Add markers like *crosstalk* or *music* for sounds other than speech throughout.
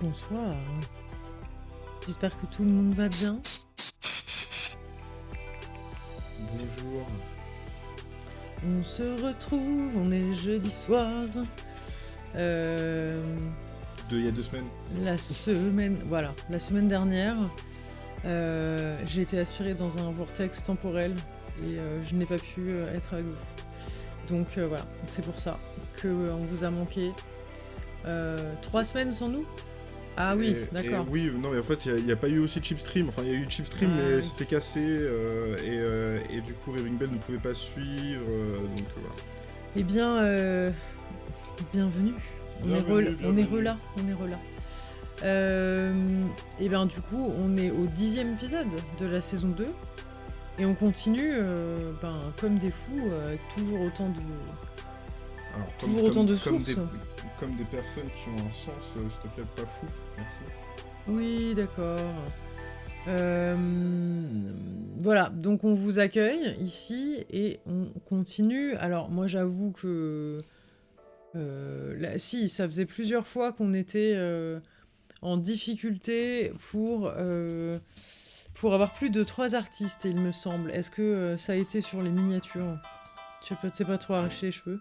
Bonsoir. J'espère que tout le monde va bien. Bonjour. On se retrouve, on est jeudi soir. Euh, De, il y a deux semaines. la semaine, voilà, la semaine dernière, euh, j'ai été aspirée dans un vortex temporel et euh, je n'ai pas pu être avec vous. Donc voilà, c'est pour ça que euh, on vous a manqué. Trois semaines sans nous Ah oui, d'accord. Oui, non, mais en fait, il n'y a, pas eu aussi Chipstream. Enfin, il y a eu Chipstream, Ah, mais oui. c'était cassé. euh, et, euh, et du coup, Raving Bell ne pouvait pas suivre. euh, donc voilà. Eh bien, bienvenue. On est, Bienvenue, on est relà, on est relà. Euh, et bien du coup, on est au dixième épisode de la saison 2. Et on continue, euh, ben, comme des fous, avec toujours autant de... Alors, Toujours autant de sources. des, comme des personnes qui ont un sens, euh, s'il te plaît, pas fou. Oui, d'accord. Euh, voilà, donc on vous accueille ici et on continue. Alors moi j'avoue que... euh, si, ça faisait plusieurs fois qu'on était euh, en difficulté pour, avoir plus de trois artistes, il me semble. Est-ce que ça a été sur les miniatures? Tu sais pas, pas trop arraché les cheveux?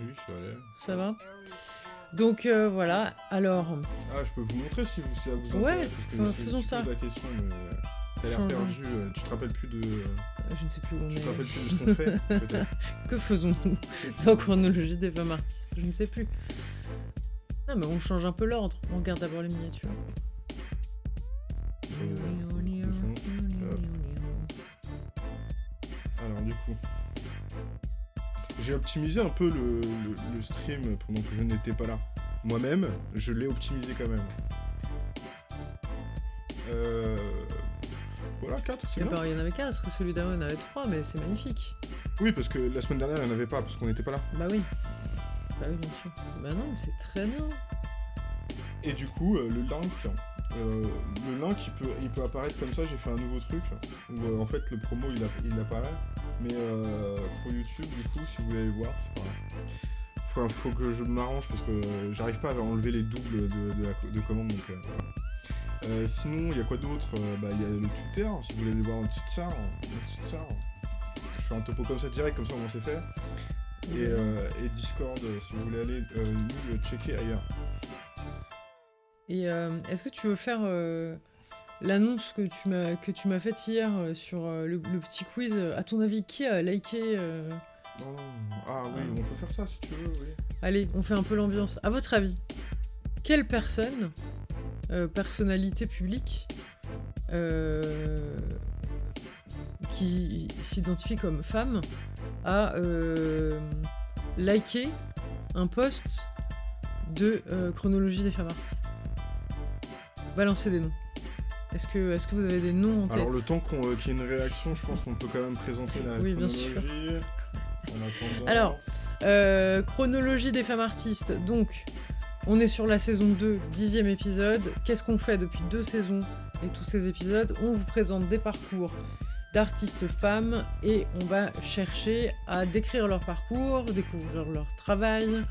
Oui, suis allé. Ça va Donc euh, voilà, alors... Ah, je peux vous montrer si, vous, si ça vous Ouais, intéresse. parce que faisons ça. la question, mais euh, l'air perdu. euh, tu te rappelles plus de. Je ne sais plus où on Tu te est. rappelles plus de ce qu'on fait, *laughs* peut-être. Que faisons-nous dans chronologie des femmes artistes Je ne sais plus. Non, mais on change un peu l'ordre. On regarde d'abord les miniatures. Alors du coup, j'ai optimisé un peu le, le- le stream pendant que je n'étais pas là. Moi-même, je l'ai optimisé quand même. Euh... Voilà, 4, c'est bien. Il y en avait quatre. Celui d'avant, il y en avait trois, mais c'est magnifique. Oui, parce que la semaine dernière, il n'y en avait pas, parce qu'on n'était pas là. Bah oui. Bah oui, bien sûr. Bah non, mais c'est très bien. Et du coup, euh, le link, euh, le link, il peut, apparaître comme ça. J'ai fait un nouveau truc où euh, en fait le promo il, app- il apparaît, mais euh, pour YouTube, du coup, si vous voulez aller voir, c'est pas grave. Faut, faut que je m'arrange parce que j'arrive pas à enlever les doubles de, de, commande. Donc, euh, sinon, il y a quoi d'autre? Bah, il y a le Twitter. Si vous voulez aller voir un petit char, petit char. Je fais un topo comme ça direct, comme ça on sait faire. Et, et Discord, si vous voulez aller nous le checker ailleurs. Et euh, est-ce que tu veux faire euh, l'annonce que tu m'as que tu m'as faite hier euh, sur euh, le, le petit quiz? À ton avis, qui a liké euh, Non, ah oui, on peut faire ça si tu veux, oui. Allez, on fait un peu l'ambiance. À votre avis, quelle personne, euh, personnalité publique, euh, qui s'identifie comme femme, a euh, liké un post de euh, chronologie des femmes artistes? Balancez des noms. Est-ce que, est que vous avez des noms en tête Alors le temps euh, qu'il y ait une réaction, je pense qu'on peut quand même présenter la Oui, bien chronologie. En attendant... Alors, Euh, chronologie des femmes artistes. Donc, on est sur la saison 2, dixième épisode. Qu'est-ce qu'on fait depuis deux saisons et tous ces épisodes? On vous présente des parcours d'artistes femmes et on va chercher à décrire leur parcours, découvrir leur travail,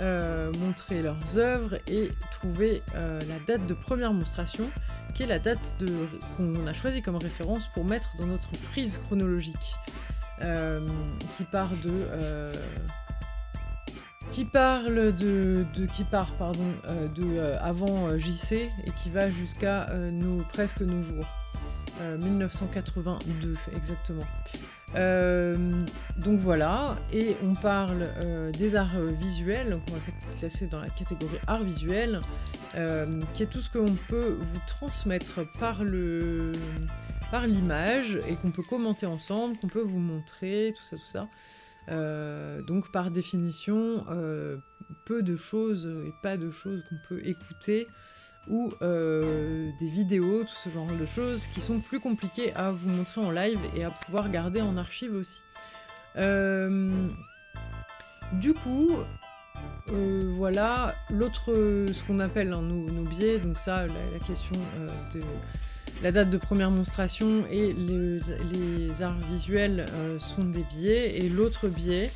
euh, montrer leurs œuvres et trouver euh, la date de première monstration, qui est la date qu'on a choisie comme référence pour mettre dans notre frise chronologique, euh, qui part de qui parle de, qui part pardon de avant JC et qui va jusqu'à nos presque nos jours. Euh, 1982 exactement Euh, donc voilà et on parle euh, des arts visuels donc on va classer dans la catégorie art visuel euh, qui est tout ce que l'on peut vous transmettre par par l'image et qu'on peut commenter ensemble qu'on peut vous montrer tout ça tout ça. Donc par définition, peu de choses et pas de choses qu'on peut écouter ou euh, des vidéos, tout ce genre de choses qui sont plus compliquées à vous montrer en live et à pouvoir garder en archive aussi. Euh, du coup, euh, voilà, l'autre, ce qu'on appelle hein, nos, biais, donc ça, la, question de la date de première monstration et les, arts visuels sont des biais. Et l'autre biais,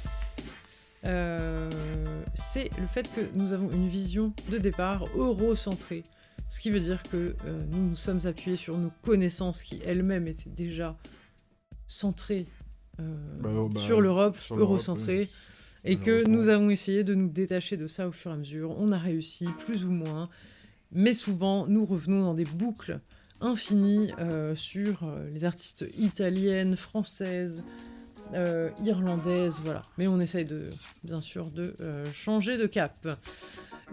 euh, c'est le fait que nous avons une vision de départ eurocentrée. Ce qui veut dire que euh, nous nous sommes appuyés sur nos connaissances qui elles-mêmes étaient déjà centrées euh, Bah, oh, bah, sur l'Europe, eurocentrée, et que nous avons essayé de nous détacher de ça au fur et à mesure. On a réussi, plus ou moins, mais souvent nous revenons dans des boucles infinies sur les artistes italiennes, françaises, euh, irlandaises, voilà. Mais on essaye de, bien sûr, de euh, changer de cap.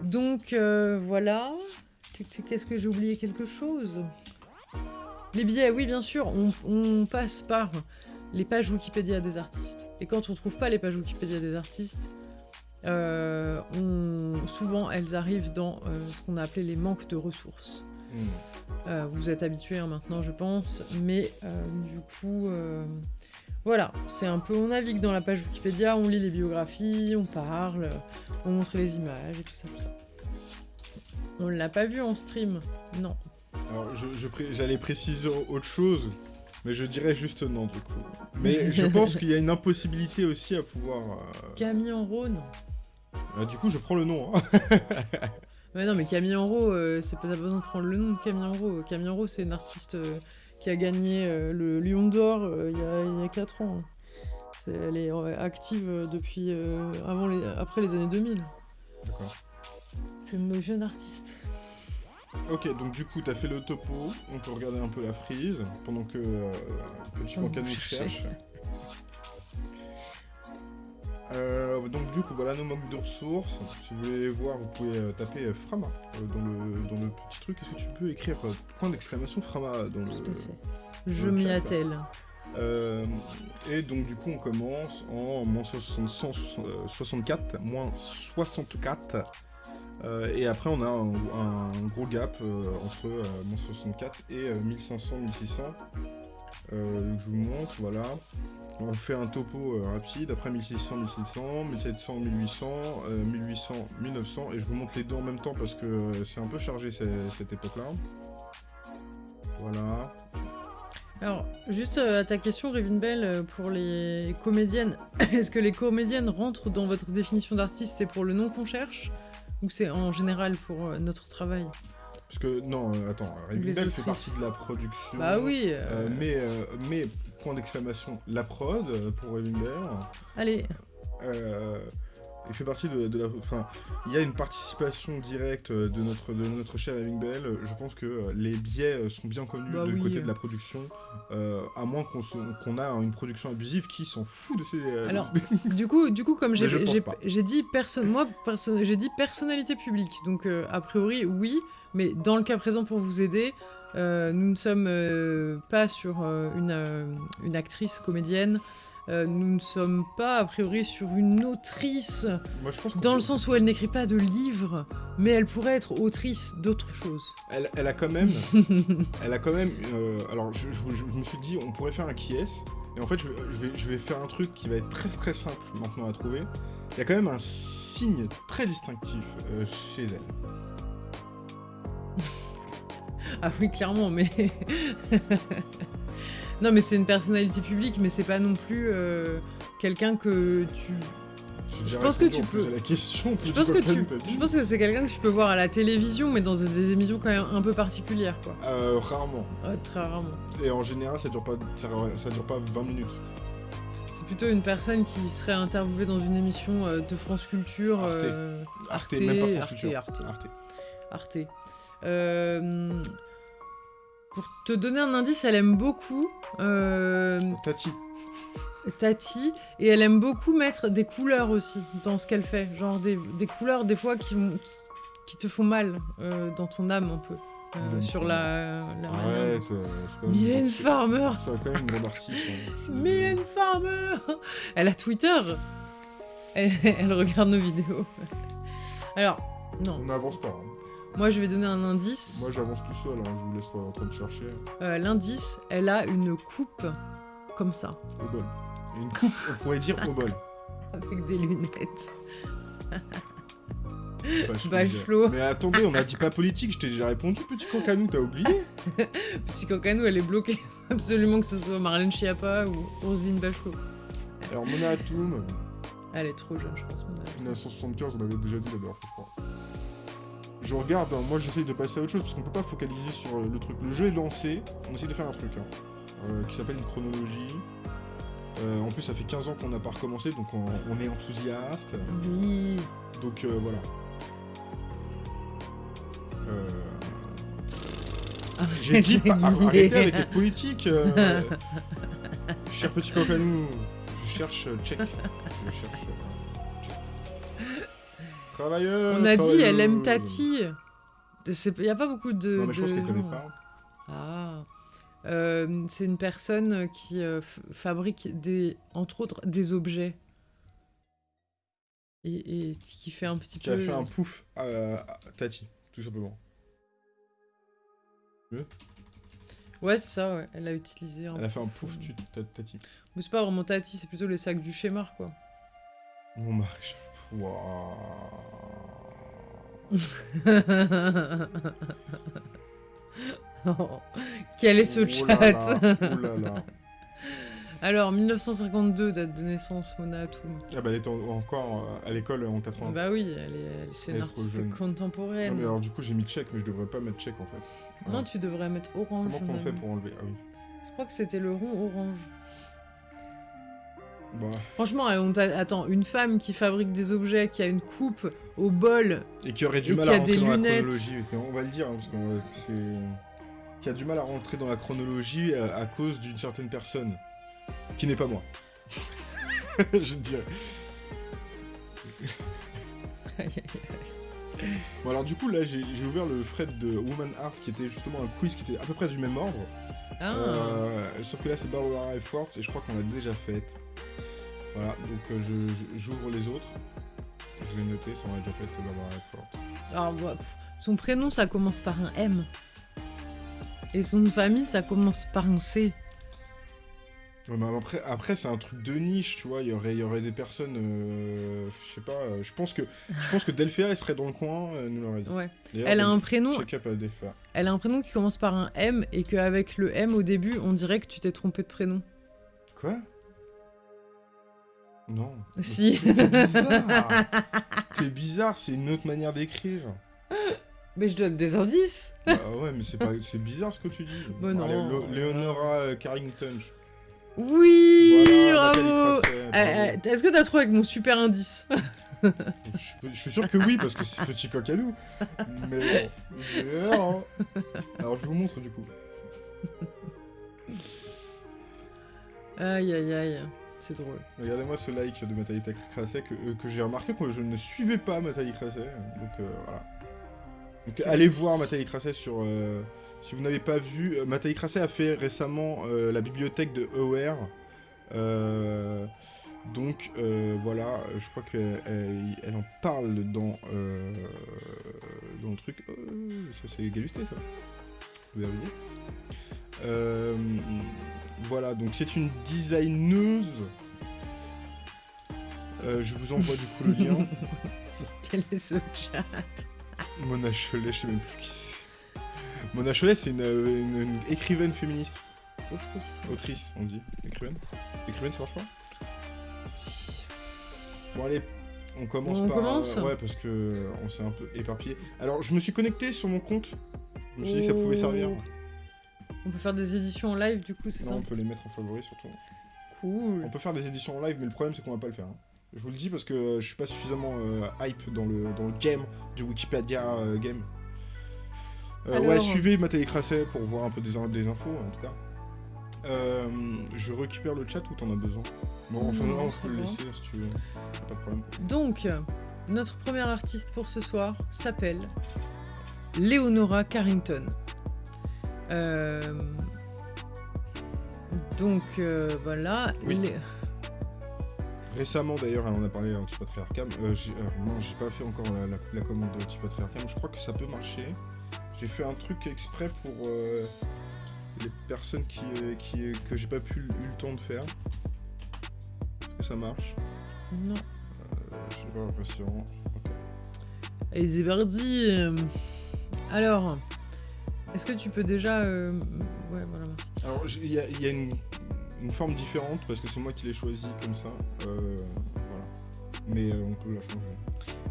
Donc euh, voilà. Qu'est-ce que j'ai oublié quelque chose? Les billets, oui, bien sûr, on, on passe par les pages Wikipédia des artistes. Et quand on trouve pas les pages Wikipédia des artistes, euh, on- souvent elles arrivent dans euh, ce qu'on a appelé les manques de ressources. Hmm. Euh, vous êtes habitués hein, maintenant, je pense, mais du coup, voilà, c'est un peu, on navigue dans la page Wikipédia, on lit les biographies, on parle, on montre les images et tout ça, tout ça. On l'a pas vu en stream, non. Alors, je- je pré- j'allais préciser autre chose, mais je dirais juste non, du coup. Mais je *laughs* pense qu'il y a une impossibilité aussi à pouvoir... euh, Camille en Rhône ah, du coup, je prends le nom. hein. *laughs* Ouais, non, mais Camille Enro, euh, c'est pas besoin de prendre le nom de Camille Enro. Camille Enro, c'est une artiste euh, qui a gagné euh, le Lion d'Or euh, il y, a, il y a 4 ans. Elle est active euh, depuis avant les, après les années 2000. D'accord. C'est nos jeunes artistes. Ok, donc du coup, t'as fait le topo, on peut regarder un peu la frise, pendant que euh, que je cherche. Euh, donc du coup, voilà nos manques de ressources. Si vous voulez voir, vous pouvez euh, taper euh, Frama euh, dans, le, dans le petit truc. Est-ce que tu peux écrire point d'exclamation Frama dans Tout à le... fait. Je m'y attelle. Et donc du coup on commence en moins 60 164, moins 64. euh, et après on a un, un gros gap entre moins 64 et euh, 1500, 1600. Euh, je vous montre, voilà. On fait un topo euh, rapide, après 1600, 1700, 1700, 1800, euh, 1800, 1900, et je vous montre les deux en même temps parce que euh, c'est un peu chargé cette, époque-là. Voilà. Alors, juste à ta question, Bell, pour les comédiennes, *coughs* est-ce que les comédiennes rentrent dans votre définition d'artiste C'est pour le nom qu'on cherche Ou c'est en général pour notre travail? Parce que, non, euh, attends, les Raven Bell fait partie de la production. Bah oui euh, Euh, mais, euh, mais, point d'exclamation, la prod euh, pour Raven Bell. Allez, Euh, il fait partie de, de la. Enfin, il y a une participation directe euh, de notre, de notre cher Bell. Je pense que euh, les biais euh, sont bien connus Bah du oui. côté de la production. euh, à moins qu'on qu'on a une production abusive qui s'en fout de ces. euh, Alors, *laughs* du coup, du coup, comme j'ai dit personne, moi perso- j'ai dit personnalité publique, donc euh, a priori oui, mais dans le cas présent pour vous aider, euh, nous ne sommes euh, pas sur euh, une, une actrice comédienne, nous ne sommes pas a priori sur une autrice, Moi, je pense qu'on dans le sens où elle n'écrit pas de livres, mais elle pourrait être autrice d'autre chose. Elle, elle a quand même. *laughs* elle a quand même. alors, je, je- je me suis dit, on pourrait faire un qui est. Et en fait, je, vais- je vais, je vais faire un truc qui va être très très simple maintenant à trouver. Il y a quand même un signe très distinctif chez elle. Ah oui, clairement, mais. non, mais c'est une personnalité publique, mais c'est pas non plus euh, quelqu'un que tu. Déjà pense que tu peux- la question. Je pense que tu. Je pense que c'est quelqu'un que tu peux voir à la télévision, mais dans des émissions quand même un peu particulières, quoi. Euh, rarement. Ouais, très rarement. Et en général, ça dure pas, ça, ça dure pas 20 minutes. C'est plutôt une personne qui serait interviewée dans une émission euh, de France Culture. Arte. euh, Arte, Arte, même pas France Arte, Culture. Arte. Arte. Arte. Euh, pour te donner un indice, elle aime beaucoup euh, Tati. Tati et elle aime beaucoup mettre des couleurs aussi dans ce qu'elle fait. Genre des, des couleurs des fois qui, vont- qui, qui te font mal euh, dans ton âme un peu. euh, sur Farmer. la, la dont- euh, c'est quand même- Mylène Farmer C'est quand même une grande artiste. hein. *laughs* Mylène Farmer Elle a Twitter elle, *laughs* elle regarde nos vidéos. *laughs* Alors, non. On n'avance pas. hein. Moi, je vais donner un indice. Moi, j'avance tout seul. hein, Je vous laisse pas en train de chercher. Euh, L'indice, elle a une coupe comme ça, Au bol. Une coupe, on pourrait dire au bol. *laughs* avec des lunettes. Bachelot. Bachelot. Mais attendez, on a dit pas politique, je t'ai déjà répondu, petit cancanou, t'as oublié *laughs* Petit Cancanou, elle est bloquée. *laughs* Absolument que ce soit Marlène Schiappa ou Roselyne Bachelot. Alors, Mona Atoum, Elle est trop jeune, je pense. mon avis. 1975, on l'avait déjà dit la dernière fois, je crois. Je regarde, hein, moi j'essaye de passer à autre chose parce qu'on peut pas focaliser sur euh, le truc. Le jeu est lancé, on essaie de faire un truc hein, euh, qui s'appelle une chronologie. Euh, en plus, ça fait 15 ans qu'on n'a pas recommencé, donc on, on est enthousiaste. Oui. Donc euh, voilà. Euh, J'ai dit pas- Arrêtez. avec être politique. euh. *laughs* Cher petit nous, je cherche check. Je cherche check. On a dit, elle aime. Tati. Il n'y a pas beaucoup de. Non mais je pense qu'elle connaît pas. Ah. Euh, c'est une personne qui euh, fabrique des, entre autres, des objets. Et, et qui fait un petit Qui peu. a fait un pouf à, à Tati, tout simplement. Ouais, c'est ça, ouais. Elle a utilisé un. Elle a fait un pouf tu, ta- Tati. Mais c'est pas vraiment Tati, c'est plutôt les sacs du schémar, quoi. Mon mari. Waouh. *laughs* Quel est ce Oh chat là là, oh là. *laughs* Alors, 1952, date de naissance, Mona Atoum. Ah bah elle était en- encore euh, à l'école en 80. Bah oui, elle est, c'est une est artiste contemporaine. Non mais alors du coup j'ai mis check mais je devrais pas mettre check en fait. Non, tu devrais mettre orange. Comment qu'on fait pour enlever? Ah oui. Je crois que c'était le rond orange. Bah, Franchement, on t'a- attends, une femme qui fabrique des objets, qui a une coupe au bol, et qui aurait du mal à rentrer dans lunettes. la chronologie. On va le dire hein, parce que euh, c'est qui a du mal à rentrer dans la chronologie à, à cause d'une certaine personne qui n'est pas moi. *laughs* je dirais. *laughs* Bon alors du coup là j'ai j'ai ouvert le thread de Woman Art qui était justement un quiz qui était à peu près du même ordre. Ah, Euh, sauf que là c'est Barbara et Forte et je crois qu'on l'a déjà faite. Voilà, donc euh, j'ouvre les autres. Je vais noter, ça l'a déjà fait et Forte. alors, bah, pff, son prénom, ça commence par un M. Et son de famille, ça commence par un C. Ouais, mais après, après c'est un truc de niche, tu vois, il y aurait, y aurait des personnes, euh, je sais pas, euh, je pense que je pense que Delphia elle serait dans le coin, euh, nous l'aurait dit. Ouais. Elle a un prénom, elle a un prénom qui commence par un M et qu'avec le M au début, on dirait que tu t'es trompé de prénom. Quoi? Non. Si. T'es bizarre *laughs* T'es bizarre, c'est une autre manière d'écrire. Mais je donne des indices. Bah ouais, mais c'est pas, c'est bizarre ce que tu dis. Bah non. Allez, Leonora euh, Carrington. Oui, Voilà, bravo. Euh, bravo. euh, Est-ce que t'as trouvé avec mon super indice? Je, suis sûr que oui, parce que c'est petit coq à nous. Mais bon, hein. Alors je vous montre du coup. Aïe aïe aïe, c'est drôle. Regardez-moi ce like de Mathalie Crasset que, euh, que j'ai remarqué que je ne suivais pas Mathalie Crasset. Donc euh, voilà. Donc allez voir Mathalie Crasset sur. euh, si vous n'avez pas vu, Mathalie Crasset a fait récemment euh, la bibliothèque de. Euh, donc euh, voilà, je crois qu'elle elle, elle en parle dans, dans le truc. Ça c'est Galusté ça. Vous avez dit Euh, Voilà, donc c'est une designeuse. Euh, je vous envoie du coup le lien. *laughs* Quel est ce chat Mona Cholet, je sais même plus qui c'est. Mona Cholet, c'est une, une- une écrivaine féministe. Autrice. Autrice, on dit. Écrivaine Écrivaine, ça marche pas Bon, allez, on commence On par. commence ouais, parce que euh, on s'est un peu éparpillé. Alors, je me suis connecté sur mon compte. Je me suis dit que ça pouvait servir. On peut faire des éditions en live du coup, c'est Non, ça on peut les mettre en favori surtout. Cool. On peut faire des éditions en live, mais le problème c'est qu'on va pas le faire. hein. Je vous le dis parce que je suis pas suffisamment euh, hype dans le, dans le game du Wikipédia euh, game. Euh, Alors- Ouais, suivez Mathieu Crasset pour voir un peu des, des infos en tout cas. Je récupère le chat ou t'en as besoin? Bon, enfin, Non, on peut le laisser si tu veux. Pas de problème. Donc, notre première artiste pour ce soir s'appelle Leonora Carrington. Euh, Donc euh, voilà. Oui. Lé- Récemment d'ailleurs, elle en a parlé un petit. Euh, j'ai- euh, non, j'ai pas fait encore la, la, la commande de petit patriarcat, mais je crois que ça peut marcher. J'ai fait un truc exprès pour euh, les personnes qui, euh, qui, que j'ai pas pu eu le temps de faire. Est-ce que ça marche? Non. J'ai pas l'impression. Ok. Et. Alors, est-ce que tu peux déjà. euh, Ouais, voilà, merci. Alors il y a, il y a une, une forme différente parce que c'est moi qui l'ai choisi comme ça. Euh, voilà. Mais euh, on peut la changer.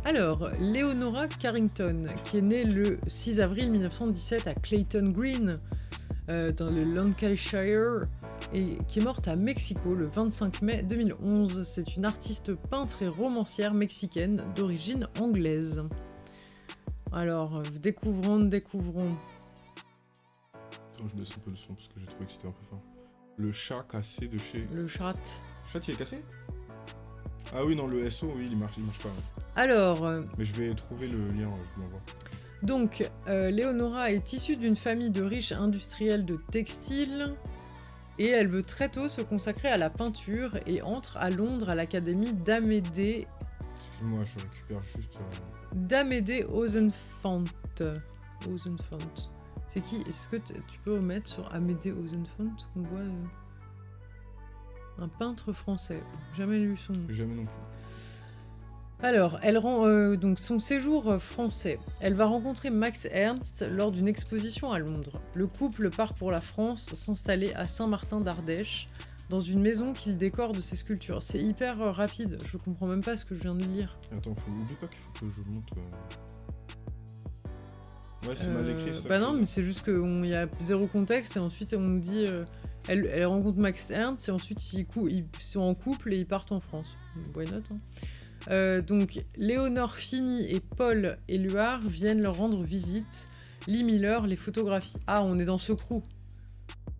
Alors, Leonora Carrington, qui est née le 6 avril 1917 à Clayton Green, euh, dans le Lancashire, et qui est morte à Mexico le 25 mai 2011. C'est une artiste peintre et romancière mexicaine d'origine anglaise. Alors, découvrons, découvrons. Attends, je laisse un peu le son parce que j'ai trouvé que c'était un peu fort. Le chat cassé de chez. Le chat. Le chat, il est cassé? Ah oui, non, le SO, oui, il marche, il marche pas. ouais. Alors, euh, Mais je vais trouver le lien, je l'envoie. donc, euh, Leonora est issue d'une famille de riches industriels de textile et elle veut très tôt se consacrer à la peinture et entre à Londres à l'académie d'Amédée Excuse-moi, je récupère juste. euh, d'Amédée Ozenfant. Ozenfant. C'est qui? Est-ce que tu peux remettre sur Amédée Ozenfant qu'on voit euh, un peintre français? Jamais lu son nom. Jamais non plus. Alors, elle rend euh, donc son séjour euh, français. Elle va rencontrer Max Ernst lors d'une exposition à Londres. Le couple part pour la France s'installer à Saint-Martin d'Ardèche dans une maison qu'il décore de ses sculptures. C'est hyper rapide, je comprends même pas ce que je viens de lire. Attends, faut... oublie pas qu'il faut que je monte. euh. Ouais, c'est mal écrit Euh, ça. Bah que non, mais c'est juste qu'il y a zéro contexte et ensuite on nous dit. euh, elle, elle rencontre Max Ernst et ensuite ils, cou- ils sont en couple et ils partent en France. Why not hein. Euh, Donc Léonore Fini et Paul Éluard viennent leur rendre visite. Lee Miller les photographie. Ah, on est dans ce crew.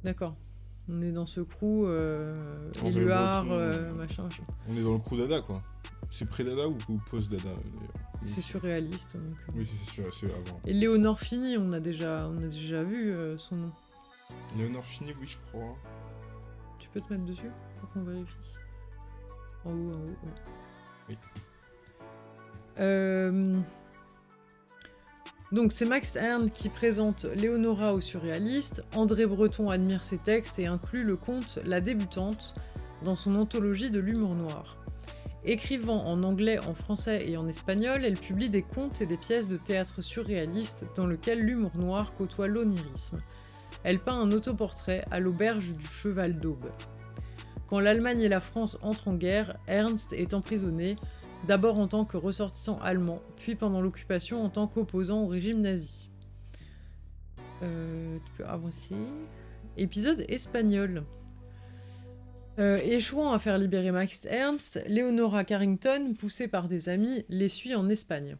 D'accord. On est dans ce crew. Euh, Éluard, euh, machin, machin. On est dans le crew Dada quoi. C'est pré-Dada ou, ou post-Dada d'ailleurs C'est surréaliste. donc, euh. Oui, c'est avant. Et Léonore Fini, on a déjà, on a déjà vu euh, son nom. Léonore Fini, oui, je crois. Tu peux te mettre dessus pour qu'on vérifie En haut, en haut, ouais. Oui. Euh, Donc c'est Max Ernst qui présente Léonora au surréaliste. André Breton admire ses textes et inclut le conte La débutante dans son anthologie de l'humour noir. Écrivant en anglais, en français et en espagnol, elle publie des contes et des pièces de théâtre surréaliste dans lesquelles l'humour noir côtoie l'onirisme. Elle peint un autoportrait à l'auberge du Cheval d'Aube. Quand l'Allemagne et la France entrent en guerre, Ernst est emprisonné, d'abord en tant que ressortissant allemand, puis pendant l'occupation en tant qu'opposant au régime nazi. Euh, tu peux avancer. Épisode espagnol. Euh, échouant à faire libérer Max Ernst, Leonora Carrington, poussée par des amis, les suit en Espagne.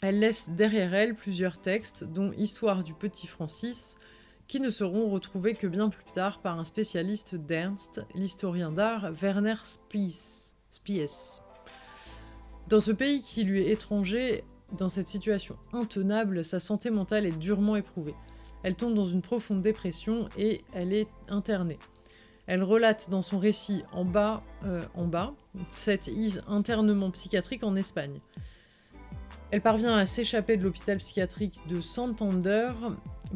Elle laisse derrière elle plusieurs textes, dont Histoire du petit Francis, qui ne seront retrouvés que bien plus tard par un spécialiste d'Ernst, l'historien d'art Werner Spies. Spies. Dans ce pays qui lui est étranger, dans cette situation intenable, sa santé mentale est durement éprouvée. Elle tombe dans une profonde dépression et elle est internée. Elle relate dans son récit en bas, euh, en bas cet is- internement psychiatrique en Espagne. Elle parvient à s'échapper de l'hôpital psychiatrique de Santander,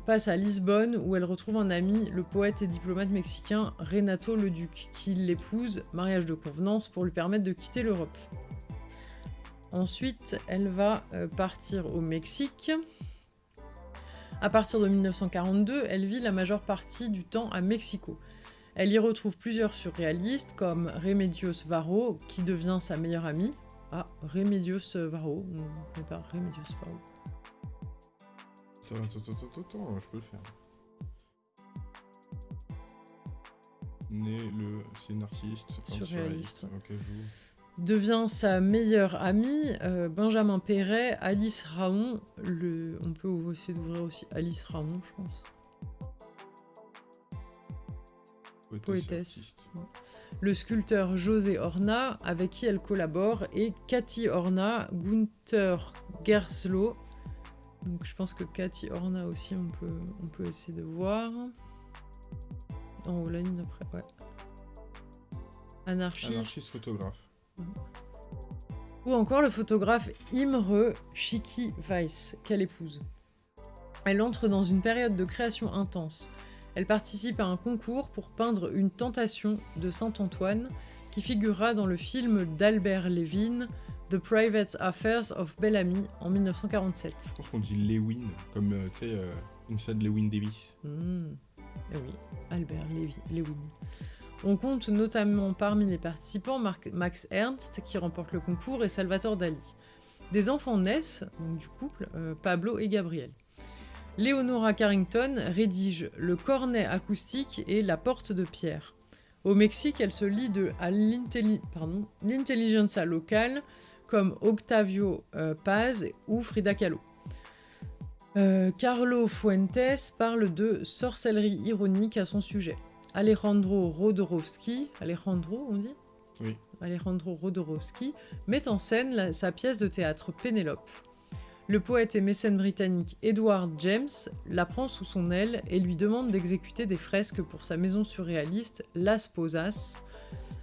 passe à Lisbonne où elle retrouve un ami, le poète et diplomate mexicain Renato Leduc, qui l'épouse, mariage de convenance, pour lui permettre de quitter l'Europe. Ensuite, elle va euh, partir au Mexique. À partir de 1942, elle vit la majeure partie du temps à Mexico. Elle y retrouve plusieurs surréalistes comme Remedios Varo, qui devient sa meilleure amie. Ah, Remedios Varo, on ne connaît pas Remedios Varo. Attends, attends, attends, attends, je peux le faire. Né le. Artiste. enfin, Surréaliste, Ok, je vous. devient sa meilleure amie, euh, Benjamin Perret, Alice Raon, le... on peut essayer d'ouvrir aussi Alice Raon, je pense. Poétesse. Le sculpteur José Horna, avec qui elle collabore, et Cathy Horna, Gunther Gerslow. Donc je pense que Cathy Horna aussi, on peut, on peut essayer de voir. En haut, la ligne d'après, ouais. Anarchiste. Anarchiste photographe. Ou encore le photographe Imre Schicki Weiss, qu'elle épouse. Elle entre dans une période de création intense. Elle participe à un concours pour peindre une tentation de Saint-Antoine qui figurera dans le film d'Albert Levin, The Private Affairs of Bellamy, en 1947. Je pense qu'on dit Lewin, comme euh, tu sais, euh, Inside Lewin Davis. Hmm. Eh oui, Albert Lewin. On compte notamment parmi les participants Max Ernst qui remporte le concours et Salvatore Dali. Des enfants naissent, donc du couple, euh, Pablo et Gabriel. Leonora Carrington rédige Le cornet acoustique et La porte de pierre. Au Mexique, elle se lie de, à l'intelligentsia locale comme Octavio euh, Paz ou Frida Kahlo. Euh, Carlo Fuentes parle de sorcellerie ironique à son sujet. Alejandro Rodorowski, Alejandro on dit? Oui. Alejandro Rodorowski met en scène sa pièce de théâtre Pénélope. Le poète et mécène britannique Edward James la prend sous son aile et lui demande d'exécuter des fresques pour sa maison surréaliste Las Posas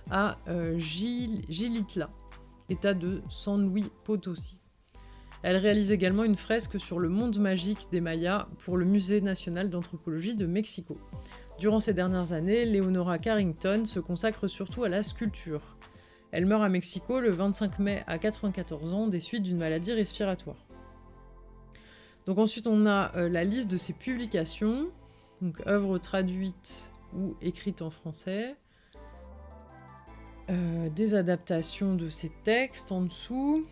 à euh, Gilitla, état de San Luis Potosi. Elle réalise également une fresque sur le monde magique des Mayas pour le Musée national d'anthropologie de Mexico. Durant ces dernières années, Leonora Carrington se consacre surtout à la sculpture. Elle meurt à Mexico le 25 mai à 94 ans des suites d'une maladie respiratoire. Donc ensuite on a euh, la liste de ses publications, donc œuvres traduites ou écrites en français, euh, des adaptations de ses textes en dessous,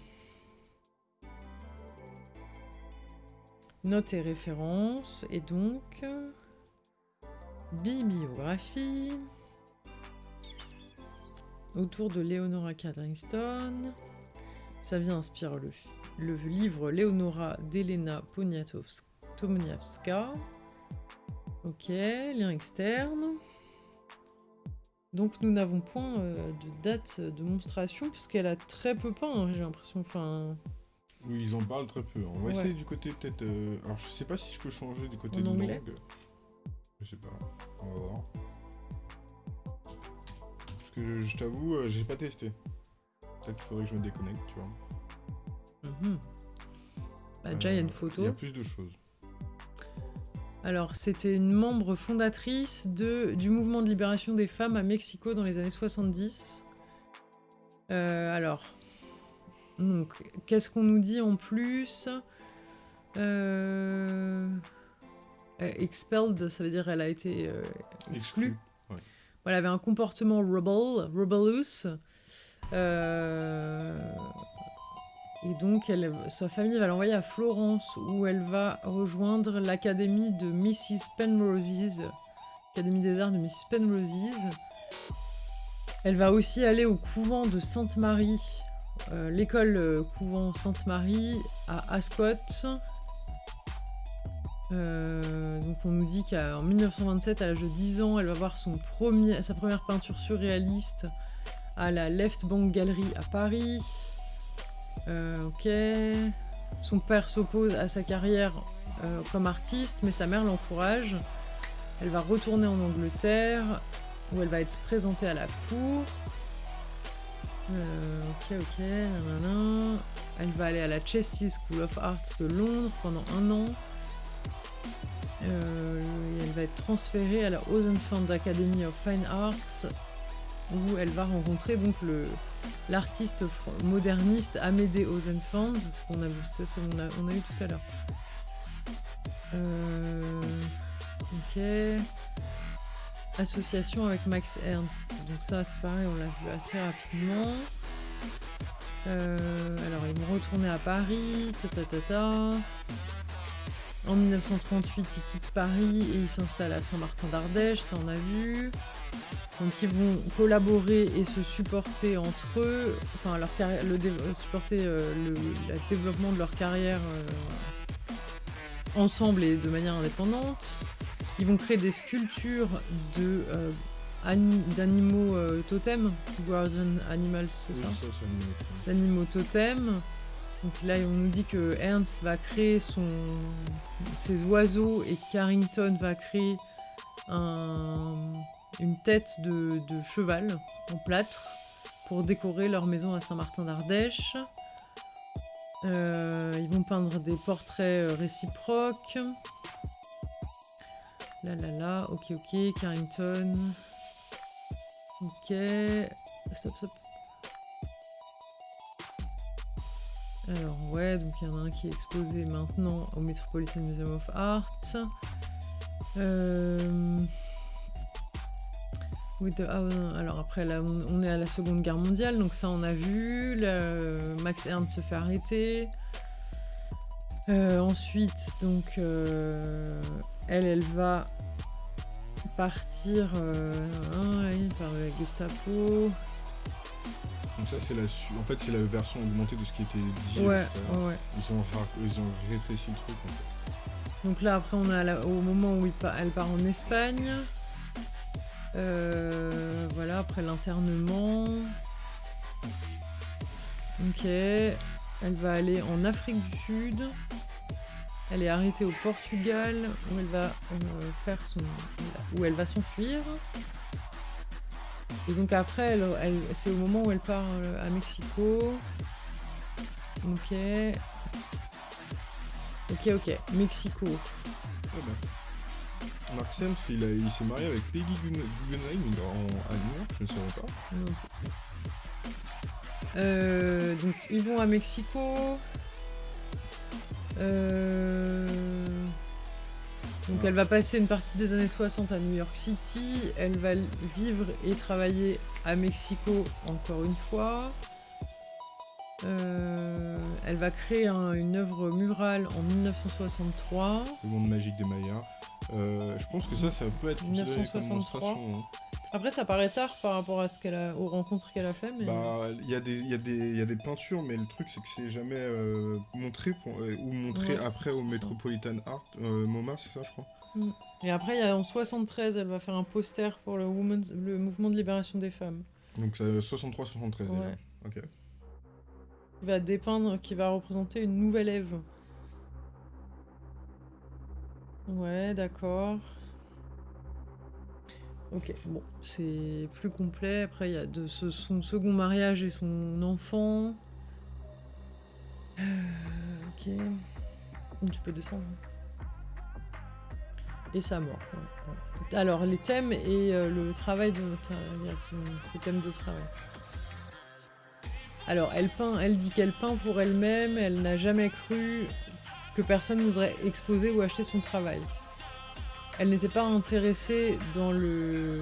Notes et références, et donc... Bibliographie. Autour de Leonora Carrington. Ça vient inspirer le, le livre Leonora d'Elena Poniatowska. Ok, lien externe. Donc nous n'avons point euh, de date de monstration puisqu'elle a très peu peint, hein, j'ai l'impression. Enfin, oui, ils en parlent très peu. On va essayer du côté peut-être. Euh, alors, je sais pas si je peux changer du côté de langue. Je sais pas. On va voir. Parce que je, t'avoue, euh, j'ai pas testé. Peut-être qu'il faudrait que je me déconnecte, tu vois. Mhm. Bah, déjà, il y a une euh, photo. Il y a plus de choses. Alors, c'était une membre fondatrice de, du mouvement de libération des femmes à Mexico dans les années 70. alors, donc, qu'est-ce qu'on nous dit en plus? Euh... Expelled, ça veut dire elle a été euh, exclue. elle avait un comportement rebel, rebellous. Euh, et donc, sa famille va l'envoyer à Florence, où elle va rejoindre l'académie de Mrs. Penroses, l'académie des arts de Mrs. Penroses. Elle va aussi aller au couvent de Sainte-Marie, euh, l'école euh, couvent Sainte-Marie à Ascot. Euh, donc on nous dit qu'en 1927, à l'âge de 10 ans, elle va voir son premier, sa première peinture surréaliste à la Left Bank Gallery à Paris. Ok. Son père s'oppose à sa carrière comme artiste, mais sa mère l'encourage. Elle va retourner en Angleterre, où elle va être présentée à la cour. Euh, ok, ok. Elle va aller à la Chelsea School of Art de Londres pendant un an. Euh, elle va être transférée à la Ozenfund Academy of Fine Arts où elle va rencontrer donc l'artiste moderniste Amédée Ozenfand qu'on a, on a, eu tout à l'heure. Euh, ok association avec Max Ernst. Donc ça, c'est pareil, on l'a vu assez rapidement. Euh, alors, ils vont retourner à Paris, En 1938, ils quittent Paris et ils s'installent à Saint-Martin d'Ardèche, ça on a vu. Donc ils vont collaborer et se supporter entre eux, enfin leur le supporter euh, le, développement de leur carrière euh, ensemble et de manière indépendante. Ils vont créer des sculptures de euh, d'animaux euh, totems, Guardian Animals, c'est ça, D'animaux totems. Donc là, on nous dit que Ernst va créer ses oiseaux et Carrington va créer une tête de, cheval en plâtre pour décorer leur maison à Saint-Martin d'Ardèche. Euh, ils vont peindre des portraits réciproques. Là, là, là. Ok, ok. Carrington. Ok. Stop, stop. Alors, ouais, donc il y en a un qui est exposé maintenant au Metropolitan Museum of Art. Euh, ah, alors après, là, on, est à la Seconde Guerre mondiale, donc ça, on a vu. Max Ernst se fait arrêter. Euh, ensuite, donc, euh, elle, elle va partir hein, par la Gestapo. Donc ça, c'est la En fait, c'est la version augmentée de ce qui était dit. Ouais, ouais, ouais. Ils ont, ils ont rétréci le truc, en fait. Donc là, après, on est à la- au moment où il pa- elle part en Espagne. Euh, voilà, après l'internement. Ok. Elle va aller en Afrique du Sud. Elle est arrêtée au Portugal, où elle va euh, faire son, où elle va s'enfuir. Et donc après, elle, elle- c'est au moment où elle part euh, à Mexico. Ok. Ok, ok. Mexico. Ah bah. Mark Sams, il, s'est marié avec Peggy Guggenheim en, à New York, je ne savais pas. Euh, donc ils vont à Mexico. Euh, Donc elle va passer une partie des années 60 à New York City. Elle va vivre et travailler à Mexico encore une fois. Euh, elle va créer un- une œuvre murale en 1963. Le monde magique des Mayas. Euh, je pense que ça, ça peut être considéré comme 1963. monstration. hein. Après ça paraît tard par rapport à ce qu'elle a, aux rencontres qu'elle a fait, mais Bah, il y, a des- il y, a des- il y a des peintures, mais le truc, c'est que c'est jamais euh, montré pour- euh, ou montré Ouais, après au c'est ça. Metropolitan Art, euh, MoMA, c'est ça, je crois. Et après, il y a, en 73, elle va faire un poster pour le, women's- le mouvement de libération des femmes. Donc ça, 63-73 déjà. Ouais. Ok. Il va dépeindre, qui va représenter une nouvelle Ève. Ouais, d'accord. Ok, bon, c'est plus complet. Après, il y a de ce- son second mariage et son enfant. Euh, ok. Je peux descendre. Et sa mort. Alors, les thèmes et euh, le travail de. Il y a ce- ces thèmes de travail. Alors, elle peint, elle dit qu'elle peint pour elle-même, elle n'a jamais cru que personne n'oserait exposer ou acheter son travail. Elle n'était pas intéressée dans le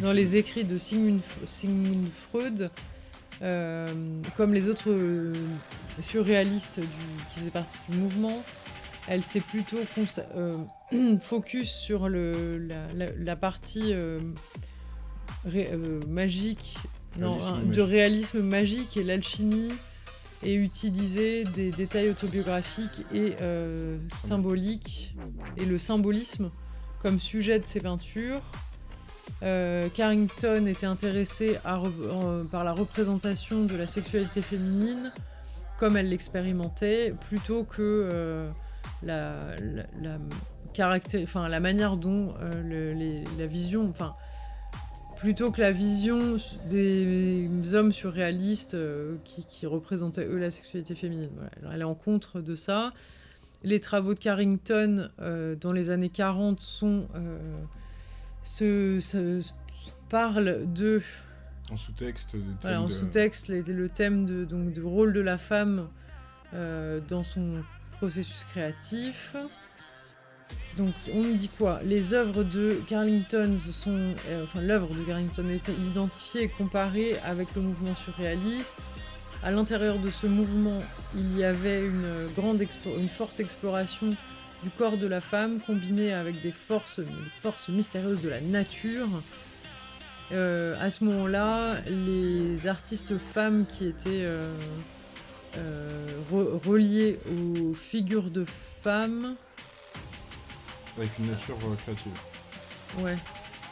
dans les écrits de Sigmund, Sigmund Freud, euh, comme les autres euh, surréalistes du- qui faisaient partie du mouvement. Elle s'est plutôt euh, *clears throat* focus sur le, la, la- la partie ré- euh, magique, non, hein, de réalisme magique et l'alchimie, et utiliser des détails autobiographiques et euh, symboliques, et le symbolisme comme sujet de ses peintures. Euh, Carrington était intéressé à par la représentation de la sexualité féminine comme elle l'expérimentait, plutôt que euh, la, la, la caracté- enfin, la manière dont le- les- la vision, enfin, plutôt que la vision des hommes surréalistes euh, qui, qui représentaient eux la sexualité féminine. Voilà. Alors, elle est en contre de ça. Les travaux de Carrington euh, dans les années 40 sont euh, se, se- parlent de En sous-texte, de voilà, en thème de- sous-texte le thème de, donc, du rôle de la femme dans son processus créatif. Donc on nous dit quoi? Les œuvres de Carlington sont, euh, enfin l'œuvre de Carlington est identifiée et comparée avec le mouvement surréaliste. À l'intérieur de ce mouvement, il y avait une grande, une forte exploration du corps de la femme combinée avec des forces, mystérieuses de la nature. Euh, à ce moment-là, les artistes femmes qui étaient euh, re- reliées aux figures de femmes, Avec une nature euh, créative. ouais,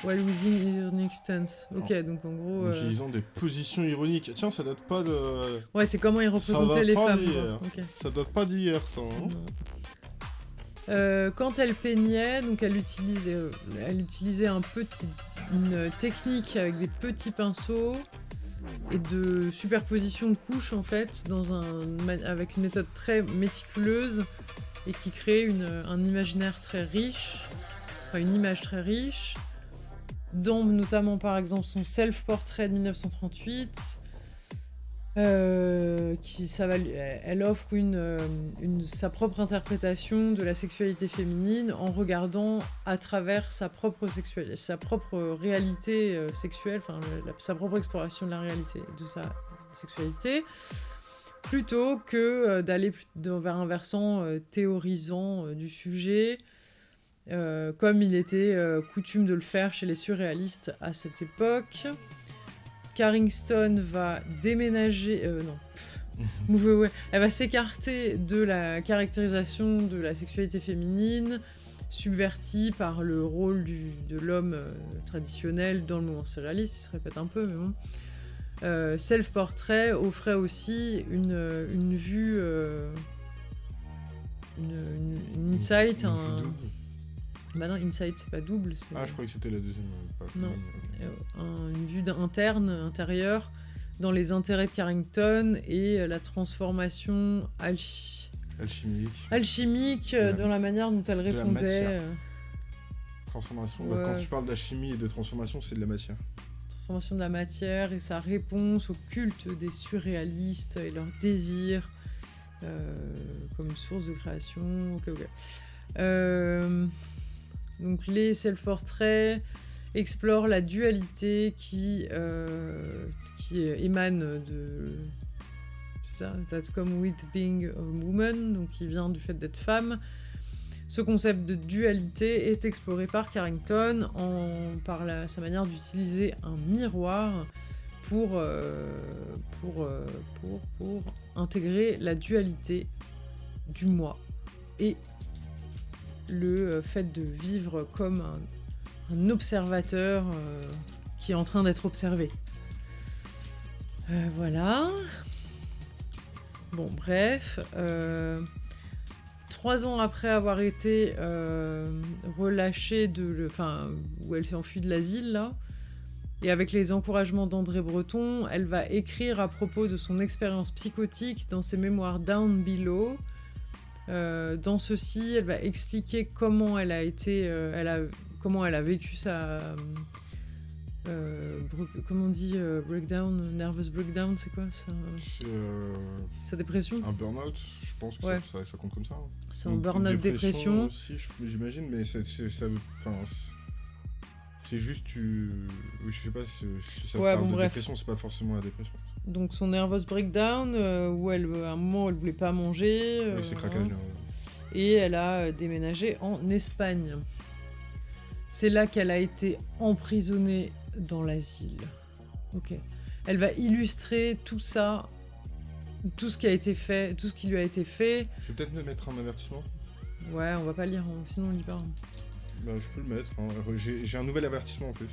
while using ironic stance. Ok, donc en gros, En euh, utilisant des positions ironiques. Tiens, ça date pas de. ouais, c'est comment ils représentaient les femmes. Ça date pas d'hier, ça. hein. Euh, quand elle peignait, donc elle utilisait, elle utilisait un petit, une technique avec des petits pinceaux et de superposition de couches en fait, dans un, avec une méthode très méticuleuse et qui crée une, un imaginaire très riche, une image très riche, dont notamment par exemple son self-portrait de 1938. Euh, qui, ça va, elle offre euh, une, sa propre interprétation de la sexualité féminine en regardant à travers sa propre sexualité, sa propre réalité euh, sexuelle, sa propre exploration de la réalité de sa sexualité, plutôt que d'aller vers un versant théorisant du sujet, comme il était coutume de le faire chez les surréalistes à cette époque. Carrington va déménager... Euh, non. *laughs* Move Elle va s'écarter de la caractérisation de la sexualité féminine, subvertie par le rôle de l'homme euh, traditionnel dans le mouvement surréaliste, il se répète un peu, mais bon. Euh, self-portrait offrait aussi une, une vue, une, insight, un... Bah non, Insight, c'est pas double. Ah, je croyais que c'était la deuxième euh, page. Non, euh, une vue interne, intérieure, dans les intérêts de Carrington et euh, la transformation alchimique, alchimique dans la manière dont elle répondait. Transformation. Bah, quand tu parles d'alchimie et de transformation, c'est de la matière. Transformation de la matière et sa réponse au culte des surréalistes et leur désir comme une source de création. Euh, donc les self-portraits explorent la dualité qui, euh, qui émane de... That's come with being a woman, donc qui vient du fait d'être femme. Ce concept de dualité est exploré par Carrington par sa manière d'utiliser un miroir pour, euh, pour, euh, pour, pour intégrer la dualité du moi et le euh, fait de vivre comme un, observateur qui est en train d'être observé. Voilà. Bon, bref. Trois ans après avoir été relâchée de... Enfin, où elle s'est enfuie de l'asile, et avec les encouragements d'André Breton, elle va écrire à propos de son expérience psychotique dans ses mémoires Down Below, euh, dans ceci, elle va expliquer comment elle a été, euh, elle a, comment elle a vécu sa, euh, comment on dit breakdown, nervous breakdown, c'est quoi ça Sa dépression? Un burn-out, je pense que ça, ça, compte comme ça. Hein. C'est un burn-out dépression. Si, j'imagine, mais c'est ça, c'est juste tu, oui, je sais pas si, ça parle de dépression, c'est pas forcément la dépression donc son nervous breakdown, euh, où elle, à un moment elle voulait pas manger. Euh, et elle a euh, déménagé en Espagne. C'est là qu'elle a été emprisonnée dans l'asile. Ok. Elle va illustrer tout ça, tout ce qui a été fait, tout ce qui lui a été fait. Je vais peut-être me mettre un avertissement. Ouais, on va pas lire, sinon on lit pas. Bah, je peux le mettre. Hein. J'ai un nouvel avertissement en plus.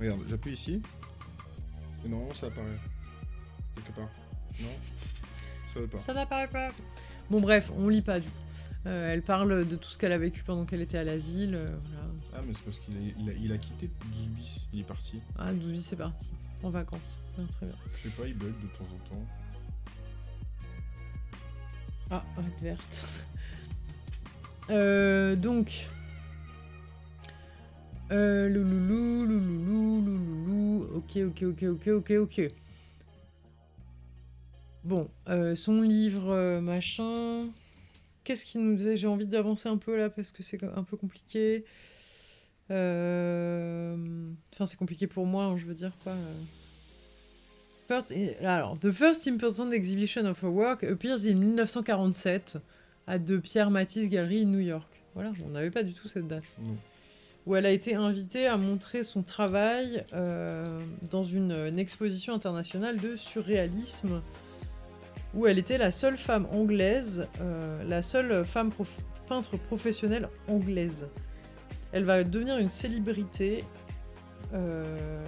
Regarde, j'appuie ici. Et normalement ça apparaît quelque part. Non? Ça veut pas. Ça n'apparaît pas. Bon bref, on lit pas du coup. Euh, elle parle de tout ce qu'elle a vécu pendant qu'elle était à l'asile. Euh, ah mais c'est parce qu'il a, il a, quitté 12 bis, il est parti. Ah 12 bis c'est parti, en vacances. très bien. Je sais pas, il bug de temps en temps. Ah, verte. *laughs* euh, donc... Euh, louloulou, louloulou, louloulou, ok, ok, ok, ok, ok, ok. Bon, euh, son livre, euh, machin... Qu'est-ce qu'il nous disait J'ai envie d'avancer un peu là parce que c'est un peu compliqué. Euh, enfin, c'est compliqué pour moi, hein, je veux dire quoi. Alors, The First Important Exhibition of her Work appears in 1947 à de Pierre Matisse Gallery, New York. Voilà, on n'avait pas du tout cette date. Où elle a été invitée à montrer son travail dans une exposition internationale de surréalisme où elle était la seule femme anglaise, euh, la seule femme peintre professionnelle anglaise. Elle va devenir une célébrité euh,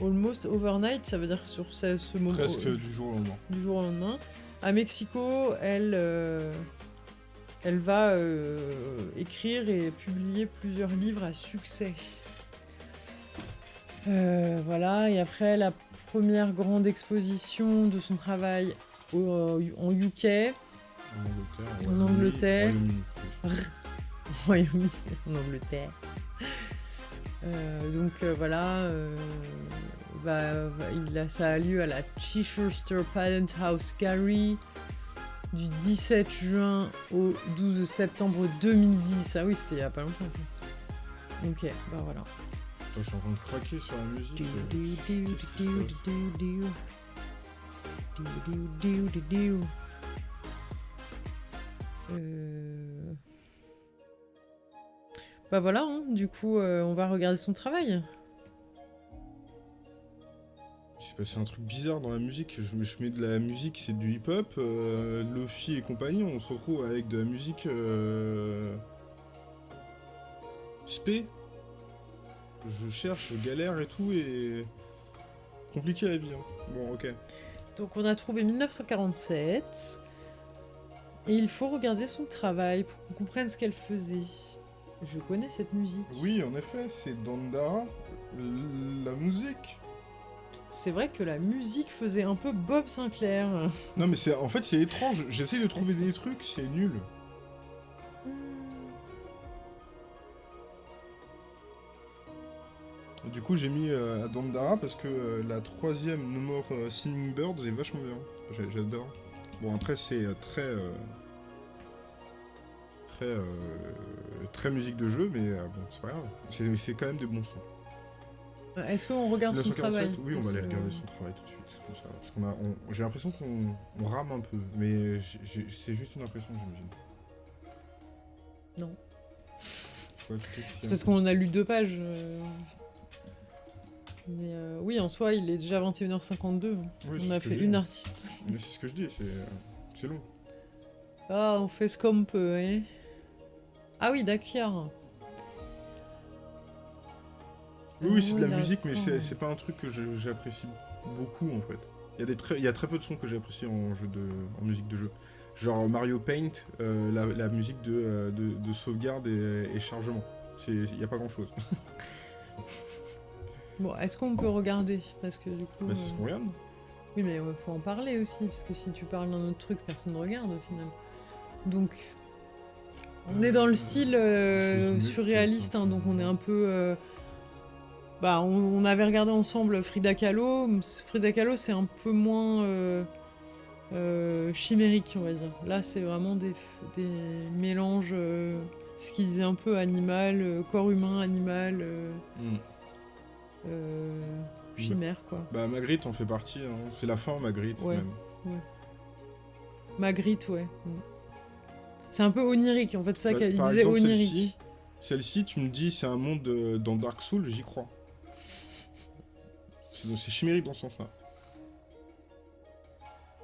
almost overnight, ça veut dire sur ce, moment. Presque du jour au lendemain. Du jour au lendemain. À Mexico, elle, euh, elle va écrire et publier plusieurs livres à succès. Voilà, et après la première grande exposition de son travail au, en UK. En Angleterre. En Angleterre. *laughs* en Angleterre. Euh, donc euh, voilà, euh, bah, bah, il a, ça a lieu à la Chichester Patent House Gary du 17 juin au 12 septembre 2010. Ah oui, c'était il y a pas longtemps. Ok, bah voilà. Je suis en train de craquer sur la musique. Euh. Bah voilà, hein, du coup, euh, on va regarder son travail. Il s'est passé un truc bizarre dans la musique. Je, je mets de la musique, c'est du hip-hop, euh, Lofi et compagnie. On se retrouve avec de la musique euh, spé. Je cherche, je galère et tout, et compliqué la vie. hein. Bon, ok. Donc on a trouvé 1947. Et il faut regarder son travail pour qu'on comprenne ce qu'elle faisait. Je connais cette musique. Oui, en effet, c'est Dandara, la musique. C'est vrai que la musique faisait un peu Bob Sinclair. Non, mais c'est en fait c'est étrange. J'essaie de trouver des trucs, c'est nul. Du coup, j'ai mis euh, Dandara parce que euh, la troisième No More euh, Singing Birds est vachement bien. J'adore. Bon, après, c'est euh, très. très. euh, très musique de jeu, mais bon, c'est pas grave. C'est quand même des bons sons. Est-ce qu'on regarde son 1947, travail oui, on va aller regarder son travail tout de suite. Comme ça, parce qu'on a, on- j'ai l'impression qu'on on rame un peu, mais c'est juste une impression, j'imagine. Non. C'est parce qu'on a lu deux pages. Mais euh, oui, en soi, il est déjà 21h52. Oui, on a fait une artiste. Mais c'est ce que je dis, c'est, euh, c'est long. Ah, on fait ce qu'on peut, hein. Ah oui, d'accord. Oui, oui, c'est de la musique, mais c'est, pas un truc que j'apprécie beaucoup en fait. Il y, a des très, il y a très peu de sons que j'apprécie en, jeu de, en musique de jeu. Genre Mario Paint, euh, la, la musique de, de, de sauvegarde et, et chargement. C'est- Il n'y a pas grand chose. *laughs* Bon, est-ce qu'on peut regarder? Parce que du coup. Bah, c'est ce euh, qu'on regarde. Oui, mais il faut en parler aussi, parce que si tu parles d'un autre truc, personne ne regarde au final. Donc, on est dans le style euh, ai mis, surréaliste, hein, donc on est un peu. euh, Bah, on, on avait regardé ensemble Frida Kahlo. Frida Kahlo, c'est un peu moins euh, euh, chimérique, on va dire. Là, c'est vraiment des, des mélanges, euh, ce qu'ils disaient un peu animal, euh, corps humain, animal, euh, Hmm. Euh, chimère, quoi. Bah Magritte en fait partie, hein. c'est la fin Magritte Ouais. même. Magritte, ouais. Mm. C'est un peu onirique, en fait, ça Bah, qu'elle disait exemple, onirique. celle-ci, tu me dis c'est un monde euh, dans Dark Souls, j'y crois. C'est chimérique dans ce sens-là.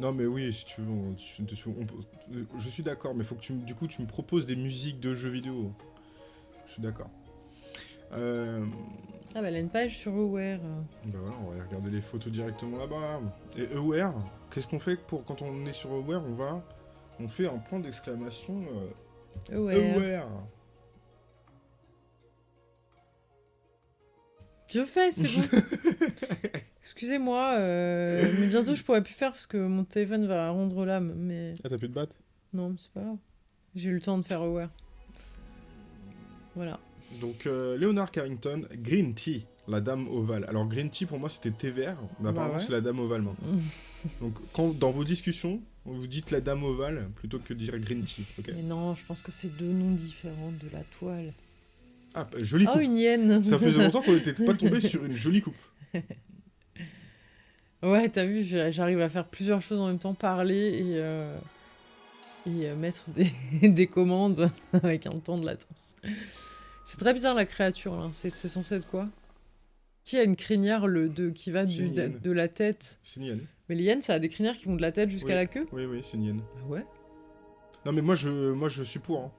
Non mais oui, si tu veux, on- tu- tu- on peut- je suis d'accord, mais faut que tu, me- du coup tu me proposes des musiques de jeux vidéo. Je suis d'accord. Euh, Ah bah elle a une page sur Aware. bah voilà, on va aller regarder les photos directement là-bas. Et Aware, qu'est-ce qu'on fait pour quand on est sur Aware On va, on fait un point d'exclamation. euh, Aware. Aware. Je fais, c'est bon. *laughs* Excusez-moi, euh, mais bientôt je pourrai plus faire parce que mon téléphone va rendre l'âme. Mais Ah t'as plus de batte? Non, mais c'est pas grave. J'ai eu le temps de faire Aware. Voilà. Donc euh, Leonard Carrington, Green Tea, la dame ovale. Alors Green Tea pour moi c'était thé vert, mais Bah apparemment ouais. c'est la dame ovale maintenant. Donc quand dans vos discussions, vous dites la dame ovale plutôt que de dire Green Tea, Mais non, je pense que c'est deux noms différents de la toile. Ah, bah, jolie Oh, coupe. une hyène Ça faisait *laughs* longtemps qu'on n'était pas tombé sur une jolie coupe. Ouais, t'as vu, j'a- j'arrive à faire plusieurs choses en même temps, parler et, euh, et euh, mettre des, *laughs* des commandes *laughs* avec un temps de latence. C'est très bizarre la créature là, c'est censé être quoi? Qui a une crinière le, de, qui va du, de, la tête? C'est une hyène. Mais les hyènes, ça a des crinières qui vont de la tête jusqu'à Oui. la queue? Oui, oui, c'est une hyène. Ah ouais? Non mais moi je, moi je suis pour. hein.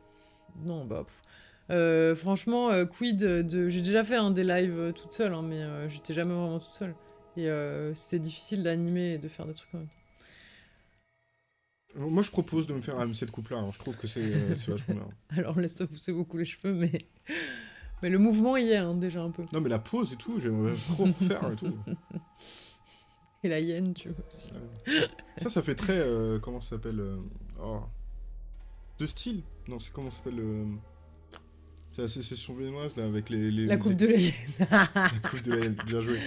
Non, bah. pff. Euh, franchement, euh, quid de. J'ai déjà fait un des lives euh, toute seule, hein, mais j'étais jamais vraiment toute seule. Et c'est difficile d'animer et de faire des trucs même temps. Moi je propose de me faire un cette coupe là, je trouve que c'est euh, vachement bien. *laughs* Alors laisse-toi pousser beaucoup les cheveux, mais. Mais le mouvement y est hein, déjà un peu. Non mais la pose et tout, j'aimerais trop faire et tout. *laughs* Et la hyène, tu vois. aussi. Ça, ça fait très. euh, comment ça s'appelle euh, oh. De style Non, c'est comment ça s'appelle C'est la sécession viennoise, là, avec les... les La coupe les- de la *laughs* La coupe de la haine, bien joué.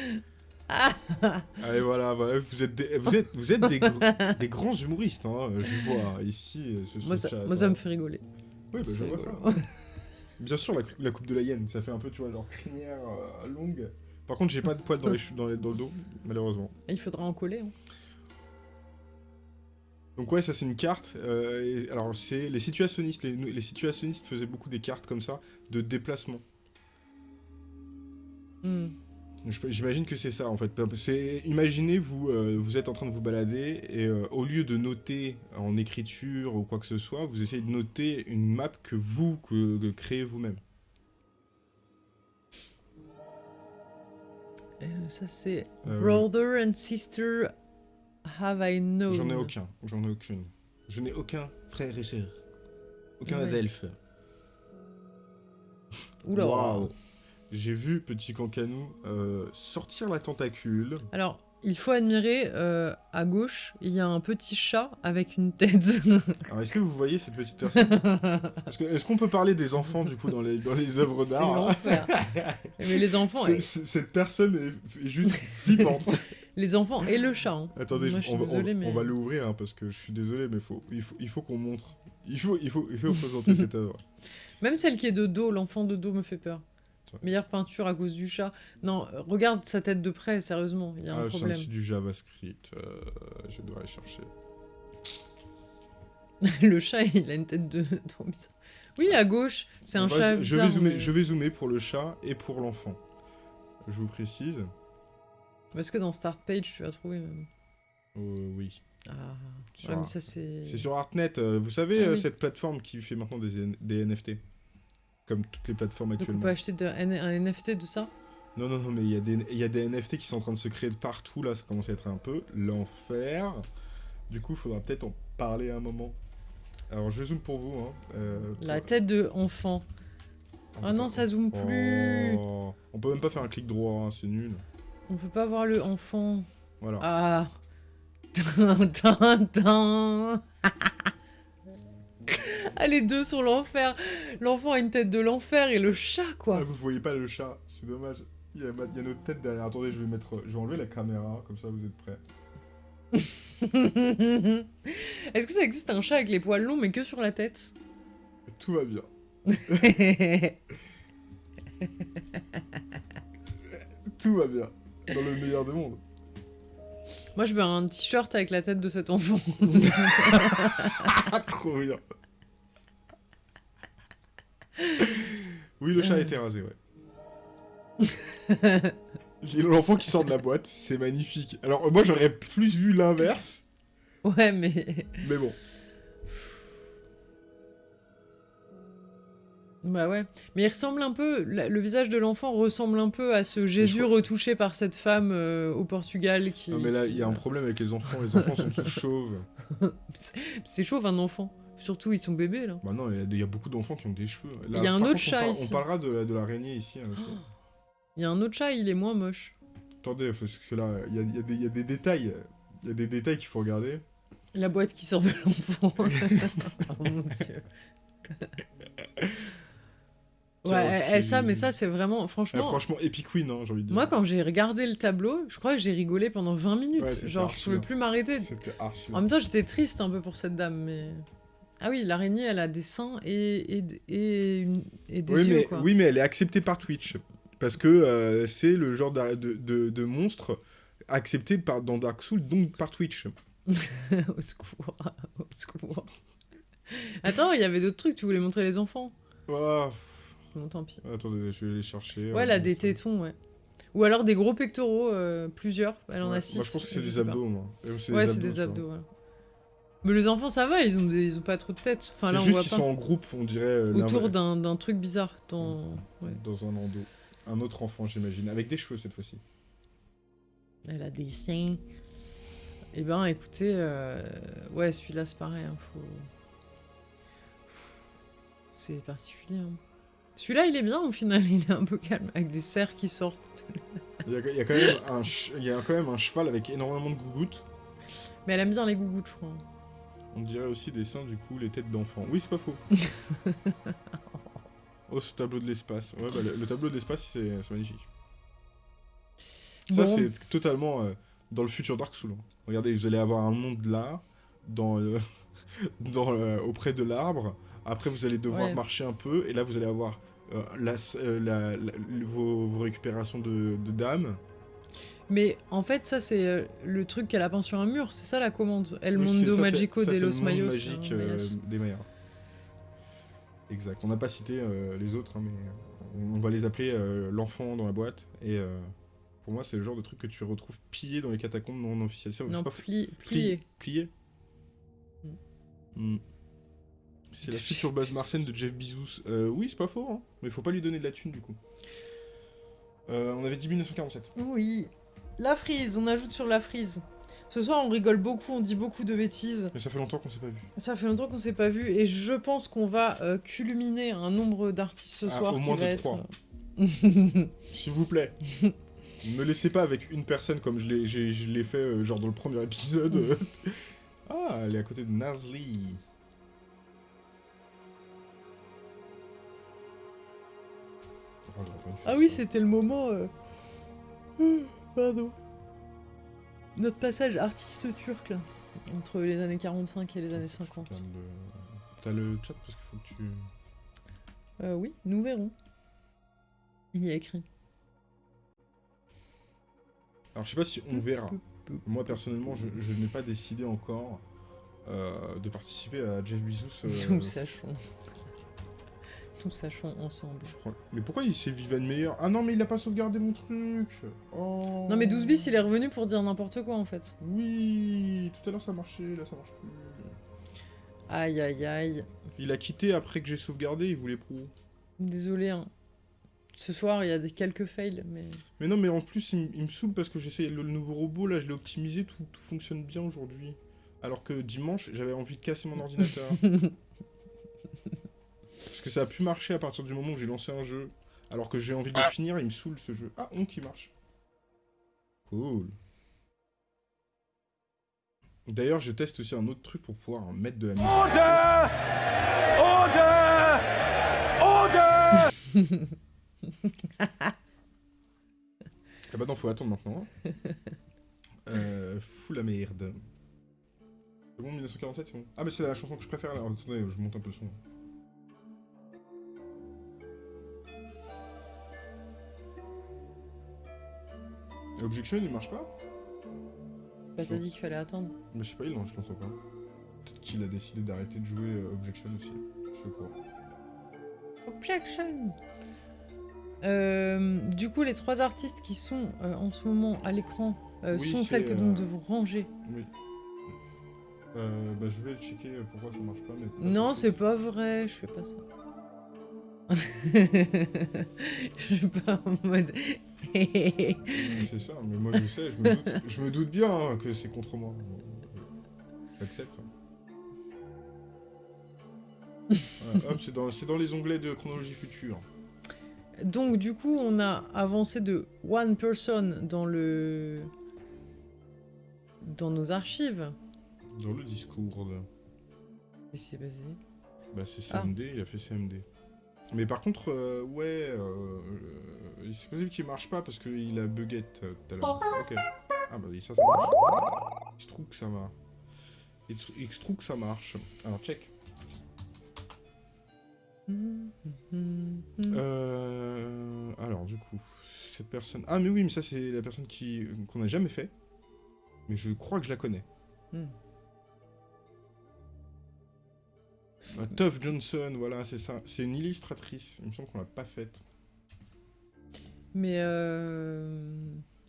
Allez, voilà, voilà, vous êtes des, vous êtes, vous êtes des, gr- des grands humoristes, hein, je vois, ici, euh, ce, moi, ça, chat, moi, ça hein. me fait rigoler. Oui, bah, je vois ça. *laughs* Bien sûr, la, cou- la coupe de la hyène, ça fait un peu, tu vois, genre crinière euh, longue. Par contre, j'ai pas de poils dans, les, cheveux- dans, les- dans le dos, malheureusement. Il faudra en coller. hein. Donc ouais, ça c'est une carte. euh, et alors c'est les situationnistes. Les, les situationnistes faisaient beaucoup des cartes comme ça de déplacement. Hmm. J'imagine que c'est ça en fait. C'est imaginez vous euh, vous êtes en train de vous balader et euh, au lieu de noter en écriture ou quoi que ce soit, vous essayez de noter une map que vous que, que créez vous-même. Euh, ça, c'est Brother and Sister Have I Known. J'en ai aucun. J'en ai aucune. Je n'ai aucun frère et sœur. Aucun Ouais. adelphe. Oula. Waouh. J'ai vu Petit Cancanou euh, sortir la tentacule. Alors, il faut admirer, euh, à gauche, il y a un petit chat avec une tête. *laughs* Alors, est-ce que vous voyez cette petite personne? Est-ce qu'on peut parler des enfants, du coup, dans les, dans les œuvres d'art? *laughs* Mais les enfants, c'est- Cette personne est, est juste flippante. *laughs* les enfants et le chat. hein. Attendez, Moi, je- on, désolée, on- mais- on va l'ouvrir, hein, parce que je suis désolé, mais faut, il faut, il faut qu'on montre. Il faut, il, faut, il faut présenter cette œuvre. Même celle qui est de dos, l'enfant de dos me fait peur. Meilleure peinture à cause du chat. Non, regarde sa tête de près, sérieusement, il y a un Ah, c'est problème. c'est du JavaScript. euh, je dois aller chercher. *laughs* le chat, il a une tête de *laughs* trop bizarre. Oui, à gauche, c'est un va- chat je, bizarre. vais zoomer, mais- je vais zoomer pour le chat et pour l'enfant. Je vous précise. Parce que dans Start Page, tu vas trouver. euh, oui. Ah, ouais, mais un- ça c'est. C'est sur Artnet, euh, vous savez, Ah euh, oui. cette plateforme qui fait maintenant des NFT Comme toutes les plateformes Donc on actuellement. peut acheter de- un, un NFT de ça? Non, non, non, mais il y, a des- il y a des NFT qui sont en train de se créer de partout, là, ça commence à être un peu l'enfer. Du coup, il faudra peut-être en parler un moment. Alors, je zoome pour vous. Hein. euh, La pour- tête de enfant. Ah non, ça zoome plus. Oh, On peut même pas faire un clic droit, hein, c'est nul. On peut pas voir le enfant. Voilà. Ah. *laughs* Tin, tin, tin. *laughs* ah, les deux sont l'enfer. L'enfant a une tête de l'enfer et le chat, Ah, quoi. vous voyez pas le chat, c'est dommage. Il y, a, il y a notre tête derrière. Attendez, je vais mettre, je vais enlever la caméra, comme ça vous êtes prêts. *laughs* Est-ce que ça existe un chat avec les poils longs mais que sur la tête? Tout va bien. *laughs* Tout va bien. Dans le meilleur des mondes. Moi, je veux un t-shirt avec la tête de cet enfant. Ah, *laughs* trop bien. Oui, le chat a été rasé, ouais. *laughs* L'enfant qui sort de la boîte, c'est magnifique. Alors, moi, j'aurais plus vu l'inverse, ouais, mais. mais bon. Bah ouais. Mais il ressemble un peu. Le visage de l'enfant ressemble un peu à ce Jésus crois- retouché par cette femme euh, au Portugal qui. Non, mais là, il y a un problème avec les enfants. Les enfants sont tous *laughs* chauves. C'est chauve un enfant. Surtout, ils sont bébés là. Bah non, il y a- il y, a beaucoup d'enfants qui ont des cheveux. Là, Il y a un par autre on chat par- ici. On parlera de, la- de l'araignée ici. hein, aussi. Il y a un autre chat, il est moins moche. Attendez, parce que là, il y a, il y a des- il y a des détails. Il y a des détails qu'il faut regarder. La boîte qui sort de l'enfant. *laughs* oh mon dieu. Ouais, Tiens, eh, eh, tu- ça, mais ça, c'est vraiment. Franchement, franchement, Epic Win, hein, j'ai envie de dire. moi, quand j'ai regardé le tableau, je crois que j'ai rigolé pendant 20 minutes. Ouais, Genre, je archi pouvais bien. plus m'arrêter. C'était archi. En même temps, j'étais triste un peu pour cette dame, mais. Ah oui, l'araignée, elle a des seins et, et, et, une- et des oui, yeux, mais, quoi. oui, mais elle est acceptée par Twitch. Parce que euh, c'est le genre de, de, de monstre accepté par, dans Dark Souls, donc par Twitch. *laughs* au secours, au secours. Attends, il y avait d'autres trucs, tu voulais montrer les enfants Ah, Bon, tant pis. attendez, je vais les chercher. Ouais, elle a des tétons, ouais. Ou alors des gros pectoraux, euh, plusieurs. Elle en Ouais, a six. Moi, je pense que c'est des pas. abdos, moi. Euh, Ouais, c'est des abdos, voilà. Mais les enfants, ça va, ils ont, des- ils ont pas trop de tête. Enfin, là, c'est on juste qu'ils sont en groupe, on dirait. euh, Autour d'un truc bizarre dans... ouais. Dans un landau. Un autre enfant, j'imagine. Avec des cheveux cette fois-ci. Elle a des seins. Eh ben, écoutez, euh, ouais, celui-là, c'est pareil. hein, faut... C'est particulier. hein. Celui-là, il est bien au final, *laughs* il est un peu calme, avec des cerfs qui sortent. Il y a, il y a quand même un il y a quand même un cheval avec énormément de gougouttes. Mais elle aime bien les gougouttes, je crois. On dirait aussi des seins, du coup, les têtes d'enfants. Oui, c'est pas faux. *laughs* Oh, ce tableau de l'espace. Ouais, bah, le, le tableau de l'espace, c'est magnifique. Ça, Bon. c'est totalement euh, dans le futur Dark Souls. hein. Regardez, vous allez avoir un monde là, dans, euh, *laughs* dans, euh, auprès de l'arbre. Après, vous allez devoir Ouais. marcher un peu. Et là, vous allez avoir euh, la, euh, la- la- vos, vos récupérations de, de dames. Mais en fait, ça, c'est euh, le truc qu'elle a peint sur un mur. C'est ça la commande. El Oui, Mundo ça, Magico ça, de los Mayos. magique euh, Mayas. des Mayas. Exact. On n'a pas cité euh, les autres, hein, mais on va les appeler euh, l'enfant dans la boîte. Et euh, pour moi, c'est le genre de truc que tu retrouves pillé dans les catacombes non officielles. Non, pas pli- Pli- plié. Plié Hmm. C'est la future base martienne de Jeff Bezos. Euh, oui, c'est pas faux, hein. mais faut pas lui donner de la thune du coup. Euh, on avait dit 1947. Oui. La frise, on ajoute sur la frise. Ce soir, on rigole beaucoup, on dit beaucoup de bêtises. Mais ça fait longtemps qu'on s'est pas vu. Ça fait longtemps qu'on s'est pas vu et je pense qu'on va euh, culminer un nombre d'artistes ce Ah, soir au moins de être. trois. euh, S'il vous plaît. *laughs* ne me laissez pas avec une personne comme je l'ai, fait euh, genre dans le premier épisode. euh. *laughs* ah, elle est à côté de faire Ah oui, c'était le moment. Pardon. Notre passage artiste turc là, entre les années 45 et les années 50. Regarde le- T'as le chat parce qu'il faut que tu. Euh, oui, nous verrons. Il y a écrit. Alors je sais pas si on verra. Moi personnellement, je, je n'ai pas décidé encore euh, de participer à Jeff Bezos. euh, Nous sachons. Nous sachons ensemble. je crois- Mais pourquoi il s'est Vivan meilleur? Ah non, mais il a pas sauvegardé mon truc. Oh. Non mais 12 bis, il est revenu pour dire n'importe quoi en fait. Oui, tout à l'heure ça marchait, là ça marche plus. Aïe aïe aïe. Il a quitté après que j'ai sauvegardé, il voulait pro. Désolé. Hein. Ce soir, il y a des quelques fails, mais... Mais non, mais en plus, il, me saoule parce que j'essaye le, le nouveau robot, là, je l'ai optimisé, tout, tout fonctionne bien aujourd'hui. Alors que dimanche, j'avais envie de casser mon *laughs* ordinateur. Parce que ça a pu marcher à partir du moment où j'ai lancé un jeu. Alors que j'ai envie de le finir, il me saoule ce jeu. Ah, on qui marche. Cool. D'ailleurs, je teste aussi un autre truc pour pouvoir mettre de la musique. *laughs* Ah bah non, faut attendre maintenant. hein. euh, fou la merde. C'est bon, 1947, c'est bon. Ah, mais c'est la chanson que je préfère. Alors, attendez, je monte un peu le son. Objection, il marche pas Bah, t'as dit qu'il fallait attendre. Mais je sais pas, il lance, je l'entends pas. Peut-être qu'il a décidé d'arrêter de jouer euh, Objection aussi. Je sais pas. Objection Euh, Du coup, les trois artistes qui sont euh, en ce moment à l'écran euh, Oui, sont celles que nous devons ranger. Oui. Bah, je vais checker pourquoi ça marche pas. Mais Non, c'est pas vrai, je fais pas ça. *laughs* je suis pas en mode. C'est ça, mais moi je sais, je me doute, je me doute bien hein, que c'est contre moi. J'accepte. Hop, c'est dans, les onglets de chronologie future. Donc, du coup, on a avancé de one person dans le. dans nos archives. Dans le Discord. Qu'est-ce qui s'est passé? Bah c'est Ah. CMD, il a fait CMD. Mais par contre, euh, ouais, euh, c'est possible qu'il marche pas parce qu'il a buguette tout à l'heure. Ok. Ah bah ça, ça marche. Il se trouve que ça marche. Il se trouve que ça marche. Alors, check. Euh, alors, du coup, cette personne... Ah, mais oui, mais ça, c'est la personne qui qu'on n'a jamais fait. Mais je crois que je la connais. Hmm. Ah, Toph Johnson, voilà, c'est ça. C'est une illustratrice. Il me semble qu'on l'a pas faite. Mais euh...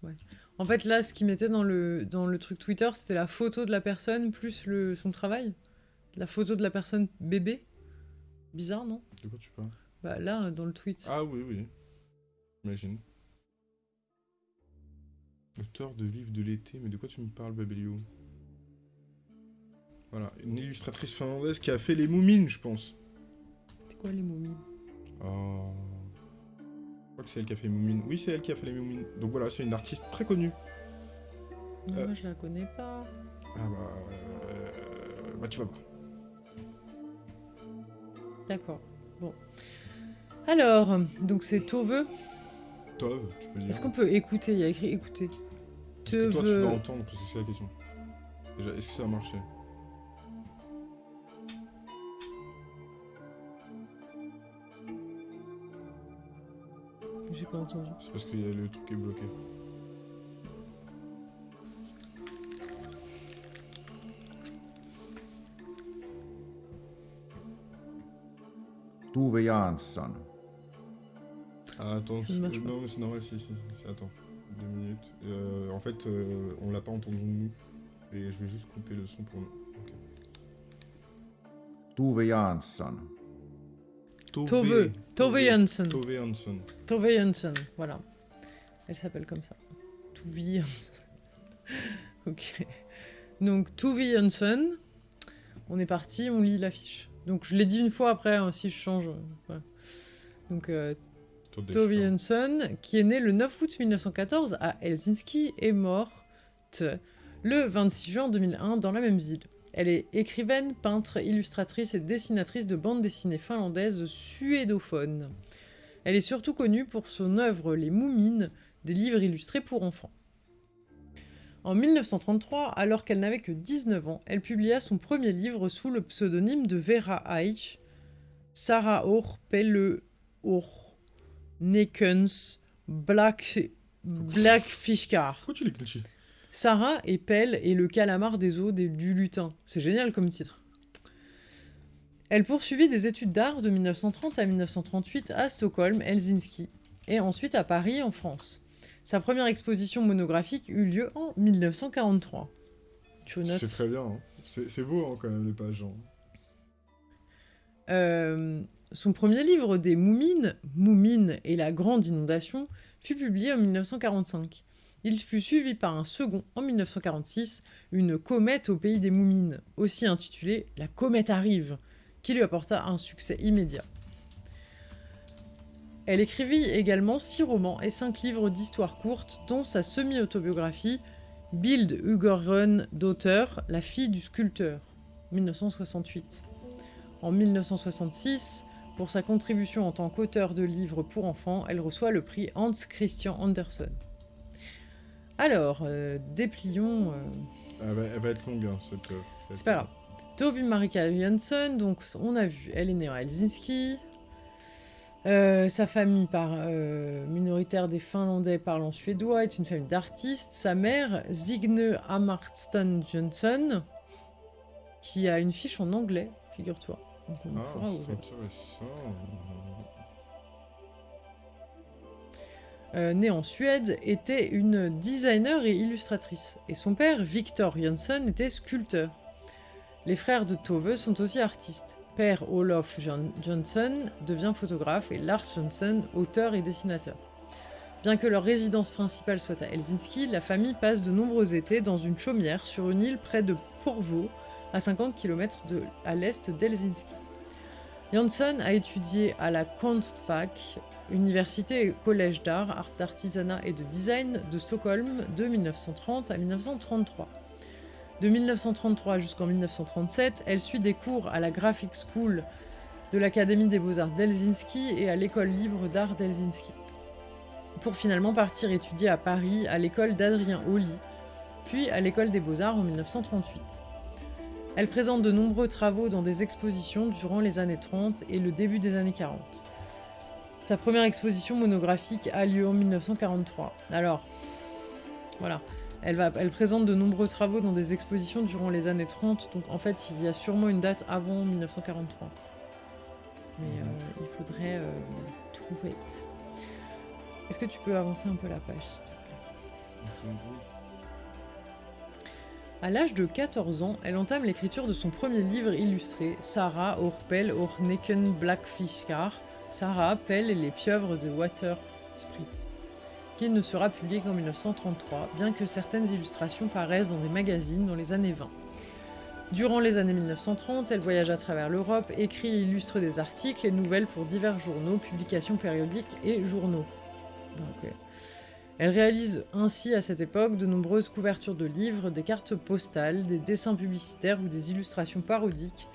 ouais. En fait, là, ce qu'il mettait dans le, dans le truc Twitter, c'était la photo de la personne plus le, son travail. La photo de la personne bébé. Bizarre, non? De quoi tu parles? Bah là, dans le tweet. Ah oui, oui. J'imagine. Auteur de livres de l'été, mais de quoi tu me parles, Babelio? Voilà, une illustratrice finlandaise qui a fait les Moumines, je pense. C'est quoi les momies Oh. Je crois que c'est elle qui a fait les Moumines. Oui, c'est elle qui a fait les Moumines. Donc voilà, c'est une artiste très connue. Non, Euh. Moi, je la connais pas. Ah bah... euh, Bah tu vas voir. D'accord. Bon. Alors, donc c'est Tove. Tove, tu peux dire. Est-ce qu'on peut écouter? Il y a écrit écouter. Est-ce que toi, tu Tove. vas entendre Parce que c'est la question. Déjà, est-ce que ça a marché? Pas entendu. C'est parce qu'il y a le truc qui est bloqué. Tuve Jansson. Ah, attends, non, mais c'est normal, si, si, si, attends. Deux minutes. Euh, en fait, euh, on l'a pas entendu nous. Et je vais juste couper le son pour nous. Ok. Tuve Jansson. Tove. Tove. Tove Jansson. Tove Jansson, voilà. Elle s'appelle comme ça. Tove Jansson. *laughs* ok. Donc Tove Jansson. On est parti, on lit l'affiche. Donc je l'ai dit une fois après, hein, si je change. euh, voilà. Donc euh, Tove Tove Jansson. Qui est née le 9 août 1914 à Helsinki, est morte le 26 juin 2001 dans la même ville. Elle est écrivaine, peintre, illustratrice et dessinatrice de bandes dessinées finlandaises suédophones. Elle est surtout connue pour son œuvre Les Moumines, des livres illustrés pour enfants. En 1933, alors qu'elle n'avait que 19 ans, elle publia son premier livre sous le pseudonyme de Vera Eich, Sarah Or Pelle Or Nekens Black Blackfishcar. Pourquoi tu Sarah et Pelle et le calamar des eaux des- du lutin. C'est génial comme titre. Elle poursuivit des études d'art de 1930 à 1938 à Stockholm, Helsinki, et ensuite à Paris, en France. Sa première exposition monographique eut lieu en 1943. Tu notes C'est très bien. hein. C'est c'est beau hein, quand même les pages. hein. Euh, son premier livre des Moumines, Moumines et la Grande Inondation, fut publié en 1945. Il fut suivi par un second en 1946, Une comète au pays des Moumines, aussi intitulé La comète arrive, qui lui apporta un succès immédiat. Elle écrivit également six romans et cinq livres d'histoires courtes, dont sa semi-autobiographie Bild Ugorun d'auteur, La fille du sculpteur, 1968. En 1966, pour sa contribution en tant qu'auteur de livres pour enfants, elle reçoit le prix Hans Christian Andersen. Alors, euh, déplions. euh, Elle, va, elle va être longue, hein, cette. euh, cette- c'est pas grave. Toby Marika Jansson, donc on a vu, elle est née à Helsinki. Euh, sa famille par, euh, minoritaire des Finlandais parlant suédois est une famille d'artistes. Sa mère, Signe Amartstan Johnson, qui a une fiche en anglais, figure-toi. Donc on Ah, pourra c'est ouvrir. Euh, née en Suède, était une designer et illustratrice. Et son père, Victor Jansson, était sculpteur. Les frères de Tove sont aussi artistes. Père Olof Johnson devient photographe et Lars Johnson auteur et dessinateur. Bien que leur résidence principale soit à Helsinki, la famille passe de nombreux étés dans une chaumière sur une île près de Porvoo, à 50 km à l'est d'Helsinki. Jansson a étudié à la Konstfack, université et collège d'art, art d'artisanat et de design de Stockholm de 1930 à 1933. De 1933 jusqu'en 1937, elle suit des cours à la Graphic School de l'Académie des Beaux-Arts d'Helsinki et à l'École libre d'art d'Helsinki. Pour finalement partir étudier à Paris à l'école d'Adrien Holly, puis à l'École des Beaux-Arts en 1938. Elle présente de nombreux travaux dans des expositions durant les années 30 et le début des années 40. Sa première exposition monographique a lieu en 1943. Alors, voilà. Elle, va, elle présente de nombreux travaux dans des expositions durant les années 30, donc en fait, il y a sûrement une date avant 1943. Mais euh, il faudrait euh, trouver. Est-ce que tu peux avancer un peu la page s'il te plaît? À l'âge de 14 ans, elle entame l'écriture de son premier livre illustré, Sarah Orpel Orneken Blackfiskar, Sarah Pell et les pieuvres de Water Spritz, qui ne sera publié qu'en 1933, bien que certaines illustrations paraissent dans des magazines dans les années 20. Durant les années 1930, elle voyage à travers l'Europe, écrit et illustre des articles et nouvelles pour divers journaux, publications périodiques et journaux. Elle réalise ainsi à cette époque de nombreuses couvertures de livres, des cartes postales, des dessins publicitaires ou des illustrations parodiques,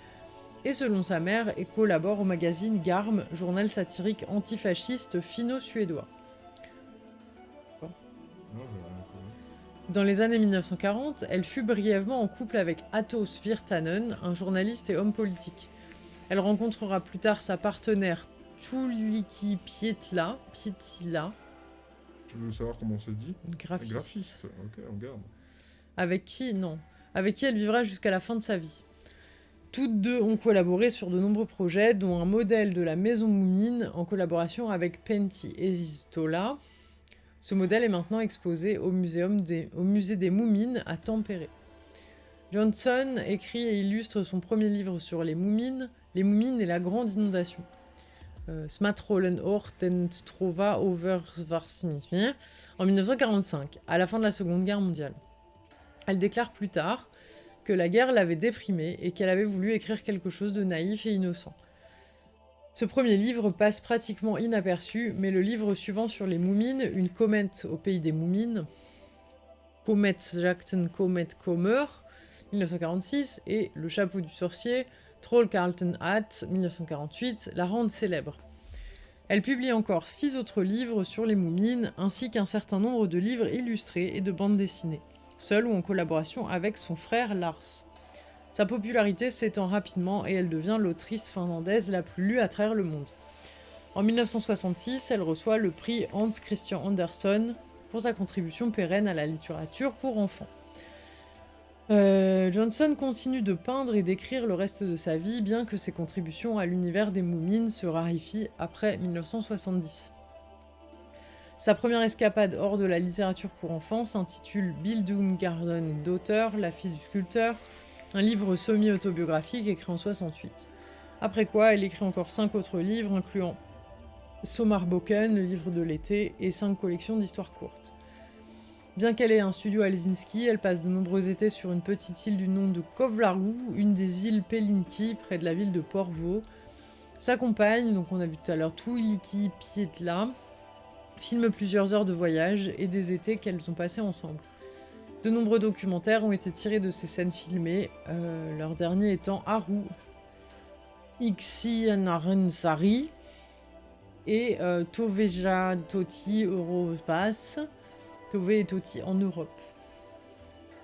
et selon sa mère, et collabore au magazine Garm, journal satirique antifasciste finno-suédois. Dans les années 1940, elle fut brièvement en couple avec Atos Virtanen, un journaliste et homme politique. Elle rencontrera plus tard sa partenaire Tuliki Pietla, Pietila, Tu veux savoir comment ça se dit? Graphiste, Graphiste. Ok, on garde. avec qui? Non, avec qui elle vivra jusqu'à la fin de sa vie. Toutes deux ont collaboré sur de nombreux projets, dont un modèle de la maison Moumine en collaboration avec Pentti Esistola. Ce modèle est maintenant exposé au, musée des Moumines à Tampere. Johnson écrit et illustre son premier livre sur les Moumines, Les Moumines et la Grande Inondation. Euh, Smatrollen Trova over en 1945, à la fin de la Seconde Guerre mondiale. Elle déclare plus tard que la guerre l'avait déprimée et qu'elle avait voulu écrire quelque chose de naïf et innocent. Ce premier livre passe pratiquement inaperçu, mais le livre suivant sur les Moumines, Une comète au pays des Moumines, Comet Jacten Comet Kommer, 1946, et Le chapeau du sorcier, Troll Carlton Hat, 1948, la rendent célèbre. Elle publie encore six autres livres sur les Moumines, ainsi qu'un certain nombre de livres illustrés et de bandes dessinées seule ou en collaboration avec son frère Lars. Sa popularité s'étend rapidement et elle devient l'autrice finlandaise la plus lue à travers le monde. En 1966, elle reçoit le prix Hans Christian Andersen pour sa contribution pérenne à la littérature pour enfants. Euh, Johnson continue de peindre et d'écrire le reste de sa vie, bien que ses contributions à l'univers des Moumines se raréfient après 1970. Sa première escapade hors de la littérature pour enfants s'intitule Bildung Garden Daughter, la fille du sculpteur, un livre semi-autobiographique écrit en 68. Après quoi, elle écrit encore cinq autres livres, incluant Sommarboken, le livre de l'été, et cinq collections d'histoires courtes. Bien qu'elle ait un studio à Helsinki, elle passe de nombreux étés sur une petite île du nom de Kovlaru, une des îles Pelinki, près de la ville de Porvoo. Sa compagne, donc on a vu tout à l'heure Tuiliki Pietla, filme plusieurs heures de voyage et des étés qu'elles ont passés ensemble. De nombreux documentaires ont été tirés de ces scènes filmées, euh, leur dernier étant Haru, Ixianarensari et euh, Toveja Toti Europass, Tove et Toti en Europe.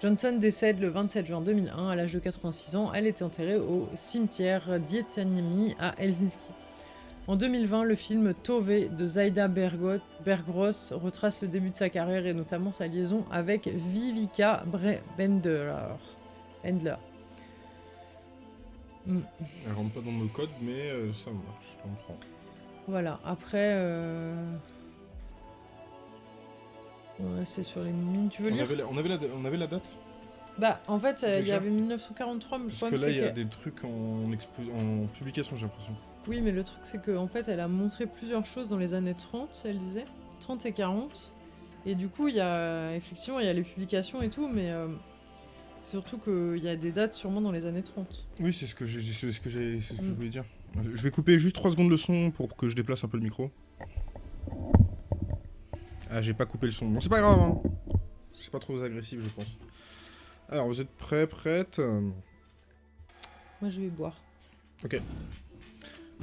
Johnson décède le 27 juin 2001 à l'âge de 86 ans. Elle était enterrée au cimetière d'Ietaniemi à Helsinki. En 2020, le film Tove de Zaida Bergros retrace le début de sa carrière et notamment sa liaison avec Vivica Bre- Bendler. Hmm. Elle rentre pas dans nos codes, mais euh, ça marche, je comprends. Voilà, après... euh, ouais, c'est sur les mines. Tu veux On lire avait, la, on, avait la, on avait la date? Bah, en fait, euh, il y avait 1943, mais le Parce que problème, là, il y a que... des trucs en publication, j'ai l'impression. Oui, mais le truc, c'est qu'en en fait, elle a montré plusieurs choses dans les années 30, elle disait. 30 et 40. Et du coup, il y a... Effectivement, il y a les publications et tout, mais... euh, c'est Surtout qu'il y a des dates sûrement dans les années 30. Oui, c'est ce que j'ai, ce que j'ai, ce que je Mm. voulais dire. Je vais couper juste 3 secondes le son pour que je déplace un peu le micro. Ah, j'ai pas coupé le son. Bon, c'est pas grave. Hein. C'est pas trop agressif, je pense. Alors, vous êtes prêts, prêtes? Moi, je vais boire.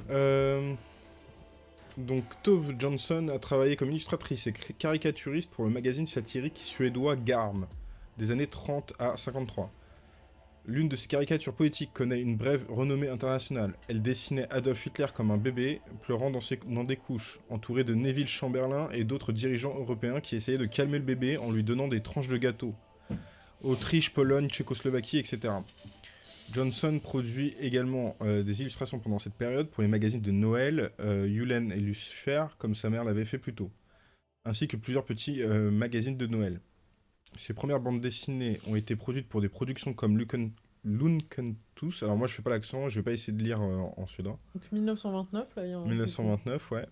Euh, Donc, Tove Johnson a travaillé comme illustratrice et caricaturiste pour le magazine satirique suédois Garm, des années 30 à 53. L'une de ses caricatures poétiques connaît une brève renommée internationale. Elle dessinait Adolf Hitler comme un bébé, pleurant dans des couches, entouré de Neville Chamberlain et d'autres dirigeants européens qui essayaient de calmer le bébé en lui donnant des tranches de gâteau. Autriche, Pologne, Tchécoslovaquie, etc. Johnson produit également euh, des illustrations pendant cette période pour les magazines de Noël, euh, Yulen et Lucifer, comme sa mère l'avait fait plus tôt, ainsi que plusieurs petits euh, magazines de Noël. Ses premières bandes dessinées ont été produites pour des productions comme Luken, Lunkentus. Alors moi je fais pas l'accent, je vais pas essayer de lire euh, en suédois. Donc 1929, là, il y a un... 1929, ouais.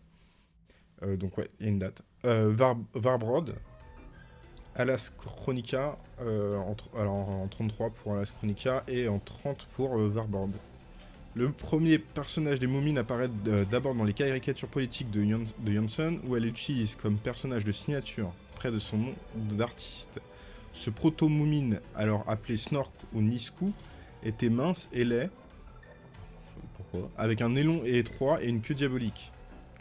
Donc ouais, il y a une date. Var Varbrod, Alas Chronica, euh, en, alors, en 33 pour Alas Chronica et en 30 pour euh. Le premier personnage des momies apparaît euh, d'abord dans les caricatures politiques de, Jon- de Johnson, où elle utilise comme personnage de signature, près de son nom d'artiste. Ce proto-moumine, alors appelé Snork ou Nisku, était mince et laid. avec un nez long et étroit et une queue diabolique.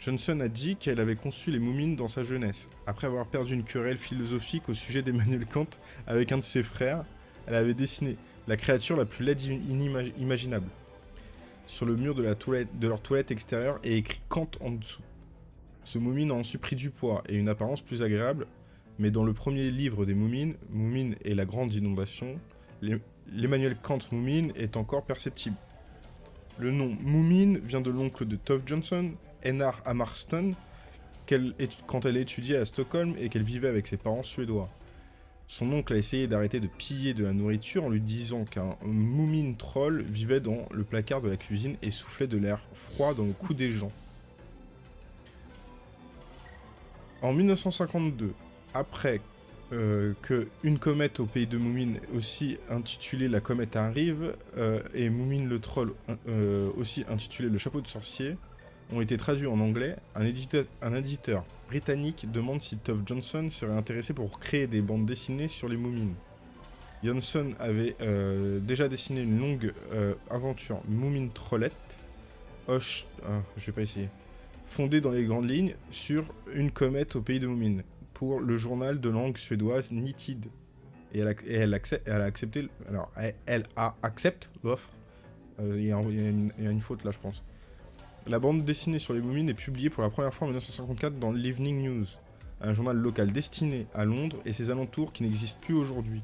Johnson a dit qu'elle avait conçu les Moumines dans sa jeunesse. Après avoir perdu une querelle philosophique au sujet d'Emmanuel Kant avec un de ses frères, elle avait dessiné la créature la plus laide inimaginable sur le mur de leur toilette extérieure et écrit Kant en dessous. Ce Moumine a ensuite pris du poids et une apparence plus agréable, mais dans le premier livre des Moumines, Moumine et la grande inondation, l'Emmanuel Kant Moumine est encore perceptible. Le nom Moumine vient de l'oncle de Tove Johnson, Enar Amarston, quand elle étudiait à Stockholm et qu'elle vivait avec ses parents suédois. Son oncle a essayé d'arrêter de piller de la nourriture en lui disant qu'un moumine troll vivait dans le placard de la cuisine et soufflait de l'air froid dans le cou des gens. En 1952, après euh, que une comète au pays de Moumine, aussi intitulée la comète arrive, euh, et Moumine le troll, euh, aussi intitulé le chapeau de sorcier, ont été traduits en anglais, un éditeur, britannique demande si Tove Johnson serait intéressé pour créer des bandes dessinées sur les Moumines. Johnson avait euh, déjà dessiné une longue euh, aventure Moumine Trollette, ah, je vais pas essayer, fondée dans les grandes lignes sur une comète au pays de Moumine, pour le journal de langue suédoise Nitid. Et elle, a, accepte, accepté, alors elle, a accepté l'offre. Euh, il y, a une faute là, je pense. La bande dessinée sur les Moumines est publiée pour la première fois en 1954 dans l'Evening News, un journal local destiné à Londres et ses alentours qui n'existe plus aujourd'hui.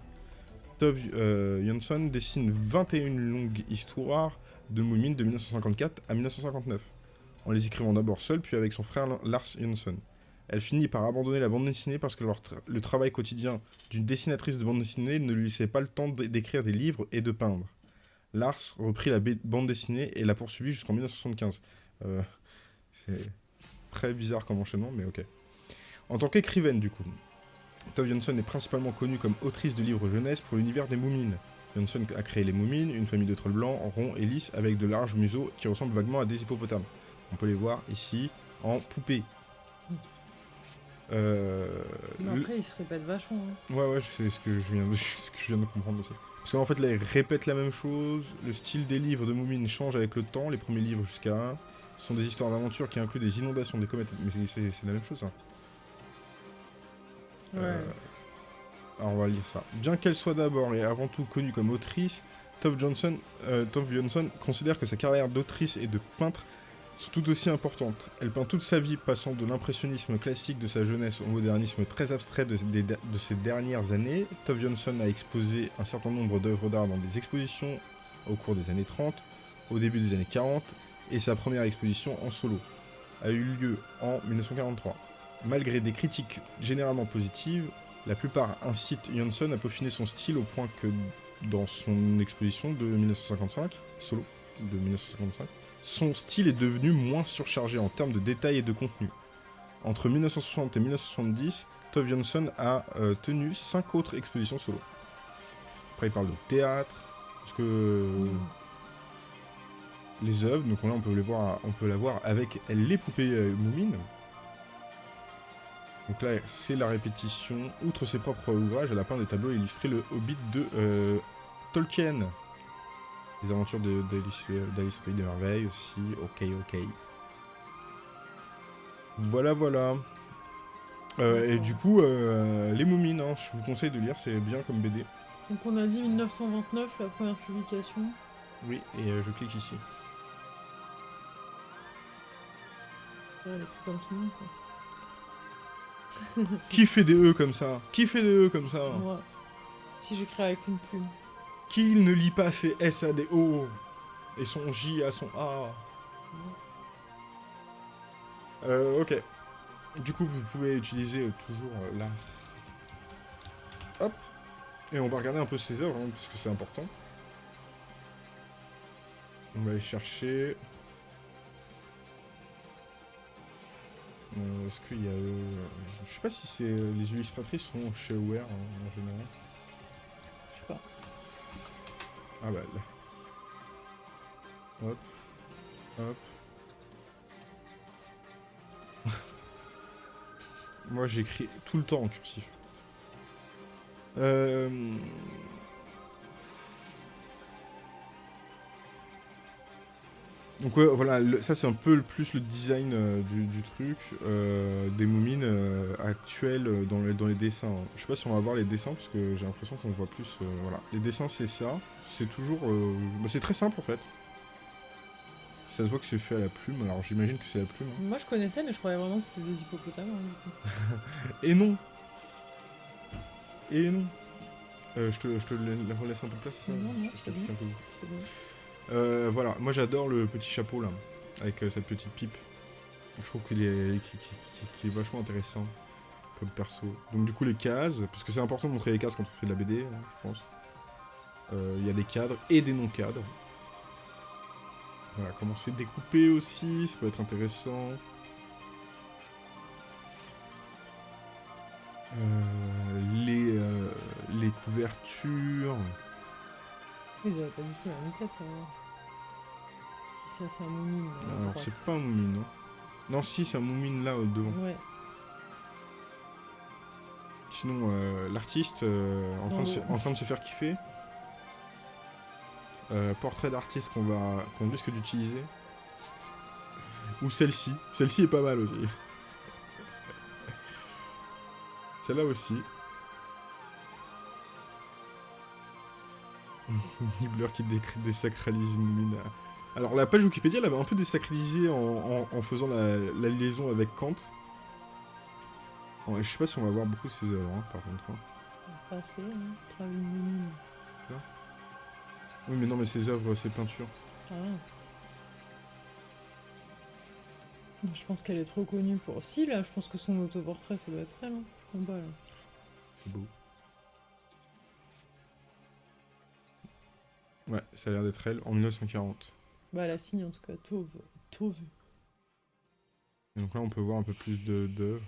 Tove euh, dessine 21 longues histoires de Moumines de 1954 à 1959, en les écrivant d'abord seule puis avec son frère Lars Jansson. Elle finit par abandonner la bande dessinée parce que le travail quotidien d'une dessinatrice de bande dessinée ne lui laissait pas le temps d'écrire des livres et de peindre. Lars reprit la bande dessinée et l'a poursuivie jusqu'en 1975. Euh, c'est très bizarre comme enchaînement, mais ok. En tant qu'écrivaine, du coup, Tove Jansson est principalement connue comme autrice de livres jeunesse pour l'univers des Moumines. Jansson a créé les Moumines, une famille de trolls blancs, ronds et lisses, avec de larges museaux qui ressemblent vaguement à des hippopotames. On peut les voir ici en poupée. Euh, mais après, ils se répètent vachement. Hein. Ouais, ouais, c'est ce que je viens de, *laughs* ce que je viens de comprendre aussi. Parce qu'en fait, là, ils répètent la même chose. Le style des livres de Moumines change avec le temps. Les premiers livres jusqu'à ce sont des histoires d'aventure qui incluent des inondations, des comètes. Mais c'est la même chose, hein. Ouais. Euh, alors on va lire ça. Bien qu'elle soit d'abord et avant tout connue comme autrice, Tove Johnson, euh, Johnson considère que sa carrière d'autrice et de peintre sont tout aussi importantes. Elle peint toute sa vie, passant de l'impressionnisme classique de sa jeunesse au modernisme très abstrait de, de ses dernières années. Tove Johnson a exposé un certain nombre d'œuvres d'art dans des expositions au cours des années 30, au début des années 40 et sa première exposition en solo a eu lieu en 1943. Malgré des critiques généralement positives, la plupart incitent Janssen à peaufiner son style au point que dans son exposition de 1955, solo de 1955, son style est devenu moins surchargé en termes de détails et de contenu. Entre 1960 et 1970, Tove Jansson a euh, tenu 5 autres expositions solo. Après il parle de théâtre, parce que les œuvres. Donc là, on peut les voir, on peut la voir avec les poupées euh, moumines. Donc là, c'est la répétition. Outre ses propres ouvrages, elle a peint des tableaux illustrés le Hobbit de euh, Tolkien. Les aventures d'Alice au Pays des Merveilles aussi. Ok, ok. Voilà, voilà. Euh, et du coup, les Moumines, hein, je vous conseille de lire, c'est bien comme BD. Donc on a dit 1929, la première publication. Oui, et je clique ici. *laughs* Qui fait des E comme ça? Qui fait des E comme ça? Moi. Si j'écris avec une plume. Qui ne lit pas ses S à des O et son J à son A? Euh, ok. Du coup, vous pouvez utiliser toujours euh, là. Hop. Et on va regarder un peu ses œuvres, hein, parce que c'est important. On va aller chercher... Euh, est-ce qu'il y a... Euh, je sais pas si c'est euh, les illustratrices sont chez Aware hein, en général. Je sais pas. Ah bah là. Hop. Hop. *laughs* Moi j'écris tout le temps en cursif. Euh... Donc ouais, voilà, le- ça c'est un peu le- plus le design euh, du, du truc, euh, des moumines euh, actuelles euh, dans les, dans les dessins. hein. Je sais pas si on va voir les dessins, parce que j'ai l'impression qu'on voit plus... voilà, les dessins c'est ça, c'est toujours... bah, c'est très simple en fait. Ça se voit que c'est fait à la plume, alors j'imagine que c'est la plume. hein. Moi je connaissais, mais je croyais vraiment que c'était des hippopotames. hein, du coup. *laughs* Et non Et non Euh, je, te, je te la- relaisse un peu de place, ça? Non, non, Je- je c'est t'applique bon. un peu. C'est bon. Euh, voilà, moi j'adore le petit chapeau là, avec euh, cette petite pipe. Je trouve qu'il est, vachement intéressant comme perso. Donc du coup les cases, parce que c'est important de montrer les cases quand on fait de la BD, hein, je pense. Euh, Il y a des cadres et des non-cadres. Voilà, comment c'est découpé aussi, ça peut être intéressant. Les, les couvertures. Ils avaient pas la même tête. Ça c'est un moumine. là, à Alors droite. c'est pas un moumine, non Non, si, c'est un moumine là, au devant. Ouais. Sinon, euh, l'artiste euh, en, train de se- Non. en train de se faire kiffer. Euh, portrait d'artiste qu'on va qu'on risque d'utiliser. Ou celle-ci. Celle-ci est pas mal aussi. *laughs* Celle-là aussi. *laughs* Nibbler qui désacralise Moumine. Alors la page Wikipédia elle avait un peu désacralisé en, en- en faisant la, la liaison avec Kant. Ouais, je sais pas si on va voir beaucoup ces œuvres hein, par contre. hein. Ça c'est hein. Oui mais non mais ces œuvres, ces peintures. Ah. Je pense qu'elle est trop connue pour. Si là, je pense que son autoportrait ça doit être elle. Hein, en bas là. C'est beau. Ouais, ça a l'air d'être elle en 1940. Bah la signe en tout cas, Tauve. Tauve. Et donc là on peut voir un peu plus de- d'œuvres.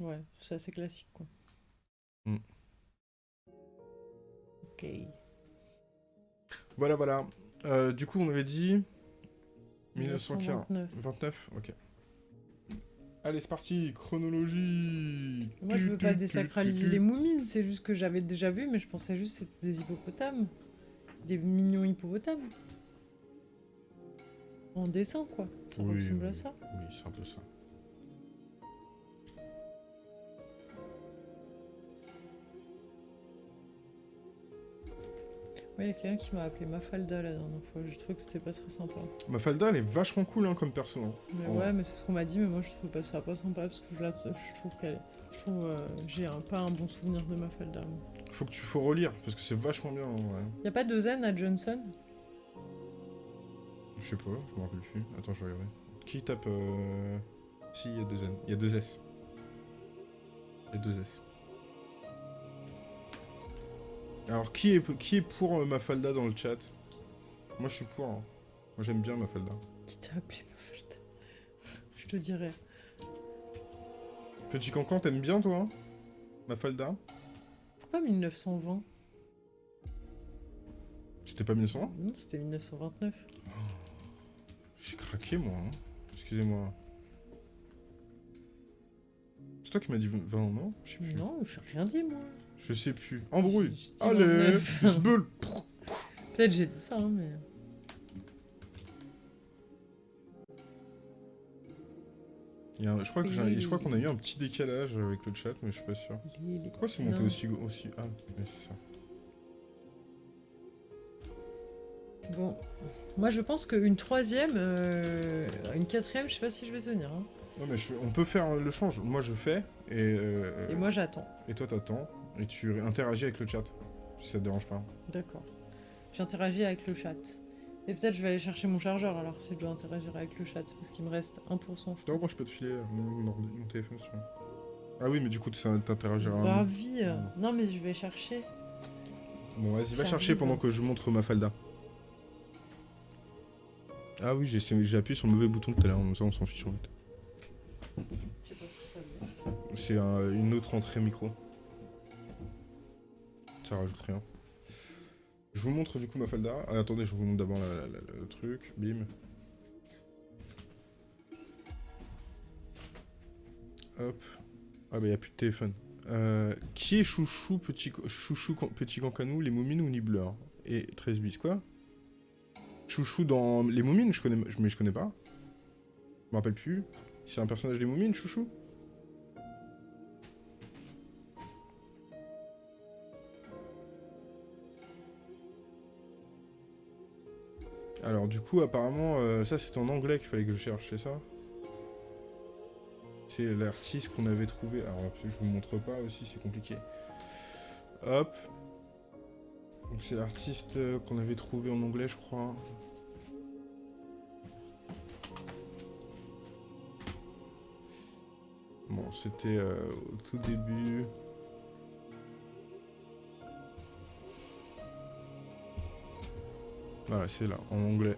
Ouais, c'est assez classique quoi. Mm. Ok. Voilà voilà. Euh, du coup on avait dit 1940. 1929. 29 Ok. Allez c'est parti, chronologie Moi je veux tu, pas désacraliser tu. les moumines, c'est juste que j'avais déjà vu, mais je pensais juste que c'était des hippopotames. Des mignons hippopotames. En dessin quoi. Ça Oui, ressemble à ça. Oui c'est un peu ça. Il y a quelqu'un qui m'a appelé Mafalda la dernière fois. J'ai trouvé que c'était pas très sympa. Mafalda elle est vachement cool hein, comme perso. hein. Mais Oh. ouais, mais c'est ce qu'on m'a dit, mais moi je trouve pas ça pas sympa parce que je, la, je trouve qu'elle est. Je trouve euh, j'ai pas un bon souvenir de Mafalda. moi. Faut que tu faut relire parce que c'est vachement bien en vrai. Y a pas de zen à Johnson? Je sais pas, je me rappelle plus. Attends, je vais regarder. Qui tape euh... Si, il y a deux N. Il y a deux S. Il y a deux S. Alors, qui est, qui est pour euh, Mafalda dans le chat? Moi, je suis pour. hein. Moi, j'aime bien Mafalda. Qui t'a appelé Mafalda? Je te dirais. Petit Cancan, t'aimes bien, toi hein? Mafalda? Pourquoi 1920 C'était pas 1920 Non, c'était 1929. J'ai craqué, moi. hein. Excusez-moi. C'est toi qui m'as dit 20 ans, non? Je sais plus. Non, je n'ai rien dit moi. Je sais plus. Embrouille Allez 29. Bisbeul *laughs* Peut-être j'ai dit ça, hein, mais. Il y a un- Je crois Oui. qu'on a eu un petit décalage avec le chat, mais je suis pas sûr. Pourquoi c'est monté aussi, aussi Ah, ouais, c'est ça. Bon, moi je pense qu'une troisième, euh, une quatrième, je sais pas si je vais tenir. hein. Non mais je- on peut faire le change. Moi je fais et euh, Et moi j'attends. et toi t'attends et tu interagis avec le chat. Si ça te dérange pas. D'accord. J'interagis avec le chat. Et peut-être je vais aller chercher mon chargeur alors si je dois interagir avec le chat parce qu'il me reste 1%. Je Non, moi je peux te filer mon, mon ordi- mon téléphone. Ah oui mais du coup ça t'interagira. Bah vie. Non mais je vais chercher. Bon vas-y va chercher pendant que je montre ma falda. Ah oui j'ai j'ai appuyé sur le mauvais bouton tout à l'heure, ça on s'en fiche en fait. Je sais pas ce que ça veut. C'est un- une autre entrée micro. Ça rajoute rien. Je vous montre du coup ma falda. Ah, attendez, je vous montre d'abord le truc. Bim. Hop. Ah bah y a plus de téléphone. Euh, qui est chouchou petit chouchou petit cancanou, les moumines ou Nibbler Et 13 bis quoi Chouchou dans les Moumines, je connais, mais je connais pas. Je me rappelle plus. C'est un personnage des Moumines, Chouchou? Alors du coup, apparemment, euh, ça c'est en anglais qu'il fallait que je cherche, ça? C'est l'artiste qu'on avait trouvé. Alors je vous montre pas aussi, c'est compliqué. Hop. Donc c'est l'artiste euh, qu'on avait trouvé en anglais, je crois. Bon, c'était euh, au tout début. Voilà, c'est là, en anglais.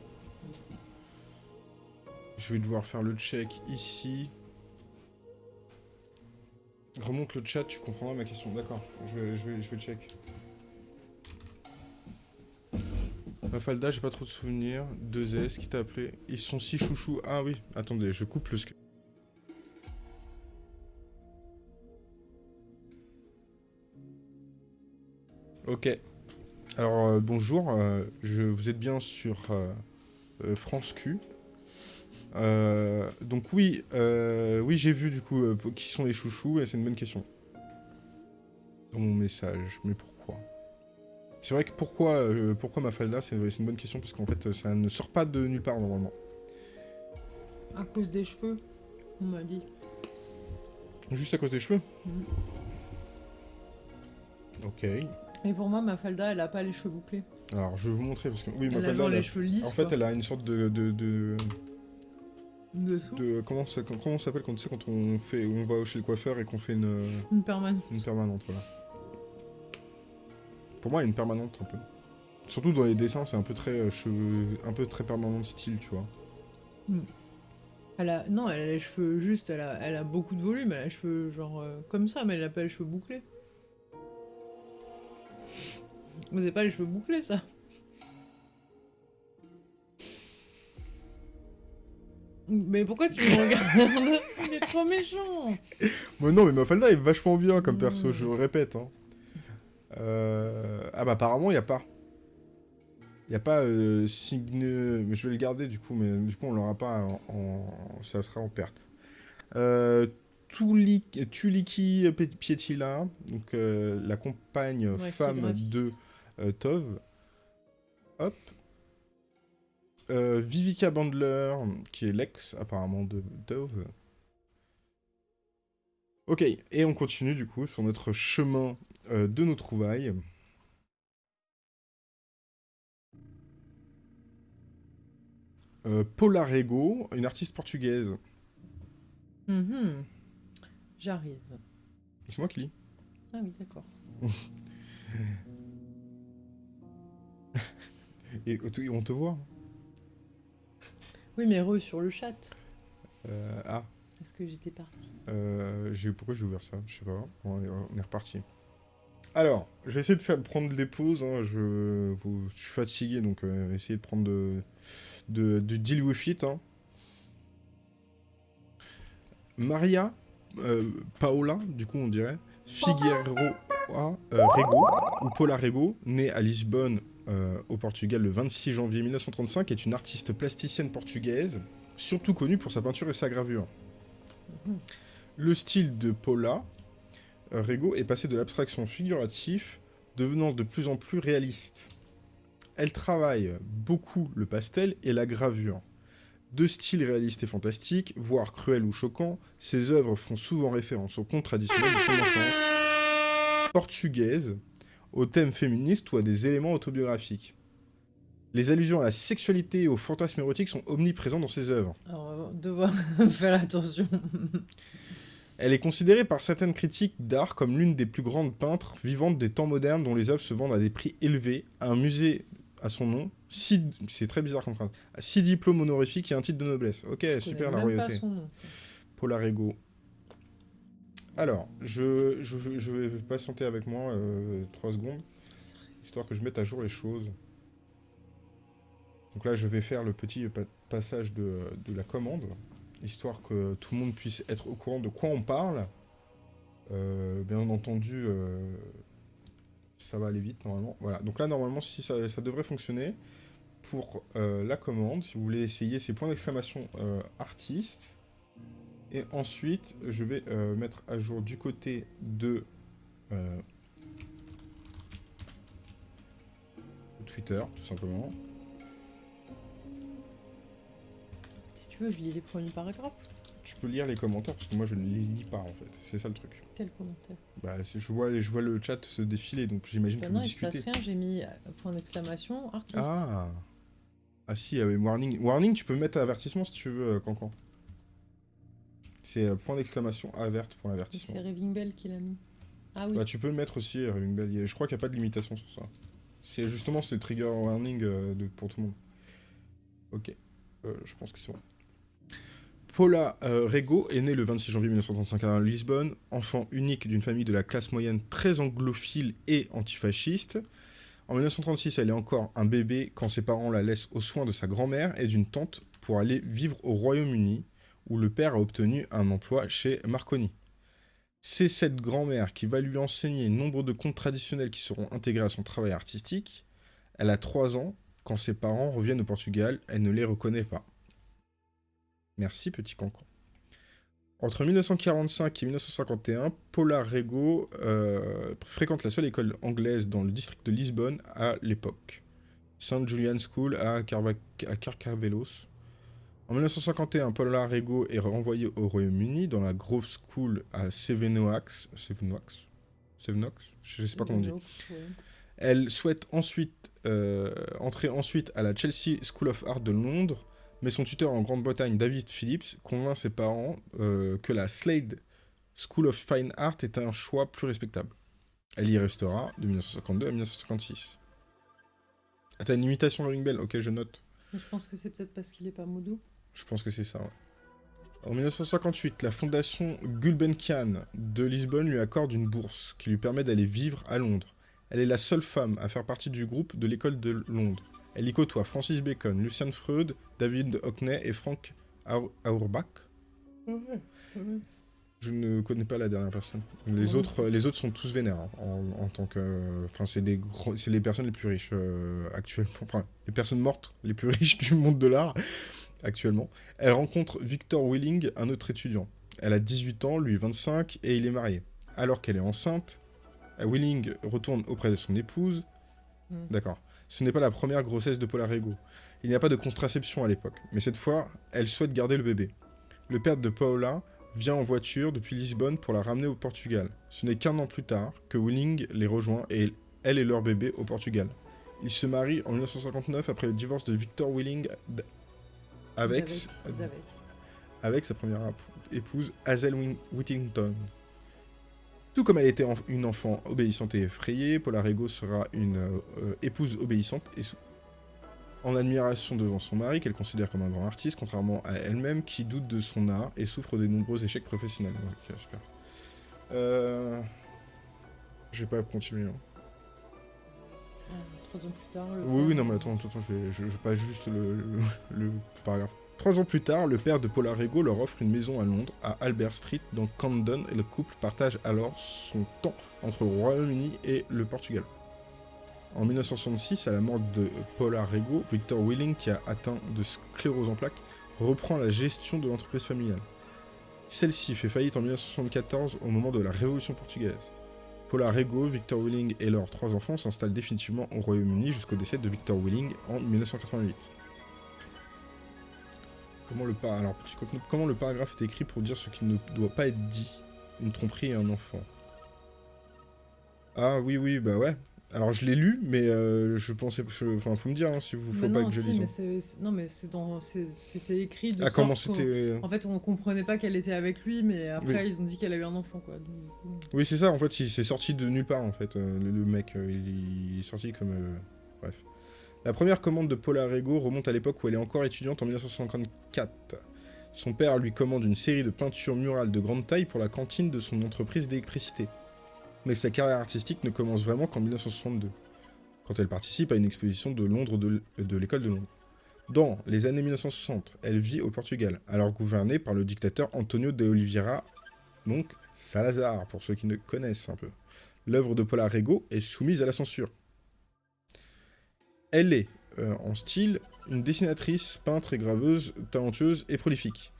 Je vais devoir faire le check ici. Remonte le chat, tu comprendras ma question. D'accord, je vais, je vais, je vais le check. Mafalda, j'ai pas trop de souvenirs. 2S, qui t'a appelé Ils sont si chouchous. Ah oui, attendez, je coupe le sc- Ok. Alors, euh, bonjour. euh, je, vous êtes bien sur euh, France Q. Donc oui, oui j'ai vu du coup qui sont les chouchous et c'est une bonne question. Dans mon message, mais pourquoi? C'est vrai que pourquoi, euh, pourquoi Mafalda, c'est c'est une bonne question parce qu'en fait ça ne sort pas de nulle part normalement. À cause des cheveux, on m'a dit. Juste à cause des cheveux? Mhm. Ok. Mais pour moi, Mafalda, elle a pas les cheveux bouclés. Alors je vais vous montrer parce que oui, Elle a Mafalda, genre elle a- les cheveux lisses. en fait quoi. elle a une sorte de, de, de, comment ça comment s'appelle quand tu sais quand on fait on va chez le coiffeur et qu'on fait une une permanente. Une permanente, voilà. Pour moi, une permanente un peu. Surtout dans les dessins, c'est un peu très euh, cheveux, un peu très permanent de style, tu vois. Elle a... Non, elle a les cheveux juste, elle a, elle a beaucoup de volume, elle a les cheveux genre euh, comme ça, mais elle a pas les cheveux bouclés. Vous avez pas les cheveux bouclés, ça Mais pourquoi tu me regardes *laughs* Il est trop méchant Mais non, mais Mafalda est vachement bien comme perso, Mm. je le répète. Hein. Euh, Ah bah apparemment, il y a pas. Il y a pas euh, signe... Je vais le garder du coup, mais du coup, on l'aura pas en... en- Ça sera en perte. Euh... Tuli- Tuliki Pietila, donc euh, la compagne Ouais, femme de Tov. Hop. Euh, Vivica Bandler, qui est l'ex apparemment de Tov. Ok, et on continue du coup sur notre chemin euh, de nos trouvailles. Euh, Paula Rego, une artiste portugaise. Mhm. J'arrive. C'est moi qui lis. Ah oui, d'accord. *laughs* Et on te voit. Oui, mais re sur le chat. Euh, ah, Est-ce que j'étais partie euh, j'ai- pourquoi j'ai ouvert ça? Je sais pas. On est, on est reparti. Alors, je vais essayer de faire prendre des pauses. hein, Je, vous- je suis fatigué, donc euh, essayez de prendre de, de, du deal with it. hein. Maria euh, Paola, du coup on dirait, Figueiro euh, Rego, ou Paula Rego, née à Lisbonne, euh, au Portugal, le 26 janvier 1935, est une artiste plasticienne portugaise, surtout connue pour sa peinture et sa gravure. Le style de Paula euh, Rego est passé de l'abstraction figurative, devenant de plus en plus réaliste. Elle travaille beaucoup le pastel et la gravure. Deux styles réalistes et fantastiques, voire cruels ou choquants, ses œuvres font souvent référence aux contes traditionnels de son enfance, portugaise, aux thèmes féministes ou à des éléments autobiographiques. Les allusions à la sexualité et au fantasme érotique sont omniprésents dans ses œuvres. Alors, on va devoir *laughs* faire attention. Elle est considérée par certaines critiques d'art comme l'une des plus grandes peintres vivantes des temps modernes dont les œuvres se vendent à des prix élevés, à un musée à son nom, six... c'est très bizarre comme phrase, six diplômes honorifiques et un titre de noblesse. Ok, super la royauté. son nom. Paula Rego. Alors, je, vais patienter avec moi 3 secondes, histoire que je mette à jour les choses. Donc là, je vais faire le petit pa- passage de, la commande, histoire que tout le monde puisse être au courant de quoi on parle. Euh, bien entendu, euh, ça va aller vite normalement. Voilà, donc là, normalement, si ça, devrait fonctionner. pour euh, la commande, si vous voulez essayer, c'est point d'exclamation euh, artiste. Et ensuite, je vais euh, mettre à jour du côté de Twitter, tout simplement. Si tu veux, je lis les premiers paragraphes. Tu peux lire les commentaires parce que moi je ne les lis pas en fait. C'est ça le truc. Quel commentaire Bah, je vois, je vois le chat se défiler donc j'imagine bah que non, vous il se passe discutez. rien, j'ai mis euh, point d'exclamation artiste. Ah Ah si, ah oui, warning. Warning, tu peux mettre avertissement si tu veux, euh, Cancan. C'est euh, point d'exclamation alerte pour l'avertissement. c'est Raving Bell qui l'a mis. Ah oui. Bah, tu peux le mettre aussi, Raving Bell. Je crois qu'il n'y a pas de limitation sur ça. C'est justement, c'est trigger warning euh, de, pour tout le monde. Ok. Euh, je pense que c'est bon. Paula euh, Rego est née le 26 janvier 1935 à Lisbonne, enfant unique d'une famille de la classe moyenne très anglophile et antifasciste. En 1936, elle est encore un bébé quand ses parents la laissent aux soins de sa grand-mère et d'une tante pour aller vivre au Royaume-Uni, où le père a obtenu un emploi chez Marconi. C'est cette grand-mère qui va lui enseigner nombre de contes traditionnels qui seront intégrés à son travail artistique. Elle a 3 ans. Quand ses parents reviennent au Portugal, elle ne les reconnaît pas. Merci, petit cancan. Entre 1945 et 1951, Paula Rego euh, fréquente la seule école anglaise dans le district de Lisbonne à l'époque. St. Julian School à, Carva- Carcavelos. En 1951, Paula Rego est renvoyée au Royaume-Uni dans la Grove School à Sevenoaks. Sevenoaks Sevenoaks Je ne sais pas comment on dit. Ouais. Elle souhaite ensuite euh, entrer ensuite à la Chelsea School of Art de Londres, mais son tuteur en Grande-Bretagne, David Phillips, convainc ses parents euh, que la Slade School of Fine Art est un choix plus respectable. Elle y restera de 1952 à 1956. Ah, t'as une imitation Ring Bell Ok, je note. Mais je pense que c'est peut-être parce qu'il est pas modo. Je pense que c'est ça, ouais. En 1958, la fondation Gulbenkian de Lisbonne lui accorde une bourse qui lui permet d'aller vivre à Londres. Elle est la seule femme à faire partie du groupe de l'école de Londres. Elle y côtoie Francis Bacon, Lucian Freud, David Hockney et Frank Auerbach. Je ne connais pas la dernière personne. Les, autres, les autres sont tous vénères hein, en, en tant que. Enfin, c'est c'est les personnes les plus riches euh, actuellement. Enfin, les personnes mortes les plus *laughs* riches du monde de l'art actuellement. Elle rencontre Victor Willing, un autre étudiant. Elle a 18 ans, lui 25, et il est marié. Alors qu'elle est enceinte, Willing retourne auprès de son épouse. Mm. D'accord. Ce n'est pas la première grossesse de Paula Rego. Il n'y a pas de contraception à l'époque, mais cette fois, elle souhaite garder le bébé. Le père de Paula vient en voiture depuis Lisbonne pour la ramener au Portugal. Ce n'est qu'un an plus tard que Willing les rejoint et elle et leur bébé au Portugal. Ils se marient en 1959 après le divorce de Victor Willing avec, avec sa première épouse, Hazel Whittington. Tout comme elle était une enfant obéissante et effrayée, Paula Rego sera une euh, épouse obéissante et en admiration devant son mari, qu'elle considère comme un grand artiste, contrairement à elle-même, qui doute de son art et souffre des nombreux échecs professionnels. Ok, super. Euh... Je vais pas continuer. hein. Trois ans plus tard. le Oui, oui, non, mais attends, attends, attends, je vais, je, je passe juste le, le, le paragraphe. Trois ans plus tard, le père de Paula Rego leur offre une maison à Londres, à Albert Street, dans Camden, et le couple partage alors son temps entre le Royaume-Uni et le Portugal. En 1966, à la mort de Paula Rego, Victor Willing, qui a atteint de sclérose en plaques, reprend la gestion de l'entreprise familiale. Celle-ci fait faillite en 1974 au moment de la Révolution portugaise. Paula Rego, Victor Willing et leurs trois enfants s'installent définitivement au Royaume-Uni jusqu'au décès de Victor Willing en 1988. Comment le, par- Alors, comment le paragraphe est écrit pour dire ce qui ne doit pas être dit? Une tromperie et un enfant. Ah oui, oui, bah ouais. Alors je l'ai lu, mais euh, je pensais... Enfin, faut me dire hein, si vous faut Mais pas non, que je si, lise. mais hein. Non, mais c'est dans... c'est- c'était écrit de Ah, sorte comment c'était... En fait, on comprenait pas qu'elle était avec lui, mais après, Oui. ils ont dit qu'elle a eu un enfant, quoi. Donc, euh, Oui, c'est ça, en fait, il s'est sorti de nulle part, en fait, euh, le, le mec, euh, il, est sorti comme... euh, Bref. La première commande de Paula Rego remonte à l'époque où elle est encore étudiante en 1954. Son père lui commande une série de peintures murales de grande taille pour la cantine de son entreprise d'électricité. Mais sa carrière artistique ne commence vraiment qu'en 1962, quand elle participe à une exposition de Londres de, l'école de Londres. Dans les années 1960, elle vit au Portugal, alors gouvernée par le dictateur Antonio de Oliveira donc Salazar, pour ceux qui ne connaissent un peu. L'œuvre de Paula Rego est soumise à la censure. Elle est euh, en style, une dessinatrice, peintre et graveuse talentueuse et prolifique.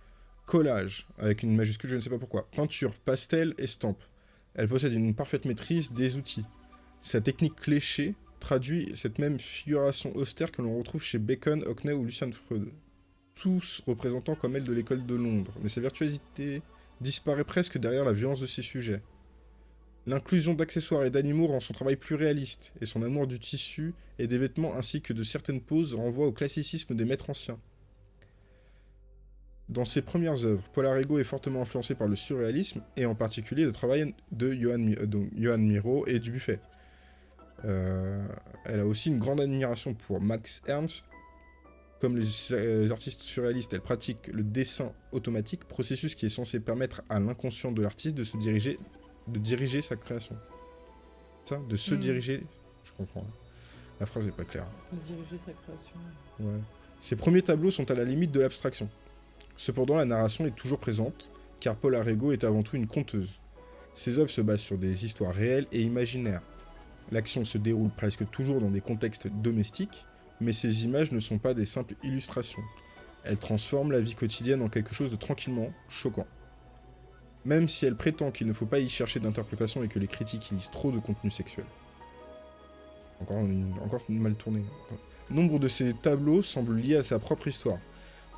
Collage, avec une majuscule, je ne sais pas pourquoi. Peinture, pastel, estampe. Elle possède une parfaite maîtrise des outils. Sa technique cléchée traduit cette même figuration austère que l'on retrouve chez Bacon, Hockney ou Lucian Freud. Tous représentant comme elle de l'école de Londres, mais sa virtuosité disparaît presque derrière la violence de ses sujets. L'inclusion d'accessoires et d'animaux rend son travail plus réaliste, et son amour du tissu et des vêtements ainsi que de certaines poses renvoie au classicisme des maîtres anciens. Dans ses premières œuvres, Paul Arrigo est fortement influencé par le surréalisme, et en particulier le travail de Johann, Mi- euh, donc, Miro et Dubuffet. Euh, elle a aussi une grande admiration pour Max Ernst. Comme les artistes surréalistes, elle pratique le dessin automatique, processus qui est censé permettre à l'inconscient de l'artiste de se diriger, de diriger sa création. Ça, de se Mm. diriger. Je comprends. La phrase n'est pas claire. De diriger sa création. Ouais. Ses premiers tableaux sont à la limite de l'abstraction. Cependant, la narration est toujours présente, car Paul Arrigo est avant tout une conteuse. Ses œuvres se basent sur des histoires réelles et imaginaires. L'action se déroule presque toujours dans des contextes domestiques, mais ces images ne sont pas des simples illustrations. Elles transforment la vie quotidienne en quelque chose de tranquillement choquant. Même si elle prétend qu'il ne faut pas y chercher d'interprétation et que les critiques y lisent trop de contenu sexuel. Encore, une- mal tourné. Nombre de ces tableaux semblent liés à sa propre histoire.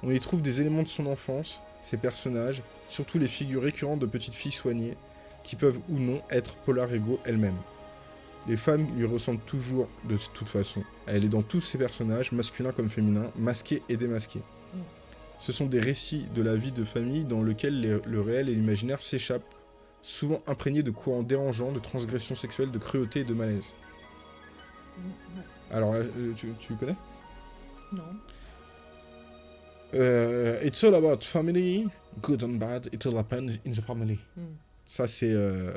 On y trouve des éléments de son enfance, ses personnages, surtout les figures récurrentes de petites filles soignées, qui peuvent ou non être Paula Rego elle-même. Les femmes lui ressemblent toujours de toute façon. Elle est dans tous ses personnages, masculins comme féminins, masqués et démasqués. Mm. Ce sont des récits de la vie de famille dans lesquels les- le réel et l'imaginaire s'échappent, souvent imprégnés de courants dérangeants, de transgressions sexuelles, de cruauté et de malaise. Mm. Alors, euh, tu, tu connais? Non. Euh, It's all about family, good and bad, it all happens in the family. Mm. Ça, c'est euh,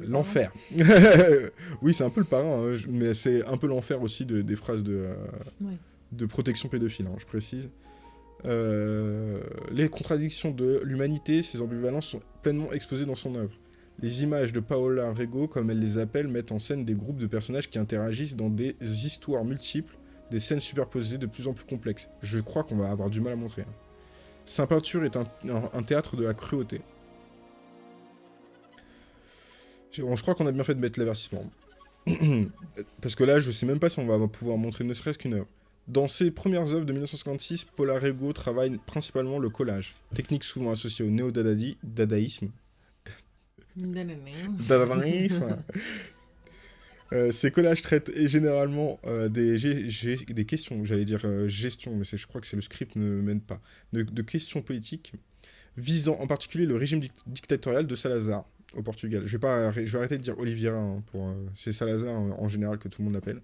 Le l'enfer. *laughs* oui, c'est un peu le parrain, hein, mais c'est un peu l'enfer aussi de- des phrases de, euh, Ouais. de protection pédophile, hein, je précise. Les contradictions de l'humanité, ces ambivalences sont pleinement exposées dans son œuvre. Les images de Paola Rego, comme elle les appelle, mettent en scène des groupes de personnages qui interagissent dans des histoires multiples, des scènes superposées de plus en plus complexes. Je crois qu'on va avoir du mal à montrer. hein. Sa peinture est un, théâtre de la cruauté. Je, crois qu'on a bien fait de mettre l'avertissement. *clears throat* Parce que là, je sais même pas si on va pouvoir montrer ne serait-ce qu'une œuvre. Dans ses premières œuvres de 1956, Paula Rego travaille principalement le collage, technique souvent associée au néo-dadaïsme. Dadaïsme. Euh, ces collages traitent généralement euh, des, questions, j'allais dire euh, gestion, mais je crois que c'est le script ne mène pas, de, questions politiques, visant en particulier le régime dic- dictatorial de Salazar au Portugal. Je vais, pas, je vais arrêter de dire Oliveira, hein, c'est Salazar en, en général que tout le monde l'appelle.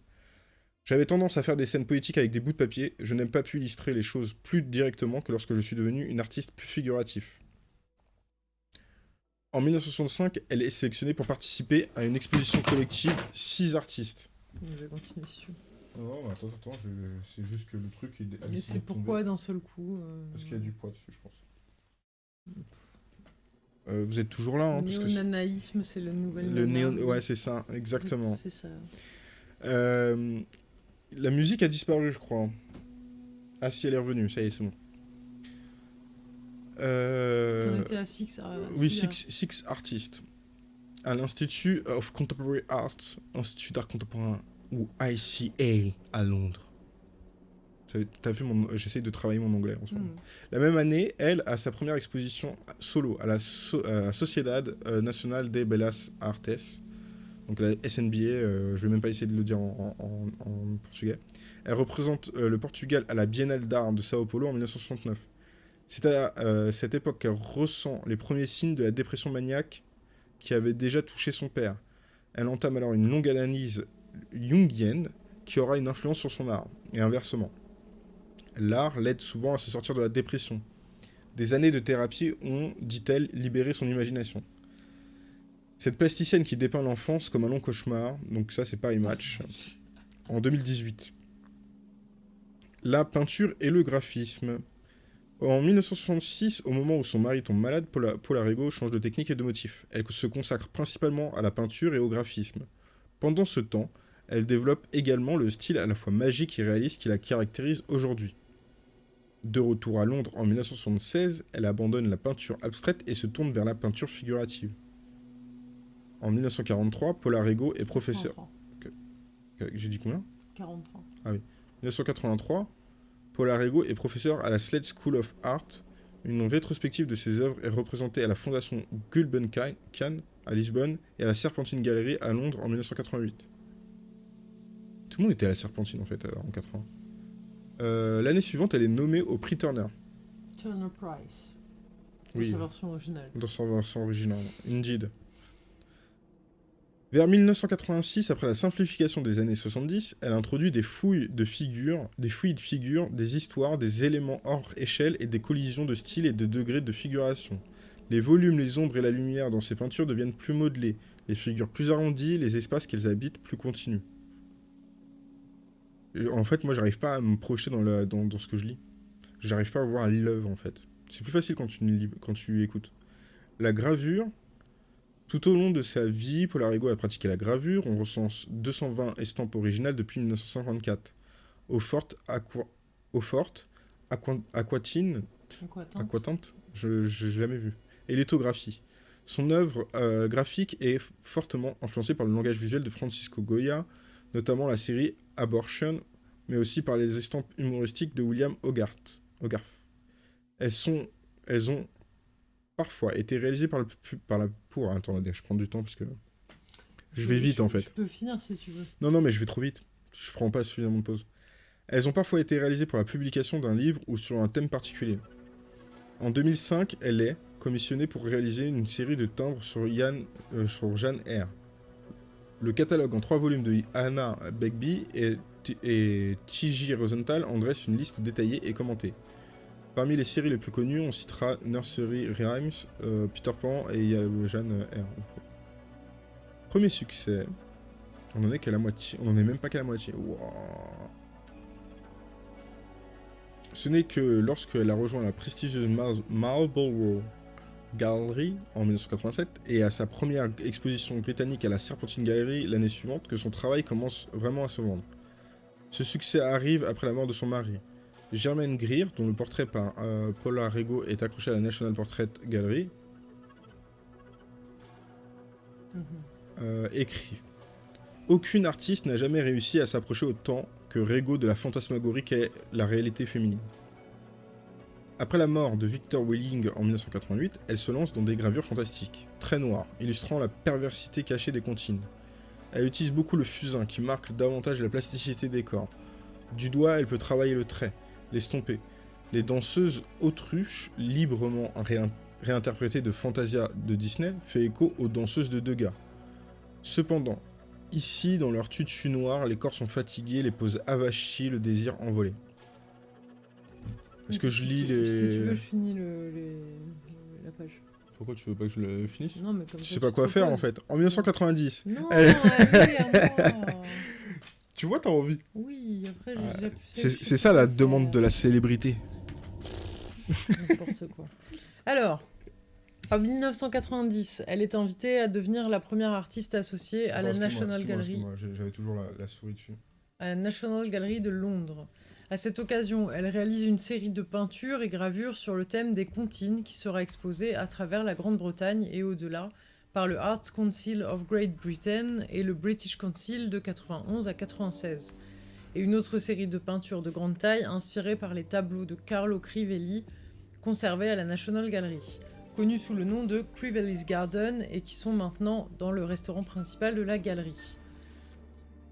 J'avais tendance à faire des scènes poétiques avec des bouts de papier, je n'aime pas pu illustrer les choses plus directement que lorsque je suis devenu une artiste plus figurative. En 1965, elle est sélectionnée pour participer à une exposition collective six artistes. Je vais continuer. Non, mais attends, attends, c'est juste que le truc il a Mais c'est pourquoi d'un seul coup. euh, Parce qu'il y a du poids dessus, je pense. Euh, vous êtes toujours là, hein, c'est- Néonanaïsme, c'est le le néon... Ouais, c'est ça, exactement. C'est ça. Euh, La musique a disparu, je crois. Ah si, elle est revenue, ça y est, c'est bon. Euh, À Six. à- Oui, Six, Six Artists. À l'Institut of Contemporary Arts, Institut d'art contemporain, ou ICA, à Londres. T'as vu, mon... j'essaye de travailler mon anglais en ce moment. Mm. La même année, elle a sa première exposition solo à la So- à Sociedad euh, Nacional de Belas Artes, donc la SNBA, euh, je vais même pas essayer de le dire en, en- en portugais. Elle représente euh, le Portugal à la Biennale d'art de Sao Paulo en 1969. C'est à euh, cette époque qu'elle ressent les premiers signes de la dépression maniaque qui avait déjà touché son père. Elle entame alors une longue analyse jungienne qui aura une influence sur son art, et inversement. L'art l'aide souvent à se sortir de la dépression. Des années de thérapie ont, dit-elle, libéré son imagination. Cette plasticienne qui dépeint l'enfance comme un long cauchemar, donc ça c'est Paris Match, en 2018. La peinture et le graphisme. En 1966, au moment où son mari tombe malade, Paula, Paula Rego change de technique et de motif. Elle se consacre principalement à la peinture et au graphisme. Pendant ce temps, Elle développe également le style à la fois magique et réaliste qui la caractérise aujourd'hui. De retour à Londres en 1976, elle abandonne la peinture abstraite et se tourne vers la peinture figurative. En 1943, Paula Rego est professeur... 43. J'ai dit combien? 43. 1983, Paula Rego est professeur à la Slade School of Art. Une rétrospective de ses œuvres est représentée à la Fondation Gulbenkian à Lisbonne et à la Serpentine Gallery à Londres en 1988. Tout le monde était à la Serpentine en fait euh, en 80. Euh, L'année suivante, elle est nommée au prix Turner. Turner Price. Dans Oui, sa version originale. dans son version originale. Indeed. Vers 1986, après la simplification des années 70, elle introduit des fouilles de figures, des fouilles de figures, des histoires, des éléments hors échelle et des collisions de style et de degrés de figuration. Les volumes, les ombres et la lumière dans ses peintures deviennent plus modelés, les figures plus arrondies, les espaces qu'elles habitent plus continus. En fait, moi, j'arrive pas à me projeter dans, dans, ce que je lis. J'arrive pas à voir l'œuvre, en fait. C'est plus facile quand tu, quand tu écoutes. La gravure, tout au long de sa vie, Polarigo a pratiqué la gravure. On recense 220 estampes originales depuis 1954. Au fort, aqua, au fort aqua- aquatine, aquatante, je n'ai jamais vu. Et lithographie. Son œuvre euh, graphique est fortement influencée par le langage visuel de Francisco Goya, notamment la série Abortion, mais aussi par les estampes humoristiques de William Hogarth. Hogarth. Elles, sont, elles ont parfois été réalisées par, le, par la... Pour, attendez, je prends du temps parce que... Je vais vite en fait. Je peux finir si tu veux. Non, non, mais je vais trop vite. Je prends pas suffisamment de pause. Elles ont parfois été réalisées pour la publication d'un livre ou sur un thème particulier. En 2005, elle est commissionnée pour réaliser une série de timbres sur, Yann, euh, sur Jeanne R. Le catalogue en trois volumes de Anna Begbie et, et T.J. Rosenthal en dresse une liste détaillée et commentée. Parmi les séries les plus connues, on citera Nursery Rhymes, euh, Peter Pan et Jeanne R. Premier succès, on en est qu'à la moitié. On en est même pas qu'à la moitié. Ce n'est que lorsqu'elle a rejoint la prestigieuse Mar- Marlborough Gallery en 1987 et à sa première exposition britannique à la Serpentine Gallery l'année suivante que son travail commence vraiment à se vendre. Ce succès arrive après la mort de son mari. Germaine Greer, dont le portrait par euh, Paula Rego est accroché à la National Portrait Gallery, Mhm. euh, écrit Aucune artiste n'a jamais réussi à s'approcher autant que Rego de la fantasmagorie qu'est la réalité féminine. Après la mort de Victor Welling en 1988, elle se lance dans des gravures fantastiques, très noires, illustrant la perversité cachée des comptines. Elle utilise beaucoup le fusain qui marque davantage la plasticité des corps. Du doigt, elle peut travailler le trait, l'estomper. Les danseuses autruches, librement réin- réinterprétées de Fantasia de Disney, fait écho aux danseuses de Degas. Cependant, ici, dans leur tutu noir, les corps sont fatigués, les poses avachis, le désir envolé. Est-ce que je lis tu- Si tu veux, les... je finis le, les- la page. Pourquoi tu veux pas que je le finisse? Non, mais comme Je ça, sais pas tu quoi faire en fait. En 1990. Non, Elle- *laughs* moi. Tu vois, t'as envie. Oui, après, j'ai pu C'est ça la demande de la célébrité. N'importe quoi. Alors, en 1990, elle est invitée à devenir la première artiste associée à la National Gallery. J'avais toujours la, souris dessus. à la National Gallery de Londres. À cette occasion, elle réalise une série de peintures et gravures sur le thème des comptines qui sera exposée à travers la Grande-Bretagne et au-delà par le Arts Council of Great Britain et le British Council de 91 à 96. Et une autre série de peintures de grande taille inspirées par les tableaux de Carlo Crivelli conservés à la National Gallery, connus sous le nom de Crivelli's Garden et qui sont maintenant dans le restaurant principal de la galerie.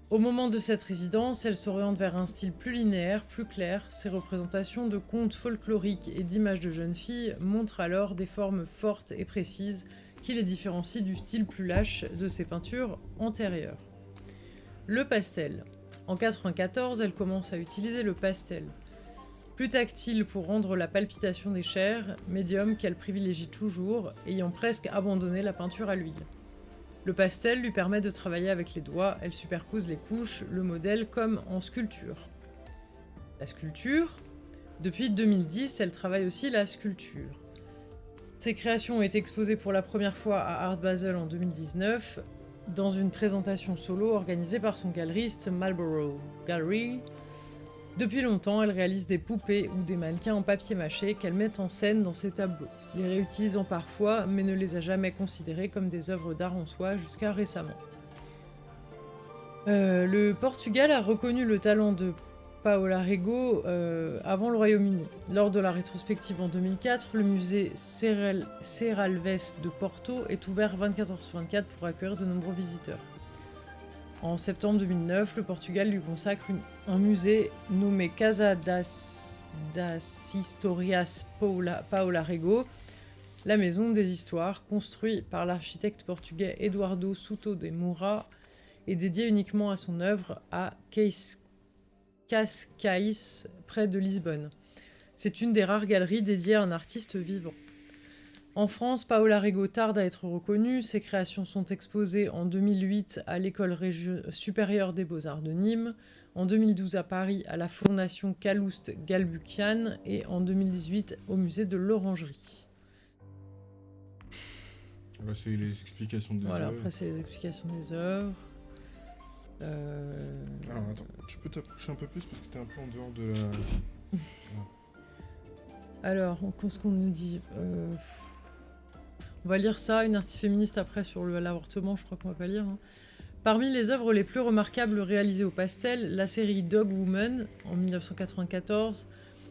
Au moment de cette résidence, elle s'oriente vers un style plus linéaire, plus clair. Ses représentations de contes folkloriques et d'images de jeunes filles montrent alors des formes fortes et précises qui les différencient du style plus lâche de ses peintures antérieures. Le pastel. En 1994, elle commence à utiliser le pastel. Plus tactile pour rendre la palpitation des chairs, médium qu'elle privilégie toujours, ayant presque abandonné la peinture à l'huile. Le pastel lui permet de travailler avec les doigts, elle superpose les couches, le modèle comme en sculpture. La sculpture, depuis 2010, elle travaille aussi la sculpture. Ses créations ont été exposées pour la première fois à Art Basel en 2019 dans une présentation solo organisée par son galeriste Marlborough Gallery. Depuis longtemps, elle réalise des poupées ou des mannequins en papier mâché qu'elle met en scène dans ses tableaux, les réutilisant parfois, mais ne les a jamais considérées comme des œuvres d'art en soi jusqu'à récemment. Euh, le Portugal a reconnu le talent de Paola Rego euh, avant le Royaume-Uni. Lors de la rétrospective en 2004, le musée Serralves de Porto est ouvert 24 h sur 24 pour accueillir de nombreux visiteurs. En septembre 2009, le Portugal lui consacre un musée nommé Casa das, Historias Paola, Rego, la maison des histoires, construit par l'architecte portugais Eduardo Souto de Moura et dédié uniquement à son œuvre à Cascais, près de Lisbonne. C'est une des rares galeries dédiées à un artiste vivant. En France, Paola Rego tarde à être reconnue. Ses créations sont exposées en 2008 à l'École supérieure des beaux-arts de Nîmes, en 2012 à Paris à la Fondation Calouste Galbukian et en 2018 au musée de l'Orangerie. Là, c'est les explications des voilà, après c'est les explications des œuvres. Euh... Alors attends, tu peux t'approcher un peu plus parce que t'es un peu en dehors de la... *laughs* Alors, qu'est-ce qu'on nous dit euh... On va lire ça, une artiste féministe après sur l'avortement, je crois qu'on va pas lire. Hein. Parmi les œuvres les plus remarquables réalisées au pastel, la série Dog Woman en 1994.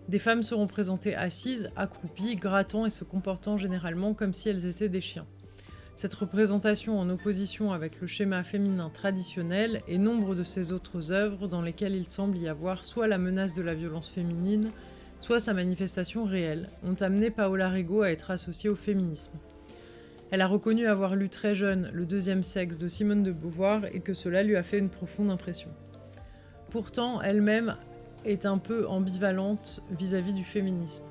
Des femmes seront présentées assises, accroupies, grattant et se comportant généralement comme si elles étaient des chiens. Cette représentation en opposition avec le schéma féminin traditionnel et nombre de ses autres œuvres dans lesquelles il semble y avoir soit la menace de la violence féminine, soit sa manifestation réelle, ont amené Paola Rego à être associée au féminisme. Elle a reconnu avoir lu très jeune Le deuxième sexe de Simone de Beauvoir et que cela lui a fait une profonde impression. Pourtant, elle-même est un peu ambivalente vis-à-vis du féminisme.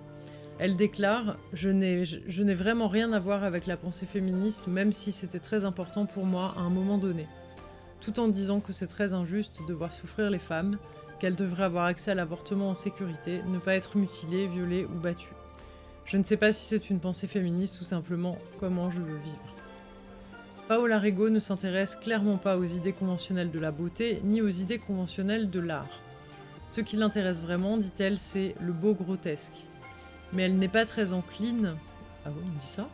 Elle déclare « Je n'ai vraiment rien à voir avec la pensée féministe, même si c'était très important pour moi à un moment donné. » Tout en disant que c'est très injuste de voir souffrir les femmes, qu'elles devraient avoir accès à l'avortement en sécurité, ne pas être mutilées, violées ou battues. Je ne sais pas si c'est une pensée féministe ou simplement comment je veux vivre. Paola Rego ne s'intéresse clairement pas aux idées conventionnelles de la beauté, ni aux idées conventionnelles de l'art. Ce qui l'intéresse vraiment, dit-elle, c'est le beau grotesque. Mais elle n'est pas très encline... Ah oui, on dit ça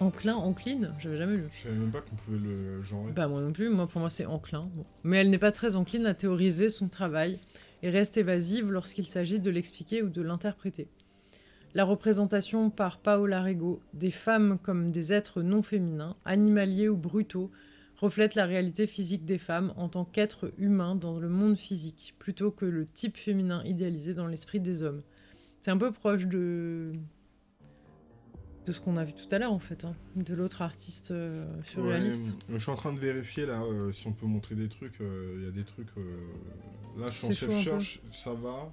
Enclin, encline J'avais jamais lu. Je savais même pas qu'on pouvait le genrer. Bah moi non plus, moi pour moi c'est enclin. Mais elle n'est pas très encline à théoriser son travail et reste évasive lorsqu'il s'agit de l'expliquer ou de l'interpréter. La représentation par Paola Rego des femmes comme des êtres non féminins, animaliers ou brutaux, reflète la réalité physique des femmes en tant qu'êtres humains dans le monde physique, plutôt que le type féminin idéalisé dans l'esprit des hommes. C'est un peu proche de de ce qu'on a vu tout à l'heure en fait, hein, de l'autre artiste euh, sur la liste. Je suis en train de vérifier là euh, si on peut montrer des trucs. Euh, il y a des trucs. là, je suis en self-search, ça va.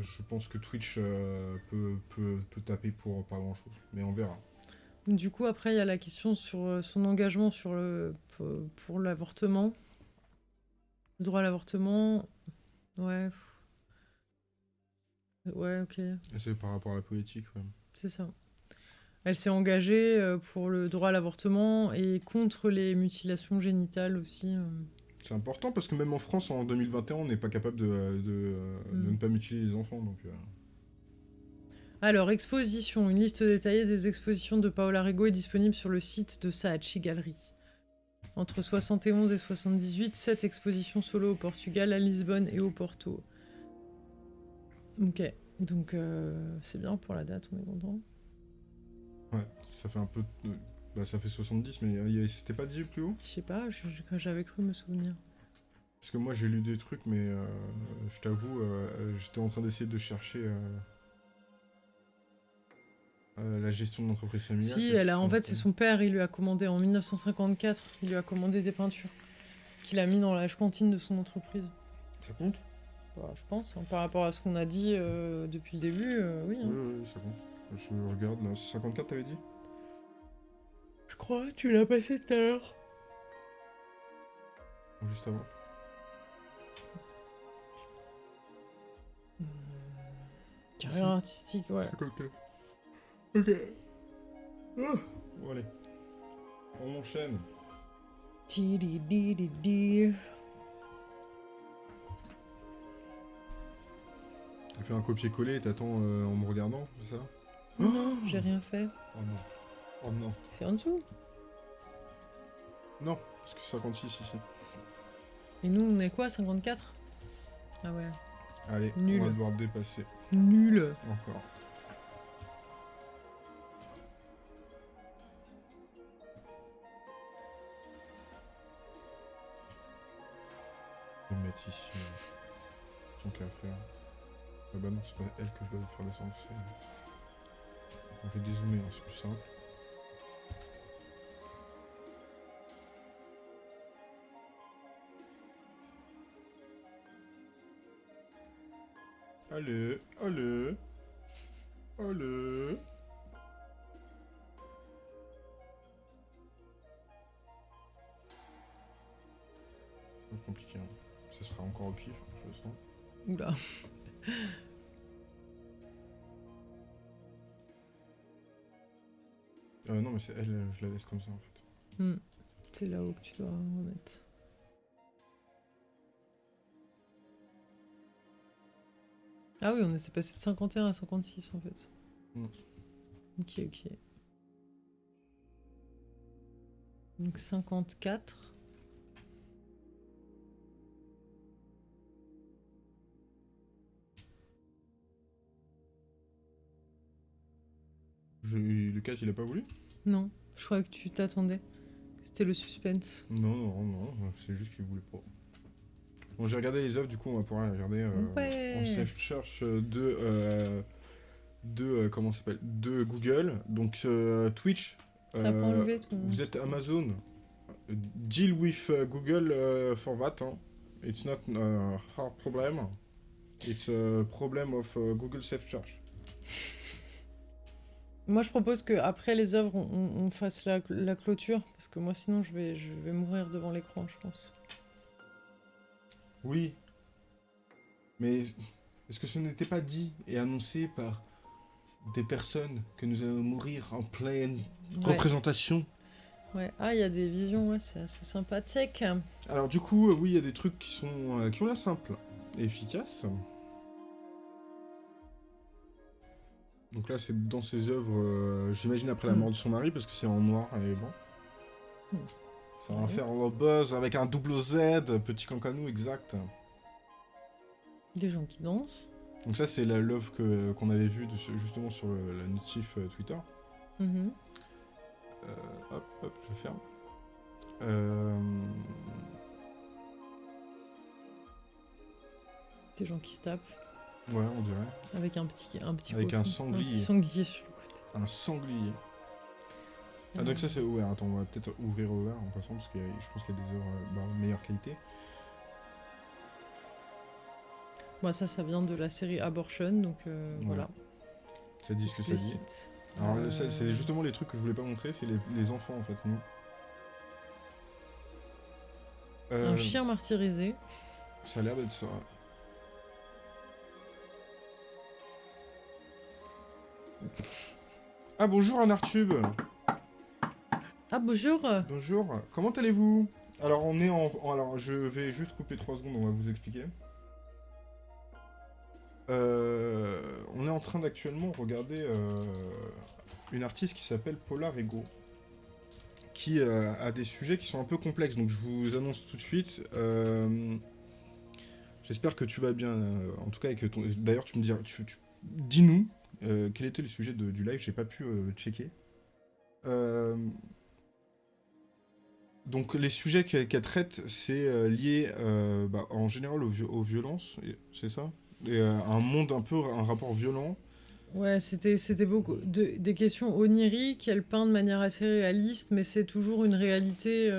Je pense que Twitch euh, peut, peut, taper pour pas grand chose, mais on verra. Du coup, après, il y a la question sur euh, son engagement sur le, pour l'avortement. Le droit à l'avortement. Ouais. Ouais, ok. C'est par rapport à la politique, ouais. C'est ça. Elle s'est engagée euh, pour le droit à l'avortement et contre les mutilations génitales aussi. C'est important parce que même en France, en 2021, on n'est pas capable de, de, mm. ne pas mutiler les enfants. Donc, euh. Alors, exposition. Une liste détaillée des expositions de Paola Rego est disponible sur le site de Saatchi Gallery. Entre 71 et 78, 7 expositions solo au Portugal, à Lisbonne et au Porto. Ok, donc euh, c'est bien pour la date, on est content. Ouais, ça fait un peu... Bah ça fait 70, mais c'était pas dit plus haut? Je sais pas, j'avais cru me souvenir. Parce que moi j'ai lu des trucs, mais euh, je t'avoue, euh, j'étais en train d'essayer de chercher euh, la gestion de l'entreprise familiale. Si, elle a, en fait c'est son père, il lui a commandé en 1954, il lui a commandé des peintures qu'il a mis dans la cantine de son entreprise. Ça compte? Bah, Je pense, hein, par rapport à ce qu'on a dit depuis le début, oui, hein. oui. Oui, ça compte. Je regarde là, 54 t'avais dit? Je crois, tu l'as passé tout à l'heure. Juste avant. Hmm. Carrière artistique, ouais. Ok. Ok. Ah. Bon, allez. On enchaîne. Tu fais un copier-coller et t'attends euh, en me regardant, c'est ça? Non, j'ai rien fait. Oh non. Oh non. C'est en dessous? Non, parce que c'est 56 ici. Et nous, on est quoi 54 Ah ouais. Allez, Nul. on va devoir dépasser. Nul. Encore. Je vais me mettre ici. Tant qu'à faire. Ah bah non, c'est pas elle que je dois faire descendre. c'est- On fait dézoomer, hein, c'est plus simple. Allez, allez, allez. Compliqué. hein. Ça sera encore au pif, je le sens. Oula. *laughs* Euh, non, mais c'est elle, je la laisse comme ça en fait. Hmm. C'est là-haut que tu dois remettre. Ah oui, on est passé de 51 à 56 en fait. Hmm. Ok, ok. Donc 54. Je... Lucas, il a pas voulu Non, je crois que tu t'attendais. C'était le suspense. Non, non, non, c'est juste qu'il voulait pas. Bon, j'ai regardé les œuvres, du coup, on va pouvoir les regarder euh, Ouais. en self-search de, euh, de, euh, comment s'appelle, de Google. Donc, euh, Twitch. Ça euh, ton. Vous êtes Amazon. Deal with Google for that. hein. It's not a hard problem. It's a problem of Google Self Search. Moi, je propose que après les œuvres, on, fasse la, la clôture parce que moi, sinon, je vais, je vais mourir devant l'écran, je pense. Oui. Mais est-ce que ce n'était pas dit et annoncé par des personnes que nous allons mourir en pleine Ouais. représentation? Ouais. Ah, il y a des visions, ouais, c'est assez sympathique. Alors du coup, euh, oui, il y a des trucs qui sont euh, qui ont l'air simples et efficaces. Donc là, c'est dans ses œuvres, euh, j'imagine après la Mm. mort de son mari, parce que c'est en noir et blanc. Mm. Ça va Ouais. faire le buzz avec un double Z, petit cancanou exact. Des gens qui dansent. Donc ça, c'est la love que qu'on avait vue de justement sur le, la notif euh, Twitter. Mhm. Euh, hop, hop, je ferme. Des gens qui se tapent ouais, on dirait. avec un petit, un petit Avec un sanglier. petit sanglier sur le côté. Un sanglier. Ah donc ça c'est ouvert, attends on va peut-être ouvrir ouvert en passant parce que je pense qu'il y a des œuvres euh, bah, de meilleure qualité. Moi, ça, ça vient de la série Abortion, donc euh, Voilà. voilà. Ça dit ce que ça dit. Alors Euh, c'est justement les trucs que je voulais pas montrer, c'est les, les enfants en fait, nous. Euh, Un chien martyrisé. Ça a l'air d'être ça. Ah bonjour Anartube Ah, bonjour Bonjour, comment allez-vous? Alors on est en, Alors je vais juste couper 3 secondes, on va vous expliquer. Euh, on est en train d'actuellement regarder euh, une artiste qui s'appelle Paula Rego, qui euh, a des sujets qui sont un peu complexes, donc je vous annonce tout de suite. J'espère que tu vas bien, en tout cas, et que ton... d'ailleurs tu me diras, tu, tu- dis-nous euh, quel était le sujet de- du live, j'ai pas pu euh, checker. Euh, donc les sujets qu'elle traite, c'est euh, lié bah, en général aux, vi- aux violences, c'est ça? Et un monde un peu, un rapport violent. Ouais, c'était beaucoup de, des questions oniriques, elle peint de manière assez réaliste, mais c'est toujours une réalité.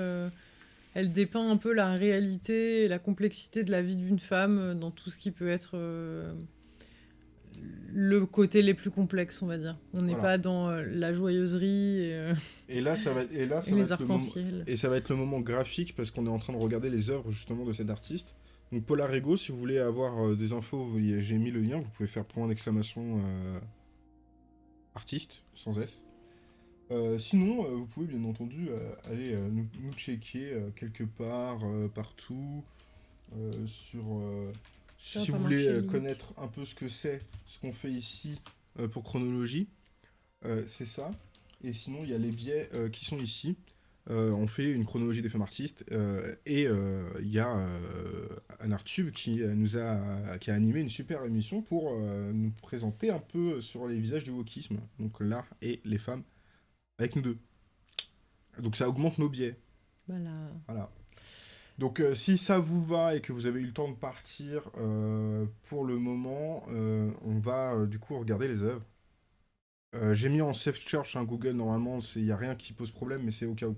elle dépeint un peu la réalité et la complexité de la vie d'une femme dans tout ce qui peut être le côté les plus complexes, on va dire. On n'est Voilà. pas dans euh, la joyeuserie et, euh, Et là, ça va, et là, *laughs* ça et va les être le moment, arcs-en-ciel. et ça va être le moment graphique parce qu'on est en train de regarder les œuvres justement de cet artiste. Donc Paula Rego, si vous voulez avoir euh, des infos, j'ai mis le lien, vous pouvez faire point d'exclamation artiste sans S. Sinon, vous pouvez bien entendu aller nous, nous checker quelque part, partout, sur... Ça si vous voulez euh, connaître un peu ce que c'est, ce qu'on fait ici euh, pour chronologie, euh, c'est ça. Et sinon, il y a les biais euh, qui sont ici. On fait une chronologie des femmes artistes et il y a euh, un Artube qui nous a qui a animé une super émission pour nous présenter un peu sur les visages du wokisme, donc l'art et les femmes avec nous deux. Donc ça augmente nos biais. Voilà. Voilà. Donc euh, si ça vous va et que vous avez eu le temps de partir euh, pour le moment, euh, on va du coup regarder les œuvres. J'ai mis en safe search hein, Google normalement, il n'y a rien qui pose problème, mais c'est au cas où.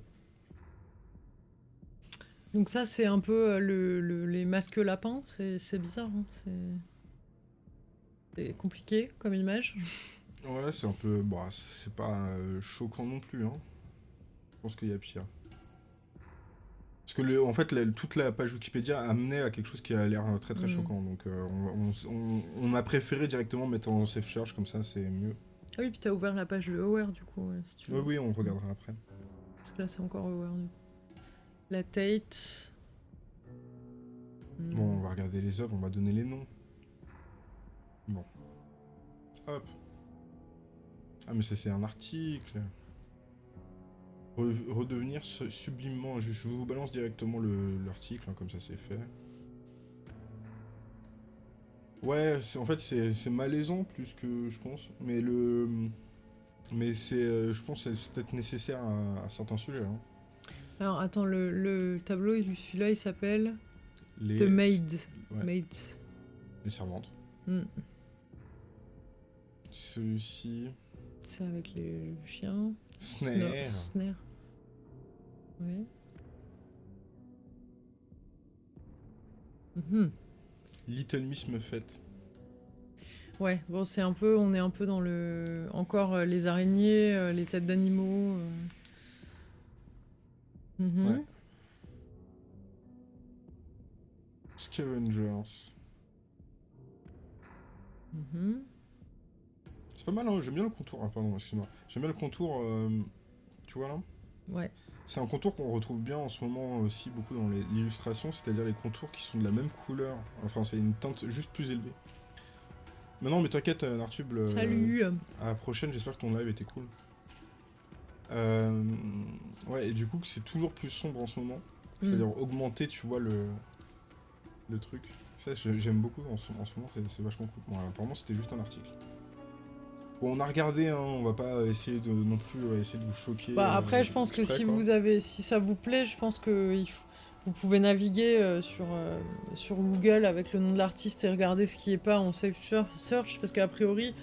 Donc ça, c'est un peu le, le- les masques lapins. C'est bizarre. hein, C'est c'est compliqué comme image. Ouais, c'est un peu... Bon, c'est pas choquant non plus. Hein. Je pense qu'il y a pire. Parce que le, en fait, la- toute la page Wikipédia amenait à quelque chose qui a l'air euh, très très Mm. choquant. Donc euh, on, on- a préféré directement mettre en safe search, comme ça c'est mieux. Ah oui, puis t'as ouvert la page de Aware du coup, si tu veux. Oui, oui, on regardera après. Parce que là, c'est encore Aware du coup. La Tate. Hmm. Bon, on va regarder les œuvres, on va donner les noms. Bon. Hop. Ah, mais ça, c'est un article. Re- redevenir su- sublimement. Je, je vous balance directement le- l'article, hein, comme ça c'est fait. Ouais, en fait, c'est malaisant plus que je pense. Mais le. Mais c'est. euh, Je pense c'est peut-être nécessaire à, à certains sujets. hein. Alors attends, le, le tableau, il- celui-là, il s'appelle Les, The Maid. ouais. Maid. les servantes. Hmm. Celui-ci. C'est avec les chiens. Snare. Snare. Ouais. Mhm. Little Miss Muffet. Ouais, bon, c'est un peu, on est un peu dans le, encore euh, les araignées, euh, les têtes d'animaux. euh. Mhm. Ouais. Scavengers. Mhm. C'est pas mal, hein j'aime bien le contour. Ah, pardon, excuse-moi. J'aime bien le contour, euh, tu vois là? Ouais. C'est un contour qu'on retrouve bien en ce moment aussi beaucoup dans les- l'illustration, c'est-à-dire les contours qui sont de la même couleur. Enfin, c'est une teinte juste plus élevée. Mais non, mais t'inquiète, euh, Nartube. Salut. À la prochaine, j'espère que ton live était cool. Euh, ouais, et du coup, que c'est toujours plus sombre en ce moment. C'est-à-dire Mm. augmenter, tu vois, le, le truc. Ça, j'aime beaucoup en ce, en ce moment, c'est vachement cool. Bon, apparemment, c'était juste un article. Bon, on a regardé, hein, on va pas essayer de non plus euh, essayer de vous choquer. Bah, euh, après, je pense que si quoi. vous avez, si ça vous plaît, je pense que il vous pouvez naviguer euh, sur, euh, sur Google avec le nom de l'artiste et regarder ce qui est pas en safe search, parce qu'a priori,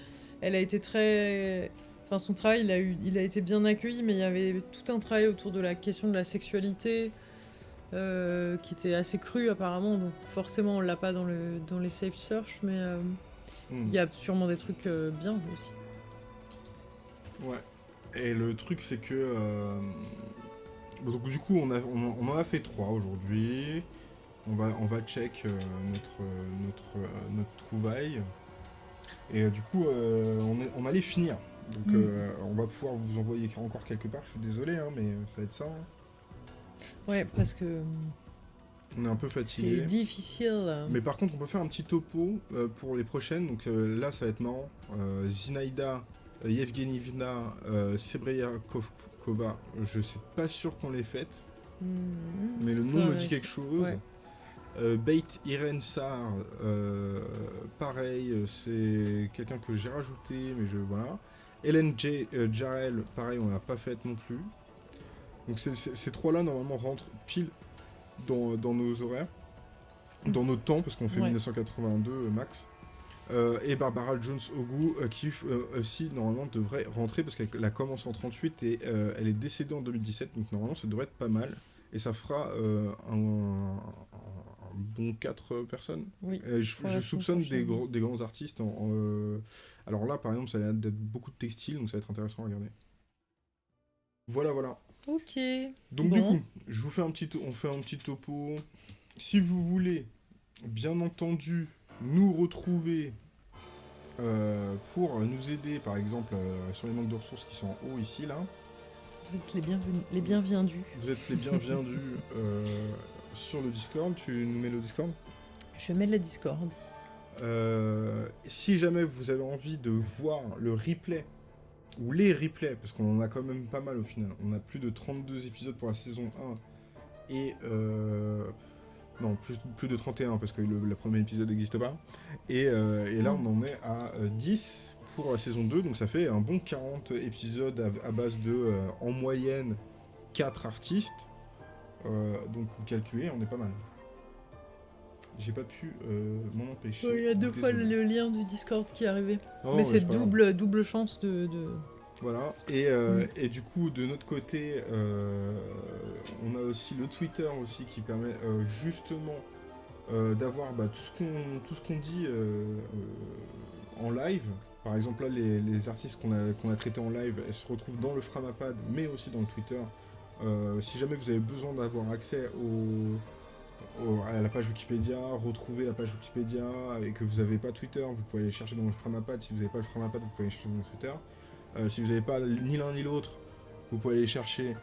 elle a été très, enfin son travail, il a eu, il a été bien accueilli, mais il y avait tout un travail autour de la question de la sexualité. qui était assez cru apparemment, donc forcément on l'a pas dans, le, dans les safe search, mais Hmm. il y a sûrement des trucs bien aussi. Ouais. Et le truc, c'est que. euh, Donc, du coup, on, a, on, on en a fait trois aujourd'hui. On va, on va check euh, notre, notre, euh, notre trouvaille. Et du coup, euh, on, est- on allait finir. Donc, Mm. euh, on va pouvoir vous envoyer encore quelque part. Je suis désolé, hein, mais ça va être ça. hein. Ouais, parce que On est un peu c'est fatigué. difficile. Mais par contre, on peut faire un petit topo euh, pour les prochaines. Donc là, ça va être marrant. Euh, euh, Yevgenievna, euh, Sebriakova, je sais pas sûr qu'on les faites, Mhm. mais le nom Ouais, me dit quelque chose. Ouais. Euh, Beit Irene Sar, euh, pareil, c'est quelqu'un que j'ai rajouté, mais je voilà. Hélène J. Jarel, pareil, on l'a pas faite non plus. Donc ces trois-là, normalement, rentrent pile dans, dans nos horaires, dans nos temps, parce qu'on fait Ouais. 1982 euh, max. Euh, et Barbara Jones Ogu, euh, qui euh, aussi, normalement, devrait rentrer, parce qu'elle a commencé en 38 et elle est décédée en 2017, donc normalement, ça devrait être pas mal. Et ça fera un, un- un bon 4 personnes. Oui. Je, soupçonne des, gros- des grands artistes. en- en, Alors là, par exemple, ça a l'air d'être beaucoup de textiles, donc ça va être intéressant à regarder. Voilà, voilà. Ok. Donc Bon. du coup, je vous fais un petit, on fait un petit topo. Si vous voulez, bien entendu, nous retrouver euh, pour nous aider, par exemple, euh, sur les manques de ressources qui sont en haut ici, là, Vous êtes les bienvenus, les bienvenus. Vous êtes les bienvenus *laughs* euh, sur le Discord. Tu nous mets le Discord? Je mets le Discord. Si jamais vous avez envie de voir le replay, ou les replays, parce qu'on en a quand même pas mal au final, on a plus de 32 épisodes pour la saison 1, et... Euh, non, plus, plus de 31, parce que le, premier épisode n'existe pas. Et, euh, et, là, on en est à 10 pour la saison 2, donc ça fait un bon 40 épisodes à, base de, en moyenne, 4 artistes. donc vous calculez, on est pas mal j'ai pas pu euh, m'en empêcher. Il y a deux fois le lien du Discord qui est arrivé. Oh, Mais c'est double, double chance de... Voilà, et, euh, mm. et, du coup, de notre côté, euh, on a aussi le Twitter aussi qui permet justement d'avoir bah, tout ce qu'on dit en live. Par exemple, là, les, les artistes qu'on a, qu'on a traités en live, elles se retrouvent dans le Framapad, mais aussi dans le Twitter. si jamais vous avez besoin d'avoir accès au à la page Wikipédia, retrouver la page Wikipédia, et que vous n'avez pas Twitter, vous pouvez aller chercher dans le Framapad. Si vous n'avez pas le Framapad, vous pouvez aller chercher dans le Twitter. Euh, si vous n'avez pas ni l'un ni l'autre, vous pouvez aller chercher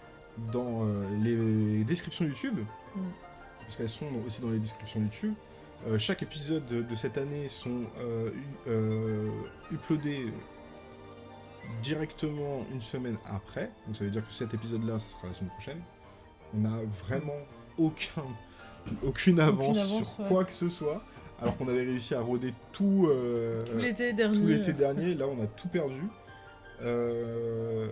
dans euh, les descriptions YouTube, mm. parce qu'elles sont aussi dans les descriptions YouTube. Euh, chaque épisode de, cette année sont uploadés directement une semaine après. Donc ça veut dire que cet épisode-là, ce sera la semaine prochaine. On n'a vraiment aucun *laughs* aucune avance, sur quoi que ce soit. Alors qu'on avait réussi à rôder tout, tout l'été dernier. l'été dernier, là on a tout perdu. Euh,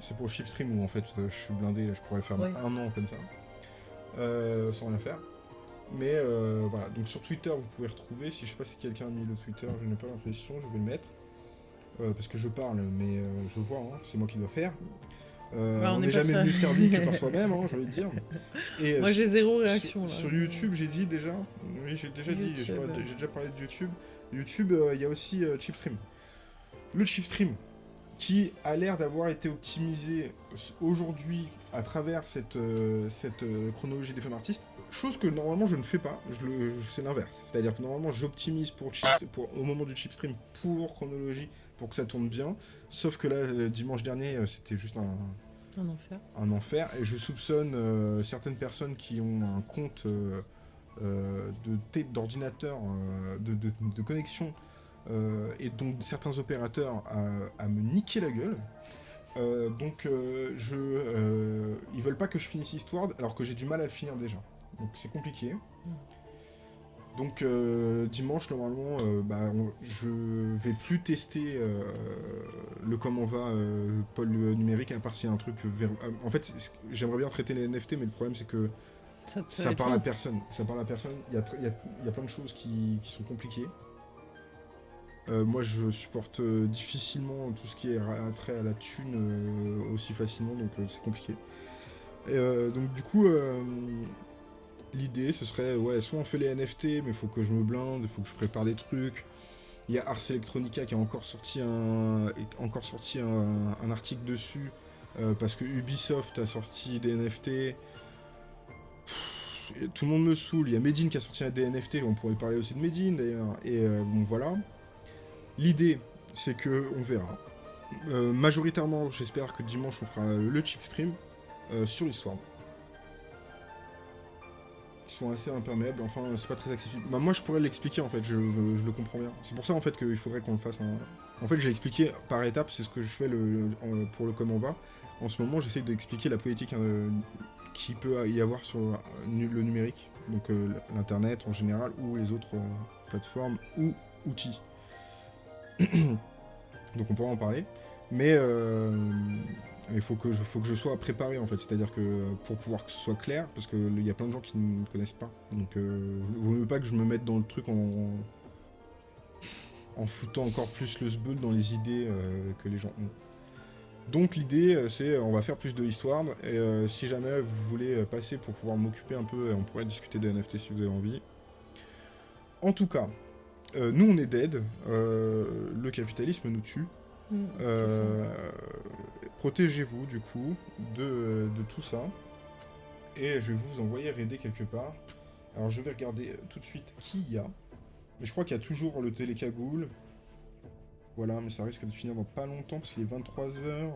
c'est pour Chipstream où en fait je suis blindé, je pourrais faire un an comme ça, euh, sans rien faire. Mais voilà, donc sur Twitter vous pouvez retrouver, si je sais pas si quelqu'un a mis le Twitter, je n'ai pas l'impression, je vais le mettre. parce que je parle, mais je vois, hein, c'est moi qui dois faire. Euh, on n'est jamais mieux servi que par *laughs* soi-même, hein, j'ai envie de dire. Et, Moi, j'ai zéro réaction. Sur, YouTube, j'ai dit déjà. Oui, j'ai déjà dit. J'ai déjà parlé de YouTube. YouTube, euh, il y a aussi euh, Chipstream. Le Chipstream, qui a l'air d'avoir été optimisé aujourd'hui à travers cette, cette chronologie des femmes artistes, chose que normalement je ne fais pas, je c'est l'inverse. C'est-à-dire que normalement j'optimise pour, pour, au moment du chipstream pour chronologie, pour que ça tourne bien, sauf que là, le dimanche dernier, c'était juste un, un enfer. Un enfer. Et je soupçonne euh, certaines personnes qui ont un compte euh, euh, d'ordinateur, de, de, de, connexion, et donc certains opérateurs à, me niquer la gueule. donc je, ils veulent pas que je finisse Histoire, alors que j'ai du mal à le finir déjà. Donc c'est compliqué. Mm. Donc euh, dimanche normalement, euh, bah, je vais plus tester euh, le comment va Paul numérique à part s'il y a un truc En fait, j'aimerais bien traiter les NFT, mais le problème c'est que ça, parle à personne. Ça parle à personne. Il y a, plein de choses qui, sont compliquées. Moi, je supporte difficilement tout ce qui est trait à la thune aussi facilement, donc c'est compliqué. donc du coup, l'idée, ce serait, ouais, soit on fait les NFT, mais faut que je me blinde, il faut que je prépare des trucs. Il y a Ars Electronica qui a encore sorti un, encore sorti un, article dessus, euh, parce que Ubisoft a sorti des NFT. tout le monde me saoule. Il y a Medine qui a sorti des NFT, on pourrait parler aussi de Medine d'ailleurs. Et euh, bon, voilà. L'idée, c'est que on verra. Euh, majoritairement, j'espère que dimanche on fera le chip stream sur l'histoire sont assez imperméables, enfin c'est pas très accessible. Bah, moi je pourrais l'expliquer en fait, je, le comprends bien. C'est pour ça en fait qu'il faudrait qu'on le fasse. En fait j'ai expliqué par étapes, c'est ce que je fais le, pour le comment va. En ce moment j'essaie d'expliquer la politique euh, qui peut y avoir sur le numérique, donc euh, l'internet en général ou les autres euh, plateformes ou outils. *clears throat* donc on pourra en parler. Mais il faut que, je, sois préparé en fait, c'est-à-dire que pour pouvoir que ce soit clair, parce qu'il y a plein de gens qui ne connaissent pas. Donc euh, ne voulez pas que je me mette dans le truc en, en foutant encore plus le sbeul dans les idées euh, que les gens ont. Donc l'idée euh, c'est on va faire plus de histoire et si jamais vous voulez passer pour pouvoir m'occuper un peu, on pourrait discuter des NFT si vous avez envie. En tout cas, nous on est dead, le capitalisme nous tue. Mm, protégez-vous du coup de, tout ça. Et je vais vous envoyer raider quelque part. Alors je vais regarder tout de suite qui il y a. Mais je crois qu'il y a toujours le télécagoule. Voilà, mais ça risque de finir dans pas longtemps parce qu'il est 23h.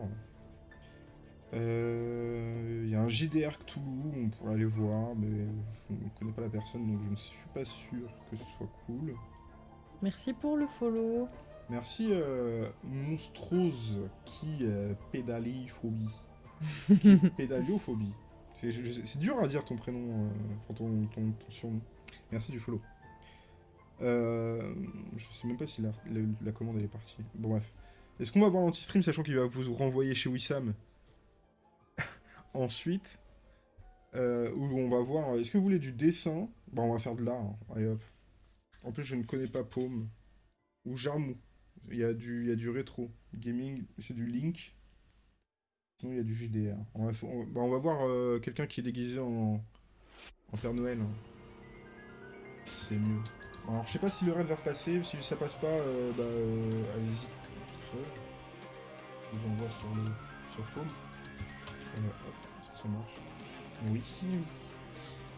Euh, Il y a un JDR Cthulhu, on pourrait aller voir, mais je ne connais pas la personne, donc je ne suis pas sûr que ce soit cool. Merci pour le follow. Merci euh, Monstrose qui euh, pédaliophobie. *laughs* Pédaliophobie. C'est dur à dire ton prénom, euh, ton, ton, ton surnom. Merci du follow. Euh, je sais même pas si la, la- la commande elle est partie. Bon bref. Est-ce qu'on va voir l'anti-stream sachant qu'il va vous renvoyer chez Wissam? *laughs* Ensuite, euh, où on va voir. Est-ce que vous voulez du dessin? Bon, on va faire de l'art. hein. Allez hop. En plus, je ne connais pas Paume ou Jarmou. Il y a du, rétro gaming, c'est du Link. Sinon, il y a du JDR. Bah, on va voir euh, quelqu'un qui est déguisé en, en Père Noël. hein. C'est mieux. Alors, je sais pas si le raid va repasser. Si ça passe pas, euh, bah, euh, allez-y tout, seul. Je vous envoie sur le sur Paume. Que ça marche. Oui.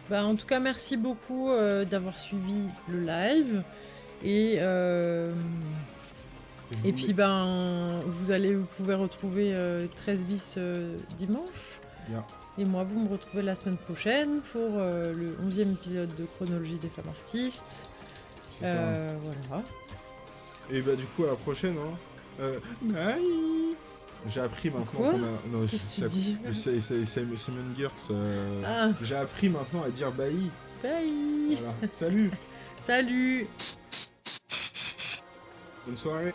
Bah, en tout cas, merci beaucoup euh, d'avoir suivi le live. Et, euh, et vous puis, ben, vous allez, vous pouvez retrouver euh, 13 bis euh, dimanche. Et moi, vous me retrouvez la semaine prochaine pour euh, le 11e épisode de Chronologie des femmes artistes. Euh, voilà. Et bah du coup à la prochaine hein. Euh, bye J'ai appris maintenant qu'on a. Non, ça- c'est- Ah, J'ai appris maintenant à dire bye. bye Voilà. Salut *laughs* Salut Bonne soirée